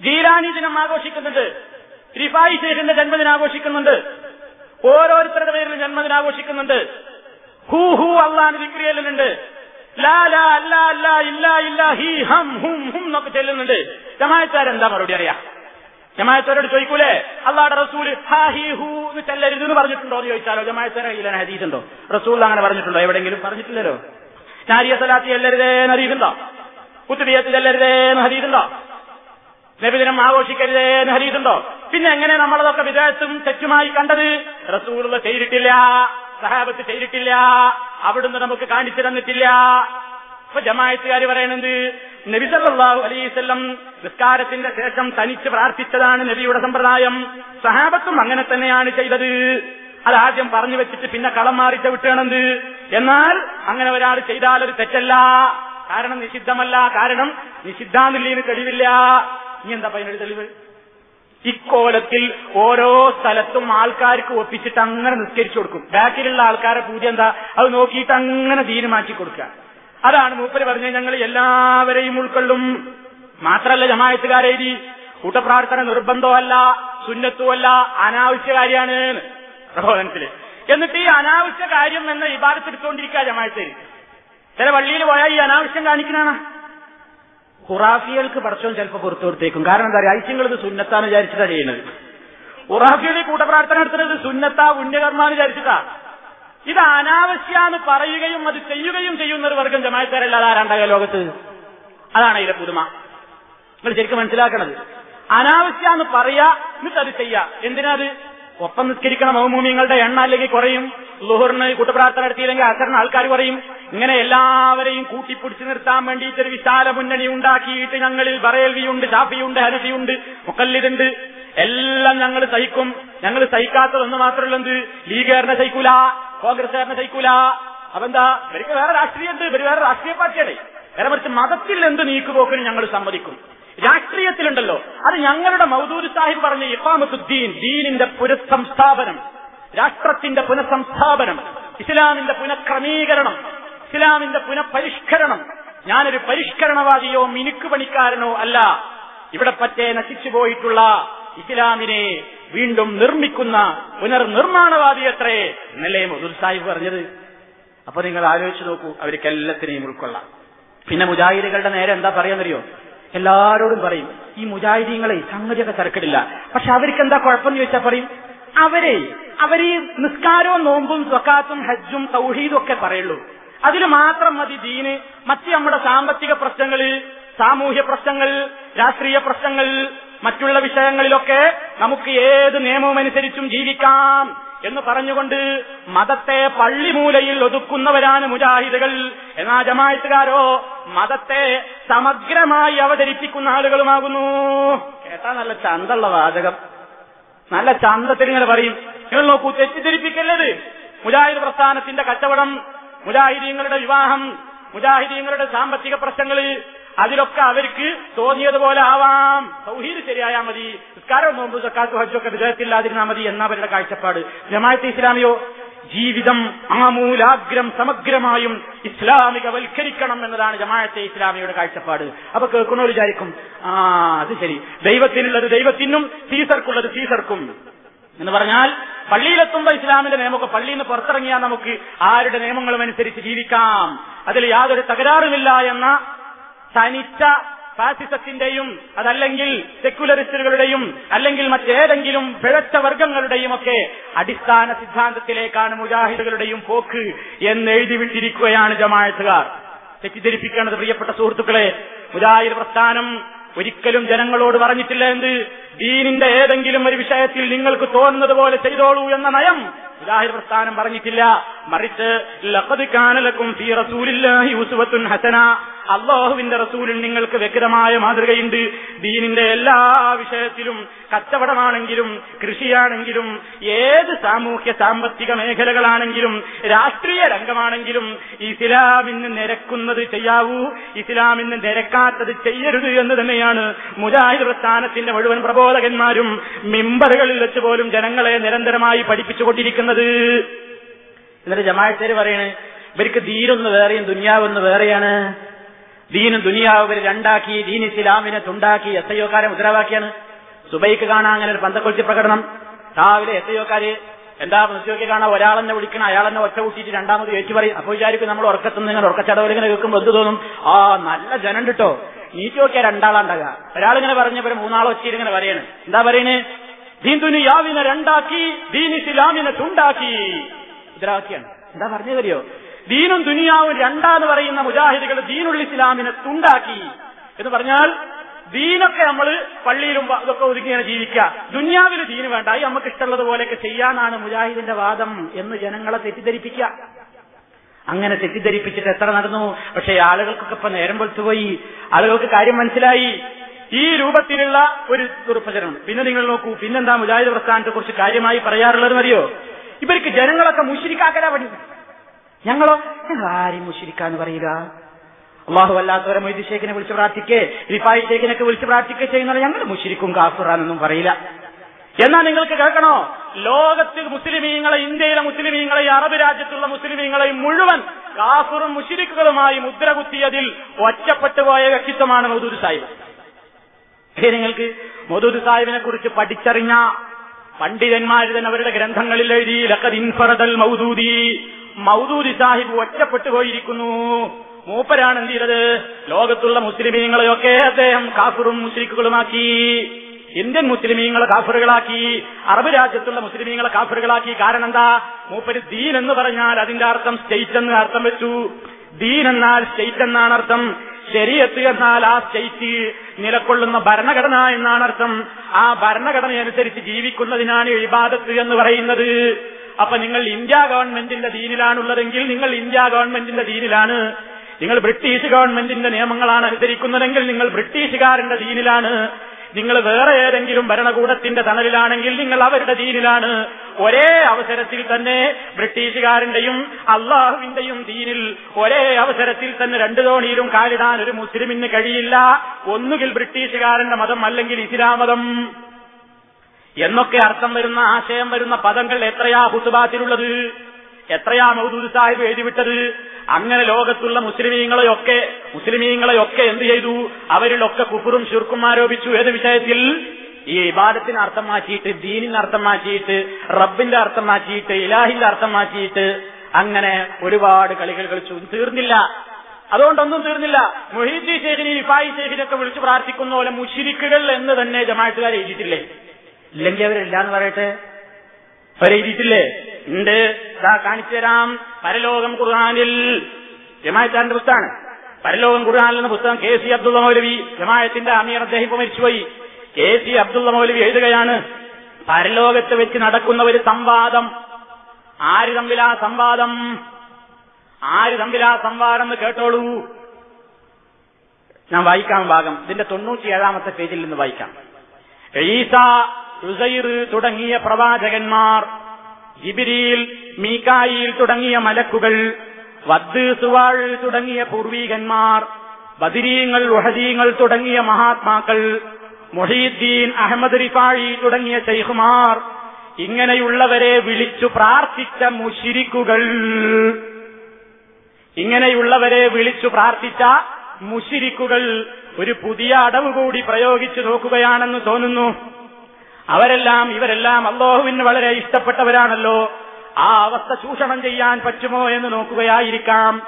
ജീലാനി ദിനം ആഘോഷിക്കുന്നുണ്ട്. റിഫായി ശേഖിന്റെ ജന്മദിനം ആഘോഷിക്കുന്നുണ്ട്. ഓരോരുത്തരുടെ പേരിലും ജന്മദിനം ആഘോഷിക്കുന്നുണ്ട്. ഹൂ ഹൂ അള്ളാൻ വിക്രി ലാ ലാ അല്ല അല്ല ഇല്ല ഇല്ല ഹി ചെല്ലുന്നുണ്ട്. മറുപടി അറിയാം? ജമായത്തോരോട് ചോദിക്കൂലേ? അള്ളാടെ എന്ന് ചെല്ലരുത് എന്ന് പറഞ്ഞിട്ടുണ്ടോ എന്ന് ചോദിച്ചാലോ? ജമായത്തോര കയ്യിലാണ് ഹദീസ് ഉണ്ടോ? റസൂൽ അങ്ങനെ പറഞ്ഞിട്ടുണ്ടോ? എവിടെയെങ്കിലും പറഞ്ഞിട്ടില്ലല്ലോ? നാരിയ സലാത്തി ചെല്ലരുതേ എന്ന് ഹദീസുണ്ടോ? കുത്തുബിയത്ത് ചെല്ലരുതേ ഹദീസുണ്ടോ? നബിദിനം ആഘോഷിക്കരുതേ എന്ന് ഹരീതുണ്ടോ പിന്നെ എങ്ങനെ നമ്മളതൊക്കെ വിദേശത്തും തെറ്റുമായി കണ്ടത്? റസൂലുള്ള ചെയ്തിട്ടില്ല. സഹാബത്ത് ചെയ്തിട്ടില്ല. അവിടുന്ന് നമുക്ക് കാണിച്ചു തന്നിട്ടില്ല. ഇപ്പൊ ജമായത്തുകാർ പറയണത് നബിസല്ലാഹു വസല്ലം നിസ്കാരത്തിന്റെ ശേഷം തനിച്ച് പ്രാർത്ഥിച്ചതാണ് നബിയുടെ സമ്പ്രദായം. സഹാബത്തും അങ്ങനെ തന്നെയാണ് ചെയ്തത്. അത് ആദ്യം പറഞ്ഞു വെച്ചിട്ട് പിന്നെ കളം മാറിച്ച വിട്ടണത് എന്നാൽ അങ്ങനെ ഒരാൾ ചെയ്താൽ ഒരു തെറ്റല്ല. കാരണം നിഷിദ്ധമല്ല. കാരണം നിഷിദ്ധാന്നില്ലേന്ന് തെളിവില്ല. ഇനി എന്താ പറയുന്നത് തെളിവ്? ഇക്കോലത്തിൽ ഓരോ സ്ഥലത്തും ആൾക്കാർക്ക് ഒപ്പിച്ചിട്ട് അങ്ങനെ നിസ്കരിച്ചു കൊടുക്കും. ബാക്കിലുള്ള ആൾക്കാരെ പൂജ എന്താ? അത് നോക്കിയിട്ട് അങ്ങനെ തീരുമാനിച്ചു കൊടുക്കുക. അതാണ് മൂപ്പര് പറഞ്ഞത്. ഞങ്ങൾ എല്ലാവരെയും ഉൾക്കൊള്ളും. മാത്രല്ല ജമായത്തുകാരേരി കൂട്ടപ്രാർത്ഥന നിർബന്ധമല്ല സുന്നത്തുമല്ല അനാവശ്യ കാര്യമാണ്. പ്രബോധനത്തിൽ. എന്നിട്ട് ഈ അനാവശ്യ കാര്യം എന്ന വിഭാഗത്തെടുത്തുകൊണ്ടിരിക്കുക ജമായത്തേര് ചില പള്ളിയിൽ പോയാൽ ഈ അനാവശ്യം കാണിക്കണാണ് ഖുറാഫികൾക്ക് പടച്ചോൻ ചിലപ്പോൾ പുറത്തു കൊടുത്തേക്കും. കാരണം എന്താ പറയുക ഐശ്യങ്ങൾ ഇത് സുന്നത്താന്ന് വിചാരിച്ചിട്ടാ ചെയ്യുന്നത്. ഖുറാഫിയുടെ കൂട്ടപ്രാർത്ഥന നടത്തുന്നത് സുന്നത്താ പുണ്യകർമാന്ന് വിചാരിച്ചിട്ടാ. ഇത് അനാവശ്യാന്ന് പറയുകയും അത് ചെയ്യുകയും ചെയ്യുന്ന ഒരു വർഗം ജമാക്കാരല്ല ആരാണ്ടായ ലോകത്ത്? അതാണ് ഇതിലെ പുതുമ. നിങ്ങൾ ശരിക്കും മനസ്സിലാക്കണത്. അനാവശ്യാന്ന് പറയാ എന്നിട്ട് അത് ചെയ്യാ. എന്തിനാ അത്? ഒപ്പം നിസ്കരിക്കണം മൗമൂമ്യങ്ങളുടെ എണ്ണ അല്ലെങ്കിൽ കുറയും. ലുഹറിന് കൂട്ടപ്രാർത്ഥന നടത്തിയില്ലെങ്കിൽ അസറിന് ആൾക്കാർ കുറയും. ഇങ്ങനെ എല്ലാവരെയും കൂട്ടിപ്പിടിച്ചു നിർത്താൻ വേണ്ടിയിട്ട് ഒരു വിശാല മുന്നണി ഉണ്ടാക്കിയിട്ട് ഞങ്ങളിൽ ബറേൽവിയുണ്ട് ഷാഫിയുണ്ട് ഹനഫിയുണ്ട് മുക്കല്ലിതുണ്ട് എല്ലാം ഞങ്ങൾ സഹിക്കും. ഞങ്ങൾ സഹിക്കാത്തതൊന്ന് മാത്രമല്ല എന്ത് ലീഗുകാരനെ സഹിക്കൂല കോൺഗ്രസ്സുകാരനെ സഹിക്കൂല. അപ്പെന്താ ഇവർക്ക് വേറെ രാഷ്ട്രീയമുണ്ട് ഇവർ വേറെ രാഷ്ട്രീയ പാർട്ടിയാണ്. വേറെ മറിച്ച് മതത്തിൽ എന്ത് നീക്കുപോക്കിന് ഞങ്ങൾ സമ്മതിക്കും. രാഷ്ട്രീയത്തിലുണ്ടല്ലോ. അത് ഞങ്ങളുടെ മൗദൂദ് സാഹിബ് പറഞ്ഞ ഇഫാമത്തുദ്ദീൻ ദീനിന്റെ പുനഃസംസ്ഥാപനം രാഷ്ട്രത്തിന്റെ പുനഃസംസ്ഥാപനം ഇസ്ലാമിന്റെ പുനഃക്രമീകരണം ഇസ്ലാമിന്റെ പുനഃപരിഷ്കരണം. ഞാനൊരു പരിഷ്കരണവാദിയോ മിനുക്ക് പണിക്കാരനോ അല്ല. ഇവിടെ പറ്റേ നശിച്ചുപോയിട്ടുള്ള ഇസ്ലാമിനെ വീണ്ടും നിർമ്മിക്കുന്ന പുനർനിർമ്മാണവാദി അത്രേ എന്നല്ലേ മധുർ സാഹിബ് പറഞ്ഞത്. അപ്പൊ നിങ്ങൾ ആലോചിച്ച് നോക്കൂ അവർക്ക് എല്ലാത്തിനെയും ഉൾക്കൊള്ളാം. പിന്നെ മുജാഹിദുകളുടെ നേരെ എന്താ പറയാന്നറിയോ? എല്ലാരോടും പറയും ഈ മുജാഹിദീങ്ങളെ സംഗതിയൊക്കെ തിരക്കിടില്ല. പക്ഷെ അവർക്ക് എന്താ കുഴപ്പമെന്ന് ചോദിച്ചാൽ പറയും അവരെ അവർ നിസ്കാരവും നോമ്പും സ്വക്കാത്തും ഹജ്ജും സൗഹീദും ഒക്കെ പറയുള്ളൂ. അതിൽ മാത്രം മതി ദീന്. മറ്റ് നമ്മുടെ സാമ്പത്തിക പ്രശ്നങ്ങളിൽ സാമൂഹ്യ പ്രശ്നങ്ങൾ രാഷ്ട്രീയ പ്രശ്നങ്ങൾ മറ്റുള്ള വിഷയങ്ങളിലൊക്കെ നമുക്ക് ഏത് നിയമവും അനുസരിച്ചും ജീവിക്കാം. എന്ന് പറഞ്ഞുകൊണ്ട് മതത്തെ പള്ളിമൂലയിൽ ഒതുക്കുന്നവരാണ് മുജാഹിദുകൾ. എന്നാ ജമായത്തുകാരോ മതത്തെ സമഗ്രമായി അവതരിപ്പിക്കുന്ന ആളുകളുമാകുന്നു. കേട്ടാ നല്ല ചന്തള്ള വാചകം. നല്ല ചന്തത്തിൽ ഇങ്ങനെ പറയും. നിങ്ങൾ നോക്കൂ തെറ്റിദ്ധരിപ്പിക്കല്ലത് മുജാഹിദ് പ്രസ്ഥാനത്തിന്റെ കച്ചവടം മുജാഹിദീങ്ങളുടെ വിവാഹം മുജാഹിദീങ്ങളുടെ സാമ്പത്തിക പ്രശ്നങ്ങൾ അതിലൊക്കെ അവർക്ക് തോന്നിയതുപോലെ ആവാം. സൗഹീദ് ശരിയായാൽ മതി. നിസ്കാരവും നോമ്പ് സക്കാത്ത് ഹജ്ജൊക്കെ വിജയത്തില്ലാതിരുന്നാൽ മതി എന്ന അവരുടെ കാഴ്ചപ്പാട്. ജമാഅത്ത് ഇസ്ലാമിയോ ജീവിതം ആമൂലാഗ്രം സമഗ്രമായും ഇസ്ലാമികവൽക്കരിക്കണം എന്നതാണ് ജമാഅത്തെ ഇസ്ലാമിയുടെ കാഴ്ചപ്പാട്. അപ്പൊ കേൾക്കണോ വിചാരിക്കും ആ അത് ശരി. ദൈവത്തിനുള്ളത് ദൈവത്തിനും സീസർക്കുള്ളത് സീസർക്കും. എന്ന് പറഞ്ഞാൽ പള്ളിയിലെത്തുമ്പോ ഇസ്ലാമിന്റെ നിയമമൊക്കെ പള്ളിയിൽ നിന്ന് പുറത്തിറങ്ങിയാൽ നമുക്ക് ആരുടെ നിയമങ്ങളും അനുസരിച്ച് ജീവിക്കാം. അതിൽ യാതൊരു തകരാറുമില്ല എന്ന തനിച്ച ഫാസിസത്തിന്റെയും അതല്ലെങ്കിൽ സെക്യുലറിസ്റ്റുകളുടെയും അല്ലെങ്കിൽ മറ്റേതെങ്കിലും പിഴച്ച വർഗങ്ങളുടെയും ഒക്കെ അടിസ്ഥാന സിദ്ധാന്തത്തിലേക്കാണ് മുജാഹിദുകളുടെയും പോക്ക് എന്ന് എഴുതി വിട്ടിരിക്കുകയാണ് ജമാഅത്തുകാർ. തെറ്റിദ്ധരിപ്പിക്കേണ്ടത് പ്രിയപ്പെട്ട സുഹൃത്തുക്കളെ മുജാഹിദ് പ്രസ്ഥാനം ഒരിക്കലും ജനങ്ങളോട് പറഞ്ഞിട്ടില്ല എന്ത്? ദീനിന്റെ ഏതെങ്കിലും ഒരു വിഷയത്തിൽ നിങ്ങൾക്ക് തോന്നുന്നത് പോലെ ചെയ്തോളൂ എന്ന നയം മുജാഹിദ് പ്രസ്ഥാനം പറഞ്ഞിട്ടില്ല. മറിച്ച് അള്ളാഹുവിന്റെ റസൂലിൽ നിങ്ങൾക്ക് വ്യക്തമായ മാതൃകയുണ്ട്. ദീനിന്റെ എല്ലാ വിഷയത്തിലും കച്ചവടമാണെങ്കിലും കൃഷിയാണെങ്കിലും ഏത് സാമൂഹ്യ സാമ്പത്തിക മേഖലകളാണെങ്കിലും രാഷ്ട്രീയ രംഗമാണെങ്കിലും ഇസ്ലാമിന് നിരക്കുന്നത് ചെയ്യാവൂ ഇസ്ലാമിന് നിരക്കാത്തത് ചെയ്യരുത് എന്ന് തന്നെയാണ് മുജാഹിദ് പ്രസ്ഥാനത്തിന്റെ മുഴുവൻ പ്രബോധകന്മാരും മെമ്പറുകളിൽ വെച്ച് പോലും ജനങ്ങളെ നിരന്തരമായി പഠിപ്പിച്ചുകൊണ്ടിരിക്കുന്നത്. എന്നിട്ട് ജമാഅത്തേര് പറയണേ ഇവർക്ക് ദീനൊന്ന് വേറെയും ദുന്യാവൊന്ന് വേറെയാണ്. ദീനും ദുനിയാവ് രണ്ടാക്കി ദീൻ ഇസ്ലാമിനെ തുണ്ടാക്കി എസ് ഐക്കാരെ മുദ്രാവാക്കിയാണ് സുബൈക്ക് കാണാൻ അങ്ങനെ ഒരു പന്തക്കൊളിച്ച് പ്രകടനം. രാവിലെ എസ് ഐക്കാര് എന്താ മുസ്ലിമൊക്കെ കാണാൻ ഒരാളെന്നെ വിളിക്കണം അയാളെന്നെ ഒറ്റ കൂട്ടിയിട്ട് രണ്ടാമത് ഏറ്റു പറയും. അപ്പോൾ വിചാരിക്കും നമ്മൾ ഉറക്കത്തുനിന്ന് ഇങ്ങനെ ഉറക്കച്ചടവിൽ ഇങ്ങനെ കേൾക്കുമ്പോൾ എന്ത് തോന്നും? ആ നല്ല ജനം കിട്ടോ നീറ്റ് നോക്കിയാൽ രണ്ടാളുണ്ടാകുക ഒരാളിങ്ങനെ പറഞ്ഞപ്പോൾ മൂന്നാളോ ഇങ്ങനെ പറയണ്. എന്താ പറയണേ? ദീന്ദുനു യാവിനെ രണ്ടാക്കി ദീൻ ഇസ്ലാമിനെ തുണ്ടാക്കി. മുദ്രാവാക്യാണ്. എന്താ പറഞ്ഞു അറിയോ ദീനും ദുനിയാവും രണ്ടാന്ന് പറയുന്ന മുജാഹിദികൾ ദീനുൽ ഇസ്ലാമിനെ തുണ്ടാക്കി എന്ന് പറഞ്ഞാൽ ദീനൊക്കെ നമ്മൾ പള്ളിയിലും ഇതൊക്കെ ഇങ്ങനെ ജീവിക്കുക. ദുനിയാവിൽ ദീന് വേണ്ട. ഈ നമുക്ക് ഇഷ്ടമുള്ളത് പോലെയൊക്കെ ചെയ്യാനാണ് മുജാഹിദിന്റെ വാദം എന്ന് ജനങ്ങളെ തെറ്റിദ്ധരിപ്പിക്കുക. അങ്ങനെ തെറ്റിദ്ധരിപ്പിച്ചിട്ട് എത്ര നടന്നു? പക്ഷേ ആളുകൾക്കൊക്കെ ഇപ്പൊ നേരം പൊളിച്ചുപോയി ആളുകൾക്ക് കാര്യം മനസ്സിലായി. ഈ രൂപത്തിലുള്ള ഒരു ദുർപ്രചരണം. പിന്നെ നിങ്ങൾ നോക്കൂ പിന്നെന്താ മുജാഹിദ് പ്രസ്ഥാനത്തെ കുറിച്ച് കാര്യമായി പറയാറുള്ളത് മതിയോ? ഇവർക്ക് ജനങ്ങളൊക്കെ മുഷിരിക്കാക്കലാ പണി ഞങ്ങളോ? ഞങ്ങൾ ആരെയും മുഷിരിക്കാന്ന് പറയുക. അള്ളാഹു അല്ലാത്തവരെ മൊയ്തി ഷേഖിനെ വിളിച്ച് പ്രാർത്ഥിക്കേ റിഫായി ഷേഖിനൊക്കെ വിളിച്ച് പ്രാർത്ഥിക്കുക ചെയ്യുന്നത് ഞങ്ങൾ മുഷിരിക്കും കാസുറാനൊന്നും പറയില്ല. എന്നാ നിങ്ങൾക്ക് കേൾക്കണോ? ലോകത്തിൽ മുസ്ലിമീങ്ങളെ ഇന്ത്യയിലെ മുസ്ലിമീങ്ങളെ അറബ് രാജ്യത്തുള്ള മുസ്ലിമീങ്ങളെയും മുഴുവൻ കാസുറും മുഷിരിക്കുകളുമായി മുദ്ര കുത്തിയതിൽ ഒറ്റപ്പെട്ടു പോയ വ്യക്തിത്വമാണ് മൗദൂദ് സാഹിബ്. നിങ്ങൾക്ക് മൗദൂദ് സാഹിബിനെ കുറിച്ച് പഠിച്ചറിഞ്ഞ പണ്ഡിതന്മാർ തന്നെ അവരുടെ ഗ്രന്ഥങ്ങളിൽ എഴുതി ലക്കത് ഇൻഫറദൽ മൗദൂദി മൗദൂദി സാഹിബ് ഒറ്റപ്പെട്ടു പോയിരിക്കുന്നു. മൂപ്പരാണ് എന്ത് ചെയ്തത്? ലോകത്തുള്ള മുസ്ലിമീങ്ങളെയൊക്കെ അദ്ദേഹം കാഫുറും മുസ്ലിക്കുകളുമാക്കി ഇന്ത്യൻ മുസ്ലിമീങ്ങളെ കാഫറുകളാക്കി അറബ് രാജ്യത്തുള്ള മുസ്ലിമീങ്ങളെ കാഫറുകളാക്കി. കാരണം എന്താ മൂപ്പര് ദീൻ എന്ന് പറഞ്ഞാൽ അതിന്റെ അർത്ഥം സ്റ്റേറ്റ് എന്ന് അർത്ഥം വെച്ചു. ദീൻ എന്നാൽ സ്റ്റേറ്റ് എന്നാണ് അർത്ഥം. ശരീരത്ത് എന്നാൽ ആ സ്റ്റേറ്റ് നിലക്കൊള്ളുന്ന ഭരണഘടന എന്നാണ് അർത്ഥം. ആ ഭരണഘടനയനുസരിച്ച് ജീവിക്കുന്നതിനാണ് ഇബാദത്ത് എന്ന് പറയുന്നത്. അപ്പൊ നിങ്ങൾ ഇന്ത്യ ഗവൺമെന്റിന്റെ ദീനിലാണുള്ളതെങ്കിൽ നിങ്ങൾ ഇന്ത്യ ഗവൺമെന്റിന്റെ ദീനിലാണ്. നിങ്ങൾ ബ്രിട്ടീഷ് ഗവൺമെന്റിന്റെ നിയമങ്ങളാണ് അനുസരിക്കുന്നതെങ്കിൽ നിങ്ങൾ ബ്രിട്ടീഷുകാരന്റെ ദീനിലാണ്. നിങ്ങൾ വേറെ ഏതെങ്കിലും ഭരണകൂടത്തിന്റെ തണലിലാണെങ്കിൽ നിങ്ങൾ അവരുടെ ദീനിലാണ്. ഒരേ അവസരത്തിൽ തന്നെ ബ്രിട്ടീഷുകാരന്റെയും അള്ളാഹുവിന്റെയും ദീനിൽ ഒരേ അവസരത്തിൽ തന്നെ രണ്ടു തോണിയിലും കാലിടാൻ ഒരു മുസ്ലിമിന് കഴിയില്ല. ഒന്നുകിൽ ബ്രിട്ടീഷുകാരന്റെ മതം അല്ലെങ്കിൽ ഇസ്ലാം മതം. എന്നൊക്കെ അർത്ഥം വരുന്ന ആശയം വരുന്ന പദങ്ങൾ എത്രയാ ഹുസുബാത്തിലുള്ളത് എത്രയാ മൗദൂദ് സാഹിബ് എഴുതിവിട്ടത്? അങ്ങനെ ലോകത്തുള്ള മുസ്ലിമീങ്ങളെയൊക്കെ മുസ്ലിമീങ്ങളെയൊക്കെ എന്ത് ചെയ്തു? അവരിലൊക്കെ കുഫുറും ശുർക്കും ആരോപിച്ചു. ഏത് വിഷയത്തിൽ? ഈ ഇബാദത്തിന് അർത്ഥം മാറ്റിയിട്ട് ദീനിന് അർത്ഥം മാറ്റിയിട്ട് റബ്ബിന്റെ അർത്ഥം മാറ്റിയിട്ട് ഇലാഹിന്റെ അർത്ഥം മാറ്റിയിട്ട് അങ്ങനെ ഒരുപാട് കളികൾ കളിച്ചു. തീർന്നില്ല. അതുകൊണ്ടൊന്നും തീർന്നില്ല. മൊഹീദി ഷേഖിനെ ഇഫായി ഷേഖിനൊക്കെ വിളിച്ചു പ്രാർത്ഥിക്കുന്ന പോലെ മുഷിരിക്കുകൾ എന്ന് തന്നെ ജമാഅത്തുകാർ എഴുതിയിട്ടില്ലേ? ഇല്ലെങ്കിൽ അവരില്ല എന്ന് പറയട്ടെ? അവരെഴുതിയിട്ടില്ലേ ഉണ്ട്. ഇതാ കാണിച്ചു തരാം. പരലോകം ഖുർആാനിൽ. ജമായത്താന്റെ പുസ്തകമാണ്. പരലോകം ഖുർആാനിൽ എന്ന പുസ്തകം കെ സി അബ്ദുള്ള മൗലവി ജമായത്തിന്റെ അമീർ അദ്ദേഹം ഇപ്പൊ മരിച്ചുപോയി കെ സി അബ്ദുള്ള മൗലവി എഴുതുകയാണ് പരലോകത്ത് വെച്ച് നടക്കുന്ന ഒരു സംവാദം. ആര് തമ്മിലാ സംവാദം? ആര് തമ്മിലാ സംവാദം എന്ന് കേട്ടോളൂ. ഞാൻ വായിക്കാം ഭാഗം. ഇതിന്റെ തൊണ്ണൂറ്റിയേഴാമത്തെ പേജിൽ നിന്ന് വായിക്കാം. ഈസ തുടങ്ങിയ പ്രവാചകന്മാർ ജിബിരിയിൽ മീക്കായിൽ തുടങ്ങിയ മലക്കുകൾ വദ് സുവാൾ തുടങ്ങിയ പൂർവീകന്മാർ ബദിരീങ്ങൾ ഉഹദീങ്ങൾ തുടങ്ങിയ മഹാത്മാക്കൾ മൊഹീദ്ദീൻ അഹമ്മദ് റിഫാഴി തുടങ്ങിയ ശൈഖുമാർ ഇങ്ങനെയുള്ളവരെ വിളിച്ചു പ്രാർത്ഥിച്ച മുഷിരിക്കുകൾ. ഇങ്ങനെയുള്ളവരെ വിളിച്ചു പ്രാർത്ഥിച്ച മുഷിരിക്കുകൾ ഒരു പുതിയ അടവ് കൂടി പ്രയോഗിച്ചു നോക്കുകയാണെന്ന് തോന്നുന്നു. അവരെല്ലാം ഇവരെല്ലാം അള്ളാഹുവിന് വളരെ ഇഷ്ടപ്പെട്ടവരാണല്ലോ. ആ അവസ്ഥ ചൂഷണം ചെയ്യാൻ പറ്റുമോ എന്ന് നോക്കുകയായിരിക്കാം.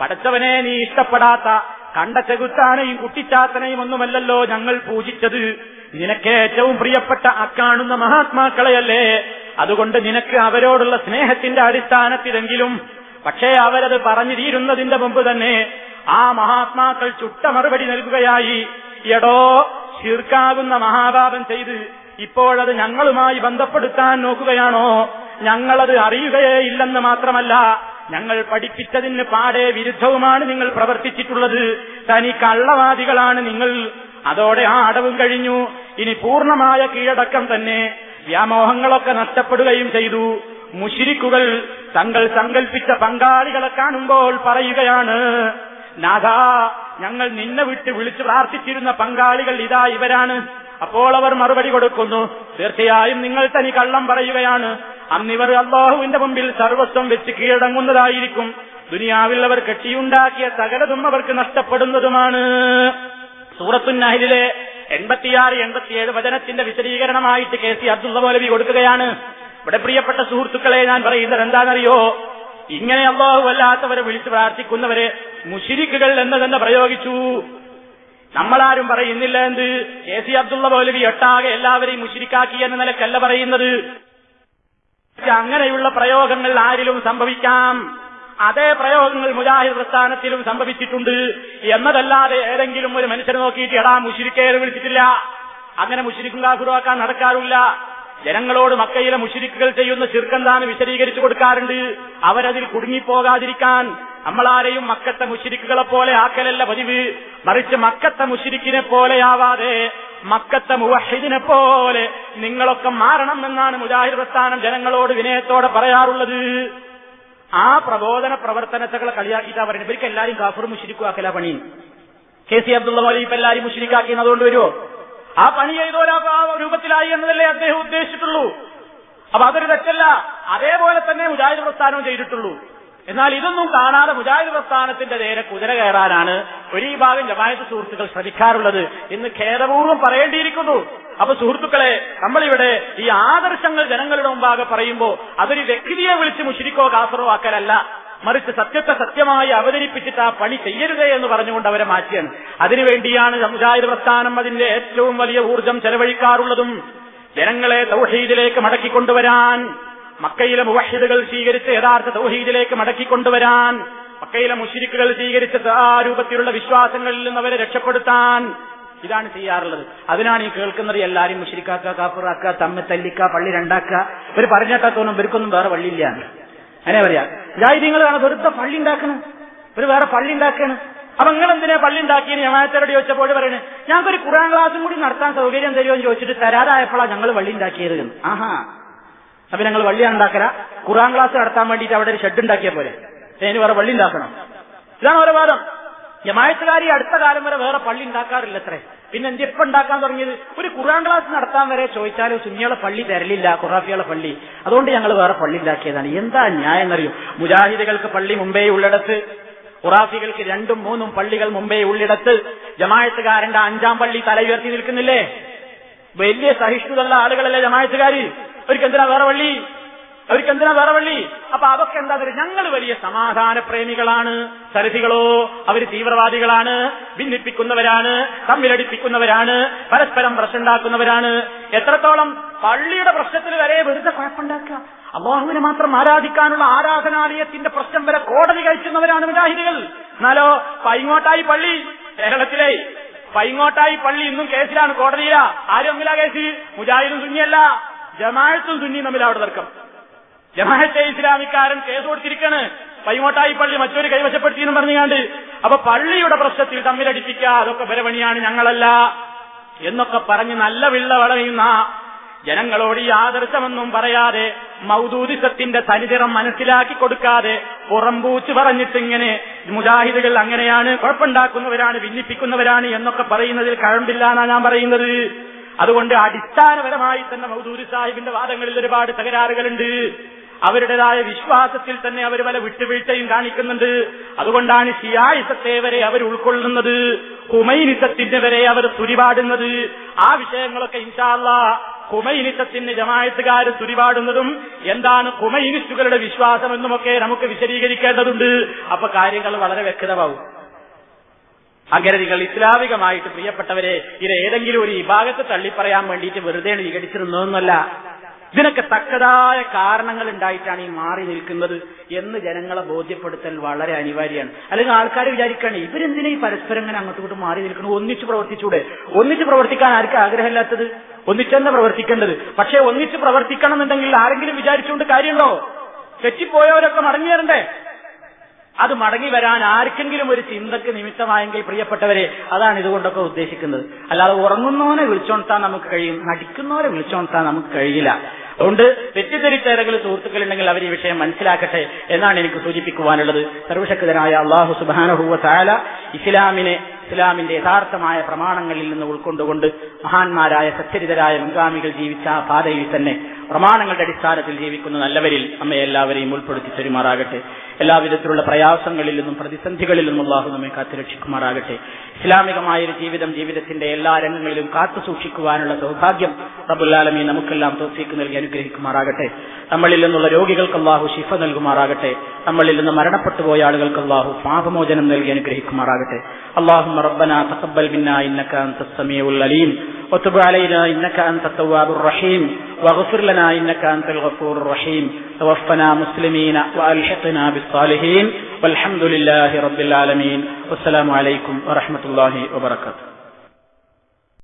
പടച്ചവനെ നീ ഇഷ്ടപ്പെടാത്ത കണ്ട ചെകുത്താനെയും കുട്ടിച്ചാത്തനെയും ഒന്നുമല്ലല്ലോ ഞങ്ങൾ പൂജിച്ചത്. നിനക്ക് ഏറ്റവും പ്രിയപ്പെട്ട അക്കാണുന്ന മഹാത്മാക്കളെയല്ലേ? അതുകൊണ്ട് നിനക്ക് അവരോടുള്ള സ്നേഹത്തിന്റെ അടിസ്ഥാനത്തിലെങ്കിലും പക്ഷേ അവരത് പറഞ്ഞു തീരുന്നതിന്റെ മുമ്പ് തന്നെ ആ മഹാത്മാക്കൾ ചുട്ട മറുപടി നൽകുകയായി. എടോ ശീർക്കാകുന്ന മഹാപാപം ചെയ്ത് ഇപ്പോഴത് ഞങ്ങളുമായി ബന്ധപ്പെടുത്താൻ നോക്കുകയാണോ? ഞങ്ങളത് അറിയുകയേ ഇല്ലെന്ന് മാത്രമല്ല ഞങ്ങൾ പഠിപ്പിച്ചതിന് പാടെ വിരുദ്ധവുമാണ് നിങ്ങൾ പ്രവർത്തിച്ചിട്ടുള്ളത്. തനി കള്ളവാദികളാണ് നിങ്ങൾ. അതോടെ ആ അടവും കഴിഞ്ഞു. ഇനി പൂർണമായ കീഴടക്കം തന്നെ. വ്യാമോഹങ്ങളൊക്കെ നഷ്ടപ്പെടുകയും ചെയ്തു. മുഷിരിക്കുകൾ തങ്ങൾ സങ്കൽപ്പിച്ച പങ്കാളികളെ കാണുമ്പോൾ പറയുകയാണ് നാഥാ ഞങ്ങൾ നിന്നെ വിട്ട് വിളിച്ചു പ്രാർത്ഥിച്ചിരുന്ന പങ്കാളികൾ ഇതാ ഇവരാണ്. അപ്പോൾ അവർ മറുപടി കൊടുക്കുന്നു. തീർച്ചയായും നിങ്ങൾ തനി കള്ളം പറയുകയാണ്. അന്നിവർ അള്ളാഹുവിന്റെ മുമ്പിൽ സർവസ്വം വെച്ച് കീഴടങ്ങുന്നതായിരിക്കും. ദുനിയാവിൽ അവർ കെട്ടിയുണ്ടാക്കിയ സകലതും അവർക്ക് നഷ്ടപ്പെടുന്നതുമാണ്. സൂറത്തുന്നാഹിലെ എൺപത്തിയാറ് എൺപത്തിയേഴ് വചനത്തിന്റെ വിശദീകരണമായിട്ട് കെ സി അബ്ദുള്ള മൗലവി കൊടുക്കുകയാണ്. ഇവിടെ പ്രിയപ്പെട്ട സുഹൃത്തുക്കളെ ഞാൻ പറയുന്നത് എന്താണെന്നറിയോ? ഇങ്ങനെ അള്ളാഹു അല്ലാത്തവരെ വിളിച്ചു പ്രാർത്ഥിക്കുന്നവരെ മുഷിരിക്കുകൾ എന്ന് തന്നെ പ്രയോഗിച്ചു. നമ്മളാരും പറയുന്നില്ല എന്ത്? കെ സി അബ്ദുള്ള മൗലവി ഒട്ടാകെ എല്ലാവരെയും മുഷിരിക്കാക്കി എന്ന നിലക്കല്ല പറയുന്നത്. അങ്ങനെയുള്ള പ്രയോഗങ്ങൾ ആരിലും സംഭവിക്കാം. അതേ പ്രയോഗങ്ങൾ മുജാഹിദ് പ്രസ്ഥാനത്തിലും സംഭവിച്ചിട്ടുണ്ട്. എന്നതല്ലാതെ ഏതെങ്കിലും ഒരു മനുഷ്യനെ നോക്കിയിട്ട് എടാ മുഷിരിക്കേറെ വിളിച്ചിട്ടില്ല. അങ്ങനെ മുഷിരിക്കും കാഫിറുവാക്കാൻ നടക്കാറില്ല. ജനങ്ങളോട് മക്കയിലെ മുഷിരിക്കുകൾ ചെയ്യുന്ന ചിർക്കെന്താന്ന് വിശദീകരിച്ചു കൊടുക്കാറുണ്ട്? അവരതിൽ കുടുങ്ങിപ്പോകാതിരിക്കാൻ നമ്മളാരെയും മക്കത്തെ മുഷിരിക്കുകളെ പോലെ ആക്കലല്ല പതിവ്. മറിച്ച് മക്കത്തെ മുഷിരിക്കിനെ പോലെയാവാതെ മക്കത്തെ മുവഹിദിനെ പോലെ നിങ്ങളൊക്കെ മാറണം എന്നാണ് മുജാഹിദ് പ്രസ്ഥാനം ജനങ്ങളോട് വിനയത്തോടെ പറയാറുള്ളത്. ആ പ്രബോധന പ്രവർത്തനത്തെ കളിയാക്കിയിട്ട് പറയുന്നത്. ഇവർക്ക് എല്ലാവരും കാഫർ മുഷിരിക്കുവാക്കല പണി. കെ സി അബ്ദുള്ള മൗലി ഇപ്പൊ എല്ലാവരും മുഷിരിക്കാക്കി അതുകൊണ്ട് വരുമോ ആ പണി ചെയ്തോരാ രൂപത്തിലായി എന്നതല്ലേ അദ്ദേഹം ഉദ്ദേശിച്ചിട്ടുള്ളൂ. അപ്പൊ അതൊരു തെറ്റല്ല. അതേപോലെ തന്നെ മുജാഹിദ് പ്രസ്ഥാനവും ചെയ്തിട്ടുള്ളൂ. എന്നാൽ ഇതൊന്നും കാണാതെ മുജാഹിദ് പ്രസ്ഥാനത്തിന്റെ നേരെ കുതിര കയറാനാണ് ഒരു ഭാഗം ജമായത്ത് സുഹൃത്തുക്കൾ ശ്രമിക്കാറുള്ളത് എന്ന് ഖേദപൂർവം പറയേണ്ടിയിരിക്കുന്നു. അപ്പൊ സുഹൃത്തുക്കളെ നമ്മളിവിടെ ഈ ആദർശങ്ങൾ ജനങ്ങളുടെ മുമ്പാകെ പറയുമ്പോൾ അതൊരു വ്യക്തിയെ വിളിച്ച് മുഷിരിക്കോ കാസറോ ആക്കലല്ല. മറിച്ച് സത്യത്തെ സത്യമായി അവതരിപ്പിച്ചിട്ട് ആ പണി ചെയ്യരുത് എന്ന് പറഞ്ഞുകൊണ്ട് അവരെ മാറ്റിയാണ്. അതിനുവേണ്ടിയാണ് മുജാഹിദ് പ്രസ്ഥാനം അതിന്റെ ഏറ്റവും വലിയ ഊർജം ചെലവഴിക്കാറുള്ളതും ജനങ്ങളെ തൗഹീദിലേക്ക് മടക്കിക്കൊണ്ടുവരാൻ മക്കയിലെ മുവഹിദുകൾ സ്വീകരിച്ച യഥാർത്ഥ തൗഹീദിലേക്ക് മടക്കിക്കൊണ്ടുവരാൻ മക്കയിലെ മുഷിരിക്കുകൾ സ്വീകരിച്ച ആ രൂപത്തിലുള്ള വിശ്വാസങ്ങളിൽ നിന്ന് അവരെ രക്ഷപ്പെടുത്താൻ ഇതാണ് ചെയ്യാറുള്ളത്. അതിനാണ് ഈ കേൾക്കുന്നത് എല്ലാരും മുഷിരിക്കാക്ക കാപ്പുറാക്ക തമ്മി തല്ലിക്ക പള്ളി രണ്ടാക്ക. ഇവർ പറഞ്ഞിട്ടാ തോന്നും ഇവർക്കൊന്നും വേറെ പള്ളിയില്ല അങ്ങനെ പറയാ ജാഹിദീങ്ങൾ കാണാൻ ഒരുത്ത പള്ളി ഉണ്ടാക്കണം. ഒരു വേറെ പള്ളി ഉണ്ടാക്കണം. അപ്പൊ നിങ്ങൾ എന്തിനാ പള്ളി ഉണ്ടാക്കിയെന്ന് ജമാഅത്തോട് ചോദിച്ചപ്പോൾ പറയണേ ഞങ്ങൾക്കൊരു ഖുറാൻ ക്ലാസും കൂടി നടത്താൻ സൗകര്യം തരുമോ? എന്ന് ചോദിച്ചിട്ട് തരാതായപ്പോഴാണ് ഞങ്ങൾ പള്ളി ഉണ്ടാക്കിയത് എന്ന്. ആഹാ. അപ്പൊ ഞങ്ങൾ വള്ളി ഉണ്ടാക്കല. ഖുറാൻ ക്ലാസ് നടത്താൻ വേണ്ടിട്ട് അവിടെ ഒരു ഷെഡ് ഉണ്ടാക്കിയ പോലെ അതിന് വേറെ വള്ളി ഉണ്ടാക്കണം. ഇതാണ് ഓരോ വാദം. ജമായത്തുകാരി അടുത്ത കാലം വരെ വേറെ പള്ളി ഉണ്ടാക്കാറില്ല അത്രേ പിന്നെ എന്ത് എപ്പോ ഉണ്ടാക്കാൻ തുടങ്ങിയത്? ഒരു ഖുറാൻ ക്ലാസ് നടത്താൻ വരെ ചോദിച്ചാലും സുന്നികളെ പള്ളി തരലില്ല ഖുറാഫികളെ പള്ളി. അതുകൊണ്ട് ഞങ്ങൾ വേറെ പള്ളി ഉണ്ടാക്കിയതാണ് എന്താ ന്യായം എന്നറിയും? മുജാഹിദുകൾക്ക് പള്ളി മുംബൈ ഉള്ളിടത്ത് ഖുറാഫികൾക്ക് രണ്ടും മൂന്നും പള്ളികൾ മുംബൈ ഉള്ളിടത്ത് ജമായത്തുകാരന്റെ അഞ്ചാം പള്ളി തല ഉയർത്തി നിൽക്കുന്നില്ലേ? വലിയ സഹിഷ്ണുതയുള്ള ആളുകളല്ലേ ജമായത്തുകാർ അവർക്ക് വേറെ പള്ളി? അവർക്ക് എന്തിനാ വേറെ വള്ളി? അപ്പൊ അതൊക്കെ എന്താ ഞങ്ങൾ വലിയ സമാധാന പ്രേമികളാണ്. സരഥികളോ അവർ തീവ്രവാദികളാണ്. ഭിന്നിപ്പിക്കുന്നവരാണ്. തമ്മിലടിപ്പിക്കുന്നവരാണ്. പരസ്പരം പ്രശ്നമുണ്ടാക്കുന്നവരാണ് എത്രത്തോളം പള്ളിയുടെ പ്രശ്നത്തിൽ വരെ വെറുതെ കുഴപ്പമുണ്ടാക്കുക. അള്ളാഹുവിനെ മാത്രം ആരാധിക്കാനുള്ള ആരാധനാലയത്തിന്റെ പ്രശ്നം വരെ കോടതി കഴിക്കുന്നവരാണ് മുജാഹിദികൾ എന്നാലോ പൈങ്ങോട്ടായി പള്ളി കേരളത്തിലെ പൈങ്ങോട്ടായി പള്ളി ഇന്നും കേസിലാണ് കോടതിയിലാ. ആരും കേസ്? മുജാഹിദും സുന്നിയല്ല. ജമാഅത്തും സുന്നിയും തമ്മിൽ അവിടെ തർക്കം. ജമാഅത്തെ ഇസ്ലാമിക്കാരൻ കേസ് കൊടുത്തിരിക്കാണ്. പൈമോട്ടായി പള്ളി മറ്റൊരു കൈവശപ്പെടുത്തിയെന്ന് പറഞ്ഞുകാണ്ട്. അപ്പൊ പള്ളിയുടെ പ്രശ്നത്തിൽ തമ്മിലടിപ്പിക്കുക അതൊക്കെ പരപണിയാണ് ഞങ്ങളല്ല എന്നൊക്കെ പറഞ്ഞ് നല്ല വിള്ള വളയുന്ന ജനങ്ങളോട് ഈ ആദർശമൊന്നും പറയാതെ മൗദൂദിസത്തിന്റെ തനിതിറം മനസ്സിലാക്കി കൊടുക്കാതെ പുറംപൂച്ച് പറഞ്ഞിട്ടിങ്ങനെ മുജാഹിദുകൾ അങ്ങനെയാണ് കുഴപ്പമുണ്ടാക്കുന്നവരാണ് ഭിന്നിപ്പിക്കുന്നവരാണ് എന്നൊക്കെ പറയുന്നതിൽ കഴമ്പില്ല എന്നാണ് ഞാൻ പറയുന്നത്. അതുകൊണ്ട് അടിസ്ഥാനപരമായി തന്നെ മൗദൂദി സാഹിബിന്റെ വാദങ്ങളിൽ ഒരുപാട് തകരാറുകളുണ്ട്. അവരുടേതായ വിശ്വാസത്തിൽ തന്നെ അവർ പല വിട്ടുവീഴ്ചയും കാണിക്കുന്നുണ്ട്. അതുകൊണ്ടാണ് ഷിയായിസത്തെ വരെ അവർ ഉൾക്കൊള്ളുന്നത്. ഹുമൈനിസത്തിന്റെ വരെ അവർ തുരിപാടുന്നത്. ആ വിഷയങ്ങളൊക്കെ ഇൻഷാല്ല ഹുമൈനിസത്തിന് ജമായത്തുകാർ തുരിപാടുന്നതും എന്താണ് ഹുമൈനിസ്റ്റുകളുടെ വിശ്വാസം എന്നുമൊക്കെ നമുക്ക് വിശദീകരിക്കേണ്ടതുണ്ട്. അപ്പൊ കാര്യങ്ങൾ വളരെ വ്യക്തമാവും. അഗരതികൾ ഇസ്ലാമികമായിട്ട് പ്രിയപ്പെട്ടവരെ ഇത് ഏതെങ്കിലും ഒരു വിഭാഗത്തെ തള്ളിപ്പറയാൻ വേണ്ടിയിട്ട് വെറുതെ വിഘടിച്ചിരുന്നതൊന്നുമല്ല ഇതിനൊക്കെ തക്കതായ കാരണങ്ങൾ ഉണ്ടായിട്ടാണ് ഈ മാറി നിൽക്കുന്നത് എന്ന് ജനങ്ങളെ ബോധ്യപ്പെടുത്തൽ വളരെ അനിവാര്യമാണ്. അല്ലെങ്കിൽ ആൾക്കാർ വിചാരിക്കുകയാണ് ഇവരെന്തിനാ ഈ പരസ്പരം ഇങ്ങനെ അങ്ങോട്ടും ഇങ്ങോട്ടും മാറി നിൽക്കുന്നു? ഒന്നിച്ചു പ്രവർത്തിച്ചൂടെ? ഒന്നിച്ചു പ്രവർത്തിക്കാൻ ആർക്കും ആഗ്രഹമില്ലാത്തത്? ഒന്നിച്ചെന്നെ പ്രവർത്തിക്കേണ്ടത്. പക്ഷേ ഒന്നിച്ച് പ്രവർത്തിക്കണം എന്നുണ്ടെങ്കിൽ ആരെങ്കിലും വിചാരിച്ചുകൊണ്ട് കാര്യമുണ്ടോ? തെറ്റിപ്പോയവരൊക്കെ മടങ്ങി വരണ്ടേ? അത് മടങ്ങി വരാൻ ആർക്കെങ്കിലും ഒരു ചിന്തക്ക് നിമിത്തമായെങ്കിൽ പ്രിയപ്പെട്ടവരെ അതാണ് ഇതുകൊണ്ടൊക്കെ ഉദ്ദേശിക്കുന്നത്. അല്ലാതെ ഉറങ്ങുന്നവനെ വിളിച്ചോണത്താൻ നമുക്ക് കഴിയും നടിക്കുന്നവരെ വിളിച്ചോണത്താൻ നമുക്ക് കഴിയില്ല. അതുകൊണ്ട് തെറ്റിദ്ധരിച്ചേരെങ്കിലും സുഹൃത്തുക്കളുണ്ടെങ്കിൽ അവർ ഈ വിഷയം മനസ്സിലാക്കട്ടെ എന്നാണ് എനിക്ക് സൂചിപ്പിക്കുവാനുള്ളത്. സർവശക്തനായ അള്ളാഹു സുബാനഹുവ താല ഇസ്ലാമിനെ ഇസ്ലാമിന്റെ യഥാർത്ഥമായ പ്രമാണങ്ങളിൽ നിന്ന് ഉൾക്കൊണ്ടുകൊണ്ട് മഹാന്മാരായ സച്ചരിതരായ മുൻഗാമികൾ ജീവിച്ച ആ പാതയിൽ തന്നെ പ്രമാണങ്ങളുടെ അടിസ്ഥാനത്തിൽ ജീവിക്കുന്ന നല്ലവരിൽ നമ്മെ എല്ലാവരെയും ഉൾപ്പെടുത്തി തരുമാറാകട്ടെ എല്ലാവിധത്തിലുള്ള പ്രയാസങ്ങളിൽ നിന്നും പ്രതിസന്ധികളിൽ നിന്നും അള്ളാഹു നമ്മെ കാത്തുരക്ഷിക്കുമാറാകട്ടെ. ഇസ്ലാമികമായ ഒരു ജീവിതം ജീവിതത്തിന്റെ എല്ലാ രംഗങ്ങളിലും കാത്തു സൂക്ഷിക്കുവാനുള്ള സൗഭാഗ്യം റബുല്ലാലമി നമുക്കെല്ലാം തോഫീക്ക് നൽകി അനുഗ്രഹിക്കുമാറാകട്ടെ നമ്മളിൽ നിന്നുള്ള രോഗികൾക്ക് അള്ളാഹു ശിഫ നൽകുമാറാകട്ടെ നമ്മളിൽ നിന്ന് മരണപ്പെട്ടു പോയ ആളുകൾക്ക് അള്ളാഹു പാപമോചനം നൽകി അനുഗ്രഹിക്കുമാറാകട്ടെ اللهم ربنا تقبل منا انك انت السميع العليم وتب علينا انك انت التواب الرحيم واغفر لنا انك انت الغفور الرحيم توفنا مسلمين والحقنا بالصالحين والحمد لله رب العالمين. والسلام عليكم ورحمة الله وبركاته.